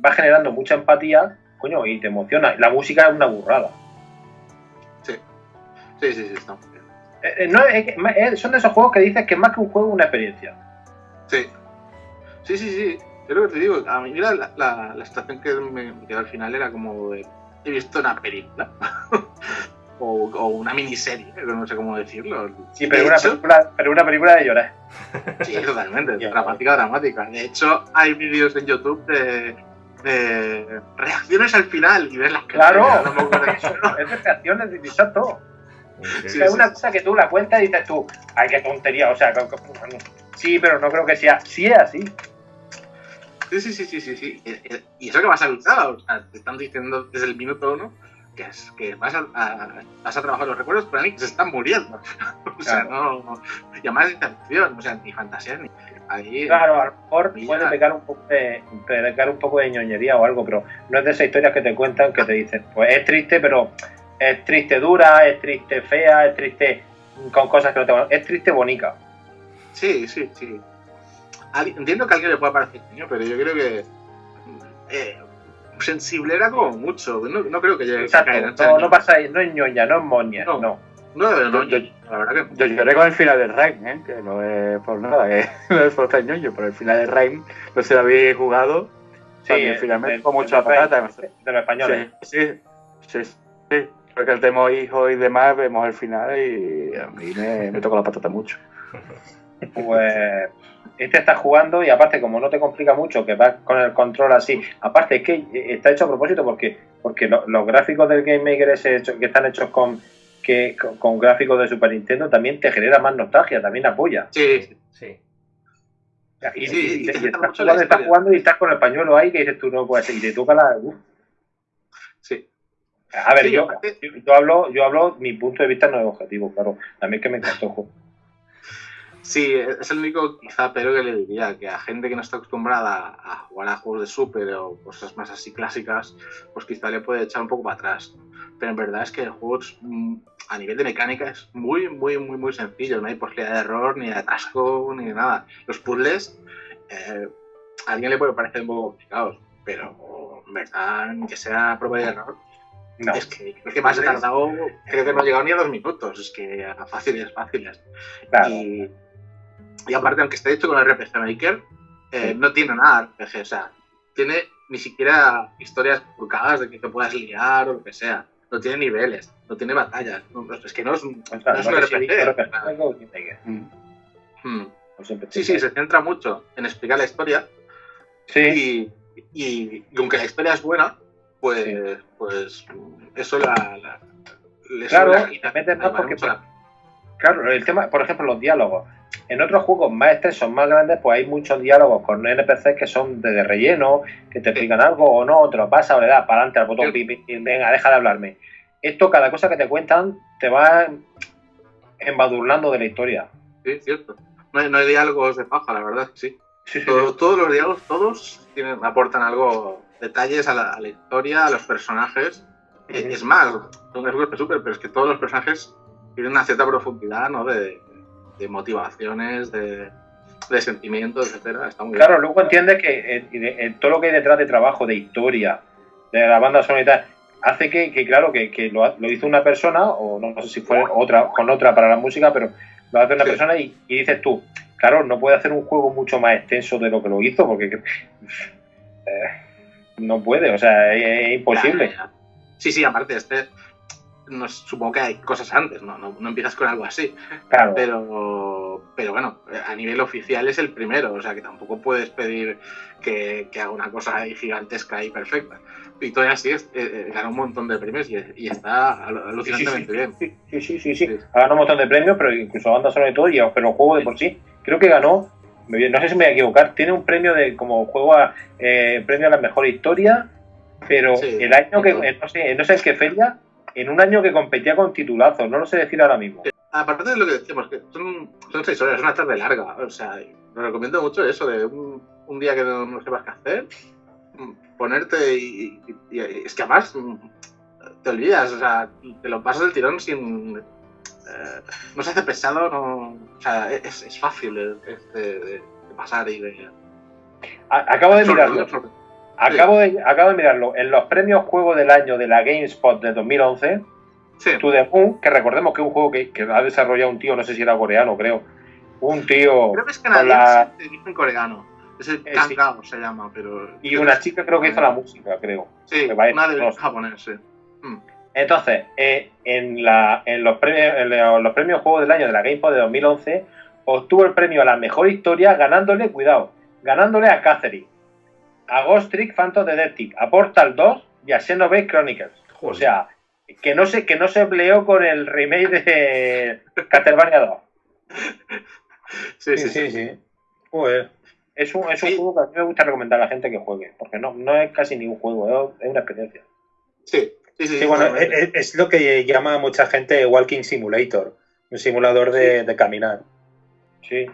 va generando mucha empatía, coño, y te emociona. La música es una burrada. Sí, sí, sí, sí está muy bien. Eh, eh, no, es, son de esos juegos que dices que más que un juego es una experiencia. Sí, sí, sí, sí. Yo lo que te digo, a mí la, la, la estación que me quedó al final era como de, he visto una película o, o, una miniserie, no sé cómo decirlo. Sí, pero, una, película, pero una película de llorar. Sí, totalmente, dramática, dramática. De hecho, hay vídeos en YouTube de, de reacciones al final y ves las Claro, es de reacciones, exacto. Sí, es una cosa que tú la cuentas y dices tú, ay, qué tontería, o sea, sí, pero no creo que sea, sí es así. Sí, sí, sí, sí, sí, sí. Y eso que vas a luchar, o sea, te están diciendo desde el minuto uno que, es, que vas, a, vas a trabajar los recuerdos, pero que se están muriendo. o sea, no, no. Y además de interrupción, o sea, ni fantasía ni. Ahí, claro, a lo mejor puede pecar un, poco de, pecar un poco de ñoñería o algo, pero no es de esas historias que te cuentan que te dicen, pues es triste, pero es triste dura, es triste fea, es triste con cosas que no te Es triste bonita. Sí, sí, sí entiendo que a alguien le pueda parecer niño, pero yo creo que eh, sensible era como mucho. No, no creo que llegue Exacto, a no, no pasa no es ñoña, no es moña, no. no. No, no, yo, la verdad que... Yo lloré con el final del Rain, ¿eh? que no es por nada, que no es por estar ñoño, pero el final del Rain no se lo había jugado. Sí, también, finalmente con mucha patata. De los españoles. Sí, sí, sí, sí. Porque el tema hijo y demás, vemos el final y a mí me, me toca la patata mucho. Pues este está jugando y aparte como no te complica mucho que vas con el control así, aparte es que está hecho a propósito porque porque los gráficos del Game Maker hecho, que están hechos con que con, gráficos de Super Nintendo también te genera más nostalgia, también apoya. Sí, sí. Y, sí, estás, jugando, y estás con el pañuelo ahí que dices tú no puedes y te toca la Sí. A ver, yo, yo, hablo, yo hablo, mi punto de vista no es objetivo, claro. También que me encantó. Sí, es el único quizá pero que le diría, que a gente que no está acostumbrada a jugar a juegos de Super o cosas más así clásicas, pues quizá le puede echar un poco para atrás. Pero en verdad es que el juego mm, a nivel de mecánica es muy, muy, muy, muy sencillo. No hay posibilidad de error, ni de atasco, ni de nada. Los puzzles, eh, a alguien le puede parecer un poco complicados, pero en verdad, que sea prueba de error, Es que creo que más he tardado, creo que no he llegado ni a dos minutos, es que fáciles, fáciles. Y, y aparte, aunque esté hecho con RPG Maker, eh, no tiene nada RPG, o sea, tiene ni siquiera historias purgadas de que te puedas liar o lo que sea. No tiene niveles, no tiene batallas. es que no es, un, no es un RPG. Mm. Mm. Sí, sí, se centra mucho en explicar la historia. Sí. Y, aunque la historia es buena, pues, pues eso la, la claro, y también porque, claro, el tema, por ejemplo, los diálogos. En otros juegos más extensos, más grandes, pues hay muchos diálogos con NPCs que son de, relleno, que te explican algo o no, lo pasa o le das para adelante al botón, venga, deja de hablarme. Esto, cada cosa que te cuentan, te va embadurnando de la historia. Sí, cierto. No hay, diálogos de paja, la verdad, sí. todos los diálogos, todos tienen, aportan algo, detalles a la, historia, a los personajes. Es más, son súper, pero es que todos los personajes tienen una cierta profundidad, ¿no? De, motivaciones, de, sentimientos, etcétera. Está muy claro, luego entiendes que todo lo que hay detrás de trabajo, de historia, de la banda sonora hace que, claro, que, lo, hizo una persona, o no, sé si fue otra, con otra para la música, pero lo hace una persona y, dices tú, claro, no puede hacer un juego mucho más extenso de lo que lo hizo, porque eh, no puede, o sea, es, imposible. Sí, sí, aparte, este, no, supongo que hay cosas antes, ¿no? No, empiezas con algo así. Claro. Pero, pero bueno, a nivel oficial es el primero, o sea que tampoco puedes pedir que, haga una cosa gigantesca y perfecta. Y todavía así es, eh, eh, gana un montón de premios y, está alucinantemente bien. Sí, sí, sí, sí. Ha ganado un montón de premios, pero incluso banda sonora y todo, y, pero el juego de por sí, creo que ganó, no sé si me voy a equivocar, tiene un premio de como juego a, eh, premio a la mejor historia, pero el año que, no sé, no sé en qué feria, en un año que competía con titulazos, no lo sé decir ahora mismo. Aparte de lo que decíamos, que son, son seis horas, es una tarde larga, o sea, lo recomiendo mucho eso de un, un día que no, no, sepas qué hacer, ponerte y, es que además te olvidas, o sea, te lo pasas del tirón sin... Eh, no se hace pesado, no, o sea, es, es fácil de, pasar y de... Acabo de mirarlo. Acabo, de, acabo de mirarlo. En los premios Juego del Año de la GameSpot de 2011, sí. To The Moon, que recordemos que es un juego que, ha desarrollado un tío, no sé si era coreano, creo. Un tío. Creo que es canadiense, la... en coreano. Es el eh, se llama, pero. Y una chica creo que hizo la música, creo. Sí, una de sí. Hmm. Entonces, eh, en, la, en, los premios, en los premios Juego del Año de la GameSpot de 2011, obtuvo el premio a la mejor historia ganándole, cuidado, ganándole a Catherine a Ghost Trick Phantom Detective, a Portal 2 y a Xenoblade Chronicles. O sea, que no se, que no se empleó con el remake de Castlevania 2. Sí, sí, sí. sí, Es un, es un juego que a mí me gusta recomendar a la gente que juegue, porque no, no es casi ningún juego, es una experiencia. Sí, sí, sí. bueno, es, lo que llama a mucha gente Walking Simulator, un simulador de, de caminar. Sí.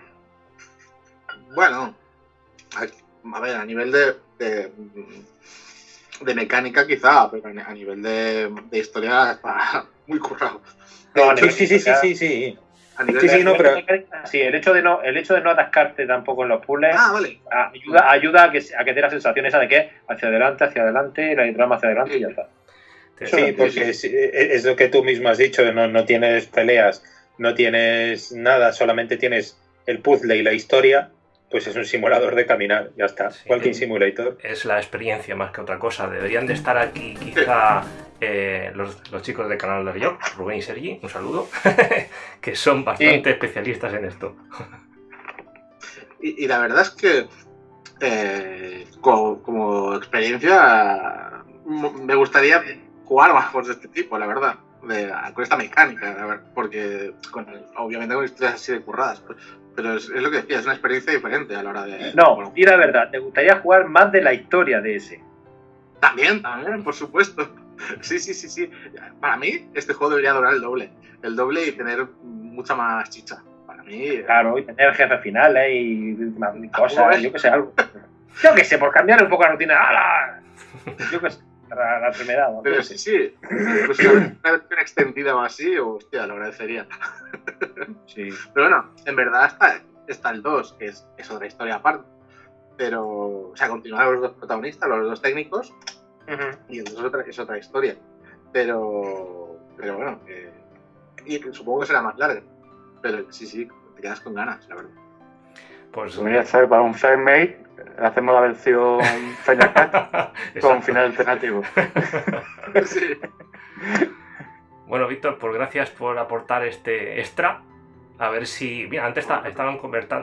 Bueno, a ver, a nivel de, de, mecánica quizá, pero a nivel de, historia está muy currado. sí, sí, sí, sí, sí, sí. sí, no, pero... sí, el hecho de no, el hecho de no atascarte tampoco en los puzzles ah, vale. ayuda, ayuda a que a que te la sensación esa de que hacia adelante, hacia adelante, la drama hacia adelante y ya está. Sí, porque es, lo que tú mismo has dicho, no, no tienes peleas, no tienes nada, solamente tienes el puzzle y la historia pues es un simulador de caminar, ya está. Walking Simulator. Es la experiencia más que otra cosa. Deberían de estar aquí quizá eh, los, chicos del canal de York, Rubén y Sergi, un saludo, que son bastante especialistas en esto. y, la verdad es que eh, como, experiencia me gustaría jugar más juegos de este tipo, la verdad. con esta mecánica, porque obviamente con historias así de curradas. Pues, pero es, lo que decía, es una experiencia diferente a la hora de... No, y la verdad, ¿te gustaría jugar más de la historia de ese? También, también, por supuesto. Sí, sí, sí, sí. Para mí, este juego debería durar el doble. El doble y tener mucha más chicha. Para mí... Claro, y tener jefe final y, cosas, yo que sé, algo. Yo que sé, por cambiar un poco la rutina. ¡Hala! Yo que sé la, la enfermedad. Pero sí, sí. Pues una versión extendida o así, hostia, lo agradecería. Sí. Pero bueno, en verdad está, está el 2, que es, es, otra historia aparte. Pero, o sea, continuar los dos protagonistas, los dos técnicos, y el 2 es otra, es otra historia. Pero, pero bueno, y supongo que será más larga. Pero sí, sí, te quedas con ganas, la verdad. Pues voy a hacer para un fanmate, hacemos la versión Final Cut con final alternativo. sí. Bueno, Víctor, pues gracias por aportar este extra. A ver si. Mira, antes estaban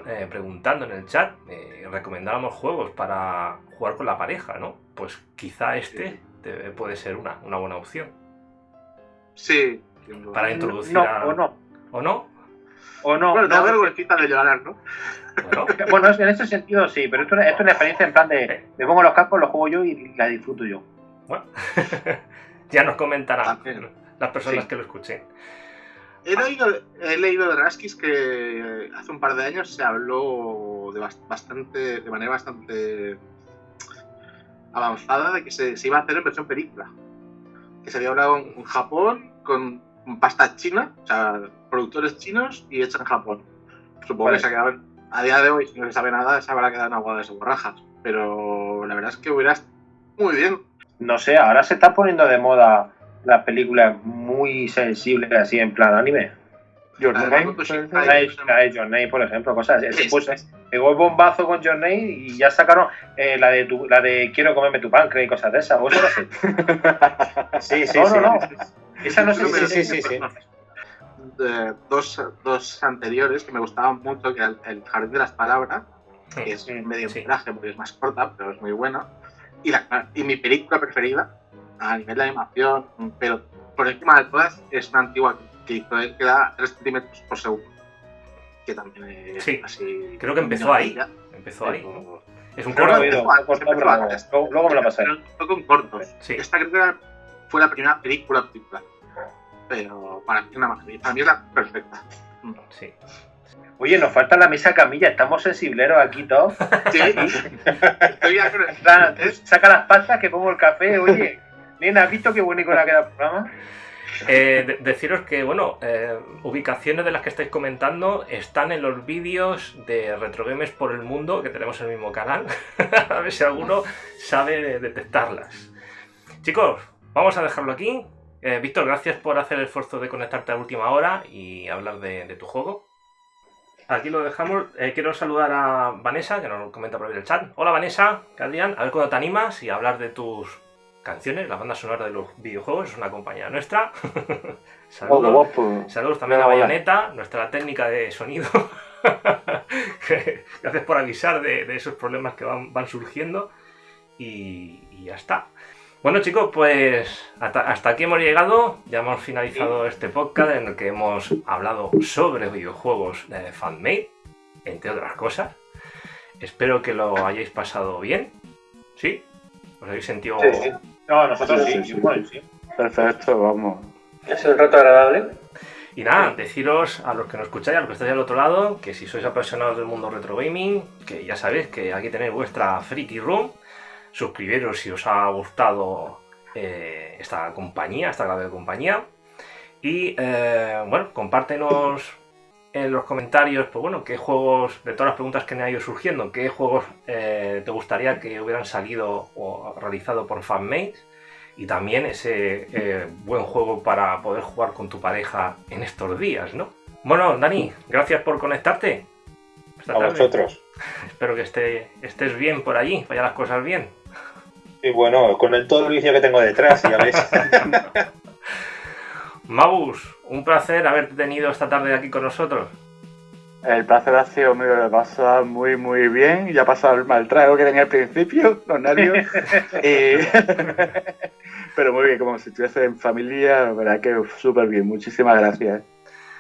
eh, preguntando en el chat, eh, recomendábamos juegos para jugar con la pareja, ¿no? Pues quizá este puede ser una, una buena opción. Sí. Para introducir a. O no. ¿O no? O no. Bueno, vergüenza de llorar, ¿no? Bueno. bueno, en ese sentido sí, pero esto, es una experiencia en plan de me pongo los cascos, los juego yo y la disfruto yo. Bueno, ya nos comentarán las personas que lo escuchen. He leído, he leído de Raskis que hace un par de años se habló de bastante, de manera bastante avanzada de que se, iba a hacer en versión película. Que se había hablado en Japón con pasta china, o sea, productores chinos y hecha en Japón. Supongo que se ha quedado, a día de hoy, si no se sabe nada, se habrá quedado en agua de borrajas. Pero la verdad es que hubiera muy bien. No sé, ahora se está poniendo de moda las películas muy sensibles así en plan anime. Your Name, por ejemplo, cosas. así. pues, pegó el bombazo con Your Name y ya sacaron eh, la de tu, la de quiero comerme tu páncreas y cosas de esas. ¿Vos sí, sí, no, sí. No, no. Esa no sé si sí, sí, sí, dos, dos anteriores que me gustaban mucho, que era el, Jardín de las Palabras, que es medio traje porque es más corta, pero es muy buena. Y, la, y mi película preferida, a nivel de animación, pero por encima de todas, es una antigua que hizo él que da 3 centímetros por segundo. Que también es sí, así. Creo que empezó ahí. Empezó ahí. Es un corto. Luego me lo. Fue con cortos. Esta creo que fue la primera película película. Pero para mí, una, para mí es la perfecta. Sí. Oye, nos falta la mesa camilla, estamos sensibleros aquí todos. Sí. Estoy Saca las pastas que pongo el café, oye. Nena, ¿has visto qué bonito ha quedado el programa? Eh, deciros que, bueno, eh, ubicaciones de las que estáis comentando están en los vídeos de Retrogames por el Mundo que tenemos en el mismo canal. a ver si alguno sabe detectarlas. Chicos, vamos a dejarlo aquí. Eh, Víctor, gracias por hacer el esfuerzo de conectarte a última hora y hablar de, tu juego. Aquí lo dejamos. quiero saludar a Vanessa, que nos comenta por ahí el chat. Hola Vanessa, Adrián, a ver cuándo te animas y hablar de tus canciones, la banda sonora de los videojuegos, es una compañía nuestra. saludos, saludos también a Bayonetta, nuestra técnica de sonido. Gracias por avisar de, esos problemas que van, surgiendo. Y, ya está. Bueno chicos, pues hasta, aquí hemos llegado, ya hemos finalizado este podcast en el que hemos hablado sobre videojuegos de fanmade, entre otras cosas. Espero que lo hayáis pasado bien. ¿Sí? ¿Os habéis sentido no, nosotros sí, sí, Perfecto, vamos. Ha sido un rato agradable. Y nada, deciros a los que nos escucháis, a los que estáis al otro lado, que si sois apasionados del mundo retro gaming, que ya sabéis que aquí tenéis vuestra Freaky Room. Suscribiros si os ha gustado eh, esta compañía, esta grave compañía. Y eh, bueno, compártenos en los comentarios, pues bueno, qué juegos, de todas las preguntas que me han ido surgiendo, qué juegos eh, te gustaría que hubieran salido o realizado por fanmates y también ese eh, buen juego para poder jugar con tu pareja en estos días, ¿no? Bueno, Dani, gracias por conectarte. a vosotros. Espero que esté, estés bien por allí, vaya las cosas bien. Y bueno, con el, todo el vicio que tengo detrás, ya ves. Magus, un placer haberte tenido esta tarde aquí con nosotros. El placer ha sido mío, lo he pasado muy, muy bien. Ya ha pasado el mal trago que tenía al principio, los nervios. Pero muy bien, como si estuviese en familia, la verdad que súper bien. Muchísimas gracias.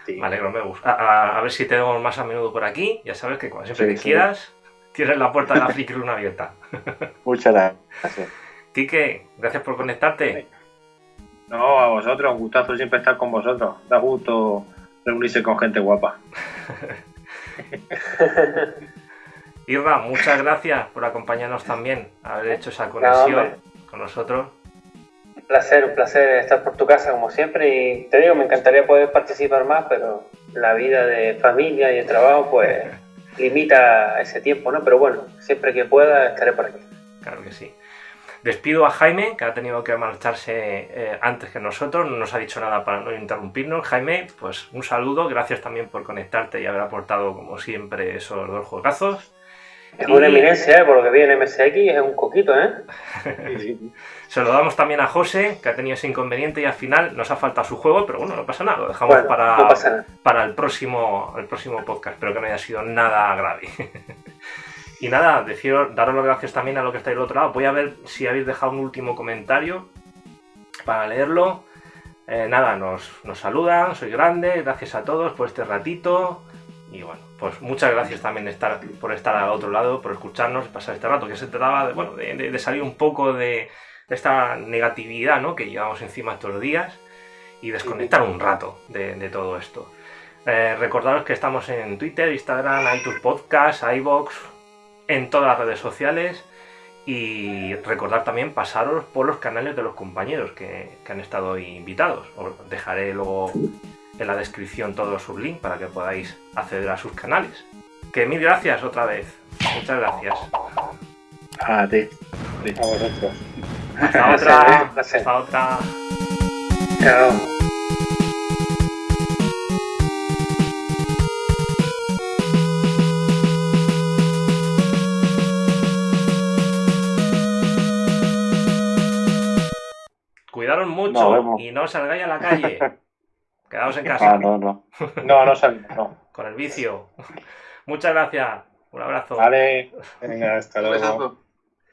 Sí. Me alegro, me gusta. A, ver si tenemos más a menudo por aquí. Ya sabes que cuando siempre que quieras, tienes la puerta de la Flickr abierta. Muchas gracias. Quique, gracias por conectarte. No, a vosotros, un gustazo siempre estar con vosotros. Da gusto reunirse con gente guapa. Irra, muchas gracias por acompañarnos también, haber hecho esa conexión con nosotros. Un placer, un placer estar por tu casa como siempre y te digo, me encantaría poder participar más, pero la vida de familia y de trabajo pues limita ese tiempo, ¿no? Pero bueno, siempre que pueda estaré por aquí. Claro que sí. Despido a Jaime, que ha tenido que marcharse eh, antes que nosotros, no nos ha dicho nada para no interrumpirnos. Jaime, pues un saludo, gracias también por conectarte y haber aportado, como siempre, esos dos juegazos. Es una eminencia, ¿eh? por lo que vi en MSX, es un coquito, ¿eh? Se lo damos también a José, que ha tenido ese inconveniente y al final nos ha faltado su juego, pero bueno, no pasa nada, lo dejamos para, para el, próximo, el próximo podcast. Espero que no haya sido nada grave. y nada, deciros, daros las gracias también a lo que estáis del otro lado. Voy a ver si habéis dejado un último comentario para leerlo. Eh, nada, nos, nos saludan, soy grande, gracias a todos por este ratito. Y bueno, pues muchas gracias también estar, por estar al otro lado, por escucharnos, pasar este rato, que se trataba de, bueno, de, salir un poco de, esta negatividad ¿no? que llevamos encima estos días y desconectar un rato de, todo esto. Eh, recordaros que estamos en Twitter, Instagram, iTunes Podcast, iBox, en todas las redes sociales y recordar también pasaros por los canales de los compañeros que, que han estado invitados. Os dejaré luego en la descripción todos sus links para que podáis acceder a sus canales. Que mil gracias otra vez. Muchas gracias. A ti. Hasta otra. Hasta otra. Chao. Cuidaros mucho y no salgáis a la calle. Quedaos en casa. Ah, no, no. No, no salimos, no. Con el vicio. Muchas gracias. Un abrazo. Vale. Venga, hasta luego.